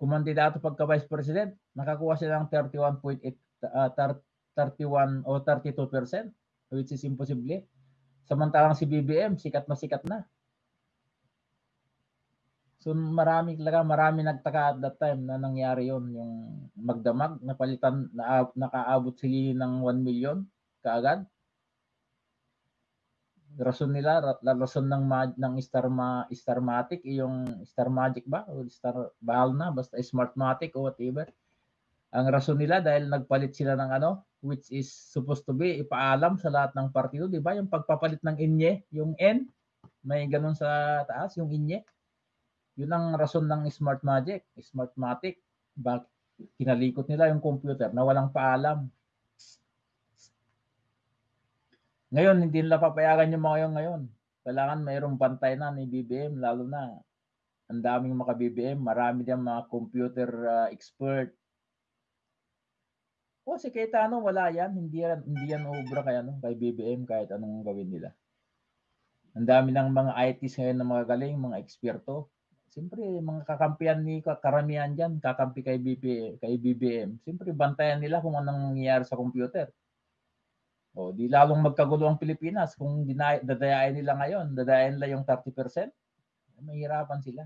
Kumandidato pagka vice president, nakakuha siya ng 31.8 uh, 31 o 32% which is imposible. Samantalang si BBM, sikat na sikat na. So marami talaga, marami nagtaka at that time na nangyari yon yung magdamag, napalitan, na, nakaabot sila ng 1 million kaagad. Rason nila, ra- rason ng ng Starma, Starmatic, yung Star Magic ba? O Star Bahal na, basta Smartmatic o whatever. Ang rason nila dahil nagpalit sila ng ano, which is supposed to be ipaalam sa lahat ng partido, di ba? Yung pagpapalit ng inye, yung N, may ganun sa taas, yung inye. Yun ang rason ng Smart Magic, Smartmatic. Bak kinalikot nila yung computer na walang paalam. Ngayon, hindi nila papayagan yung mga yun ngayon. Kailangan mayroong bantay na ni BBM, lalo na ang daming mga BBM, marami din mga computer ah, expert. O si Cayetano, wala yan. Hindi yan, hindi yan obra kay, ano, kay BBM kahit anong gawin nila. Ang dami ng mga ITs ngayon na mga galing, mga eksperto. Siyempre, mga kakampihan ni karamihan dyan, kakampi kay, BP, kay BBM. Siyempre, bantayan nila kung anong nangyayari sa computer. O, di lalong magkagulo ang Pilipinas. Kung dadayain nila ngayon, dadayain nila yung 30%, mahirapan sila.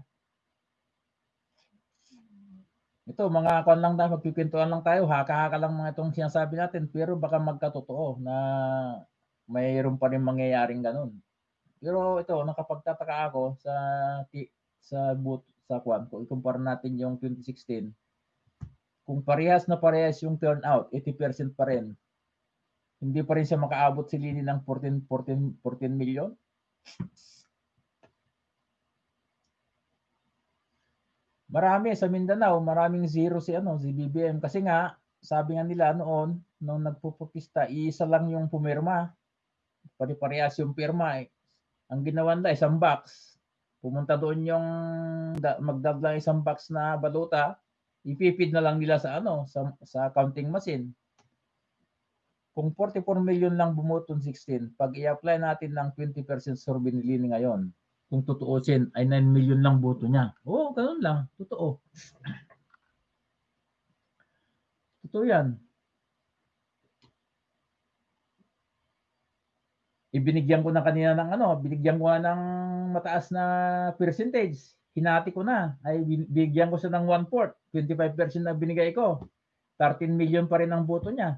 Ito, mga kwan lang tayo, magpipintuan lang tayo, haka-haka lang mga itong sinasabi natin, pero baka magkatotoo na mayroon pa rin mangyayaring ganun. Pero ito, nakapagtataka ako sa sa boot sa kwan ko, ikumpara natin yung 2016. Kung parehas na parehas yung turnout, 80% pa rin. Hindi pa rin siya makaabot si Lini ng 14 14 14 million. Marami sa Mindanao, maraming zero si ano, si BBM kasi nga sabi nga nila noon nung nagpupukista, isa lang yung pumirma. Pare-parehas yung pirma. Eh. Ang ginawa nila isang box. Pumunta doon yung da- magdab lang isang box na baluta, ipipid na lang nila sa ano, sa, sa counting machine. Kung 44 million lang bumoto ng 16, pag i-apply natin ng 20% survey ngayon, kung tutuusin, ay 9 million lang boto niya. Oo, ganun lang. Totoo. Totoo yan. Ibinigyan ko na kanina ng ano, binigyan ko na ng mataas na percentage. Hinati ko na. Ay bin- bigyan ko siya ng 1/4. 25% na binigay ko. 13 million pa rin ang boto niya.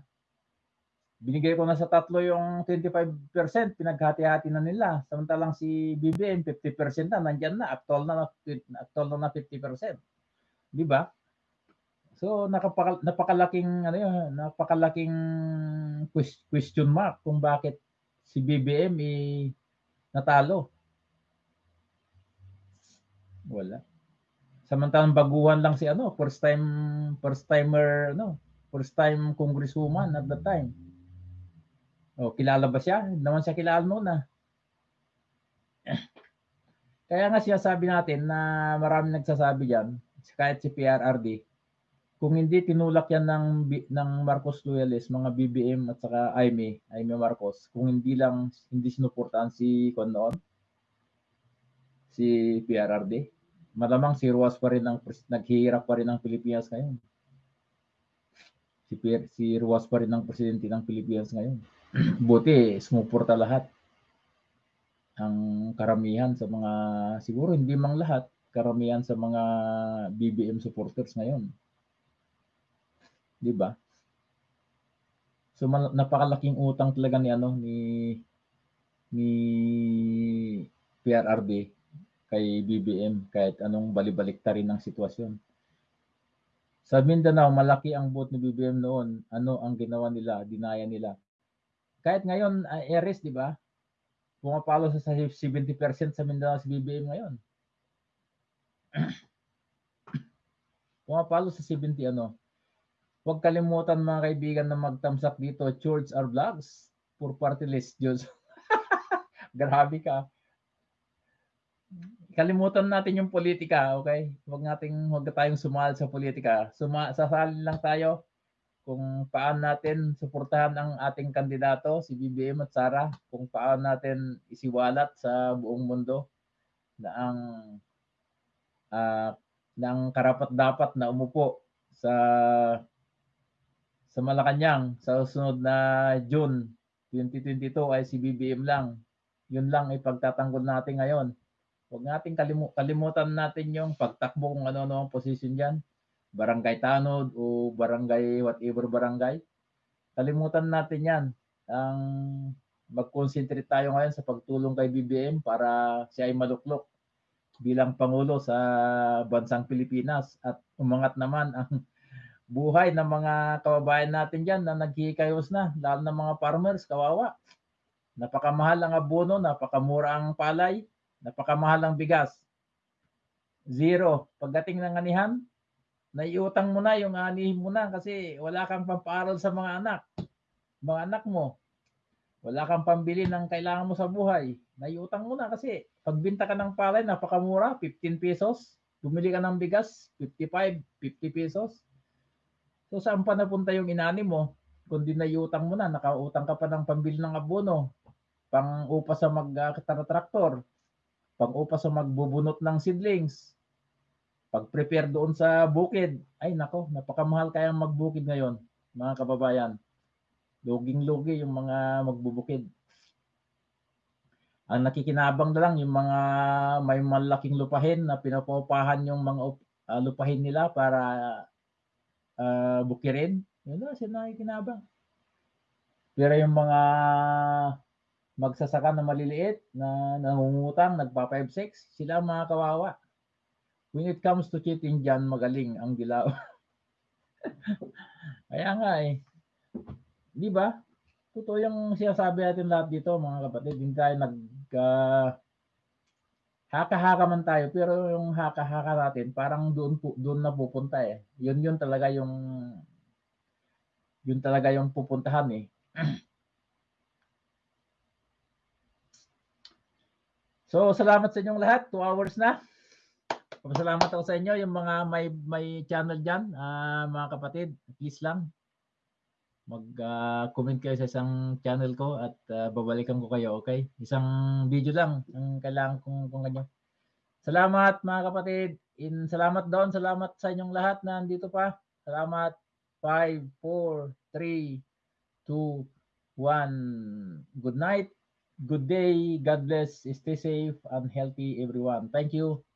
Binigay ko na sa tatlo yung 25%, pinaghati-hati na nila. Samantalang si BBM 50% na nandiyan na, actual na actual na 50%. Di ba? So nakapaka, napakalaking ano yun, napakalaking ques- question mark kung bakit si BBM eh, natalo. Wala. Samantalang baguhan lang si ano, first time first timer ano, first time congresswoman at that time. Oh, kilala ba siya? Hindi naman siya kilala noon ah. Kaya nga siya sabi natin na marami nagsasabi diyan, kahit si PRRD, kung hindi tinulak yan ng ng Marcos Loyalist, mga BBM at saka Aimee, Aimee Marcos, kung hindi lang hindi sinuportahan si kon si PRRD, malamang si Ruas pa rin ang naghihirap pa rin ang Pilipinas ngayon. Si si Ruas pa rin ang presidente ng Pilipinas ngayon. Buti sumuporta lahat. Ang karamihan sa mga siguro hindi mang lahat, karamihan sa mga BBM supporters ngayon. 'Di ba? So napakalaking utang talaga ni ano ni ni PRRD kay BBM kahit anong balibalik rin ng sitwasyon. Sa Mindanao, malaki ang vote ni BBM noon. Ano ang ginawa nila? Dinaya nila. Kahit ngayon, uh, Eres, di ba? Pumapalo sa sa 70% sa Mindanao si BBM ngayon. Pumapalo sa 70 ano. Huwag kalimutan mga kaibigan na magtamsak dito. Church our vlogs. For party list, Diyos. Grabe ka. Kalimutan natin yung politika, okay? Huwag nating huwag tayong sumali sa politika. Suma, sasali lang tayo kung paano natin suportahan ang ating kandidato, si BBM at Sara, kung paano natin isiwalat sa buong mundo na ang ah, ng karapat dapat na umupo sa sa Malacanang sa susunod na June 2022 ay si BBM lang. Yun lang ipagtatanggol natin ngayon. Huwag nating kalimu- kalimutan natin yung pagtakbo kung ano-ano ang position diyan. Barangay Tanod o barangay whatever barangay. Kalimutan natin 'yan. Ang mag-concentrate tayo ngayon sa pagtulong kay BBM para siya ay maluklok bilang pangulo sa bansang Pilipinas at umangat naman ang buhay ng mga kababayan natin diyan na naghihikayos na, lalo ng mga farmers, kawawa. Napakamahal ang abono, napakamura ang palay, napakamahal ang bigas. Zero. Pagdating ng anihan, naiutang mo na yung anihin mo na kasi wala kang pampaaral sa mga anak. Mga anak mo. Wala kang pambili ng kailangan mo sa buhay. Naiutang mo na kasi pagbinta ka ng palay, napakamura, 15 pesos. Bumili ka ng bigas, 55, 50 pesos. So saan pa napunta yung inani mo? Kundi naiutang mo na, nakautang ka pa ng pambili ng abono, pang upa sa mag-traktor, pang upa sa magbubunot ng seedlings, pag-prepare doon sa bukid. Ay nako, napakamahal kaya magbukid ngayon, mga kababayan. Luging-lugi yung mga magbubukid. Ang nakikinabang na lang yung mga may malaking lupahin na pinapopahan yung mga ah, lupahin nila para ah, bukirin. Yun na, sila nakikinabang. Pero yung mga magsasaka na maliliit na nangungutang, nagpa 5-6, sila mga kawawa. When it comes to cheating dyan, magaling ang dilaw. Kaya nga eh. Di ba? Totoo yung sinasabi natin lahat dito, mga kapatid. Hindi tayo nag... ah, haka-haka man tayo, pero yung haka-haka natin, parang doon, pu- doon na pupunta eh. Yun yun talaga yung... Yun talaga yung pupuntahan eh. So, salamat sa inyong lahat. Two hours na. Salamat ako sa inyo, yung mga may may channel diyan, mga kapatid, please lang mag-comment kayo sa isang channel ko at ah, babalikan ko kayo, okay? Isang video lang ang kailangan kong kung ganyan. Salamat mga kapatid. In salamat doon, salamat sa inyong lahat na nandito pa. Salamat. 5 4 3 2 1. Good night. Good day. God bless. Stay safe and healthy everyone. Thank you.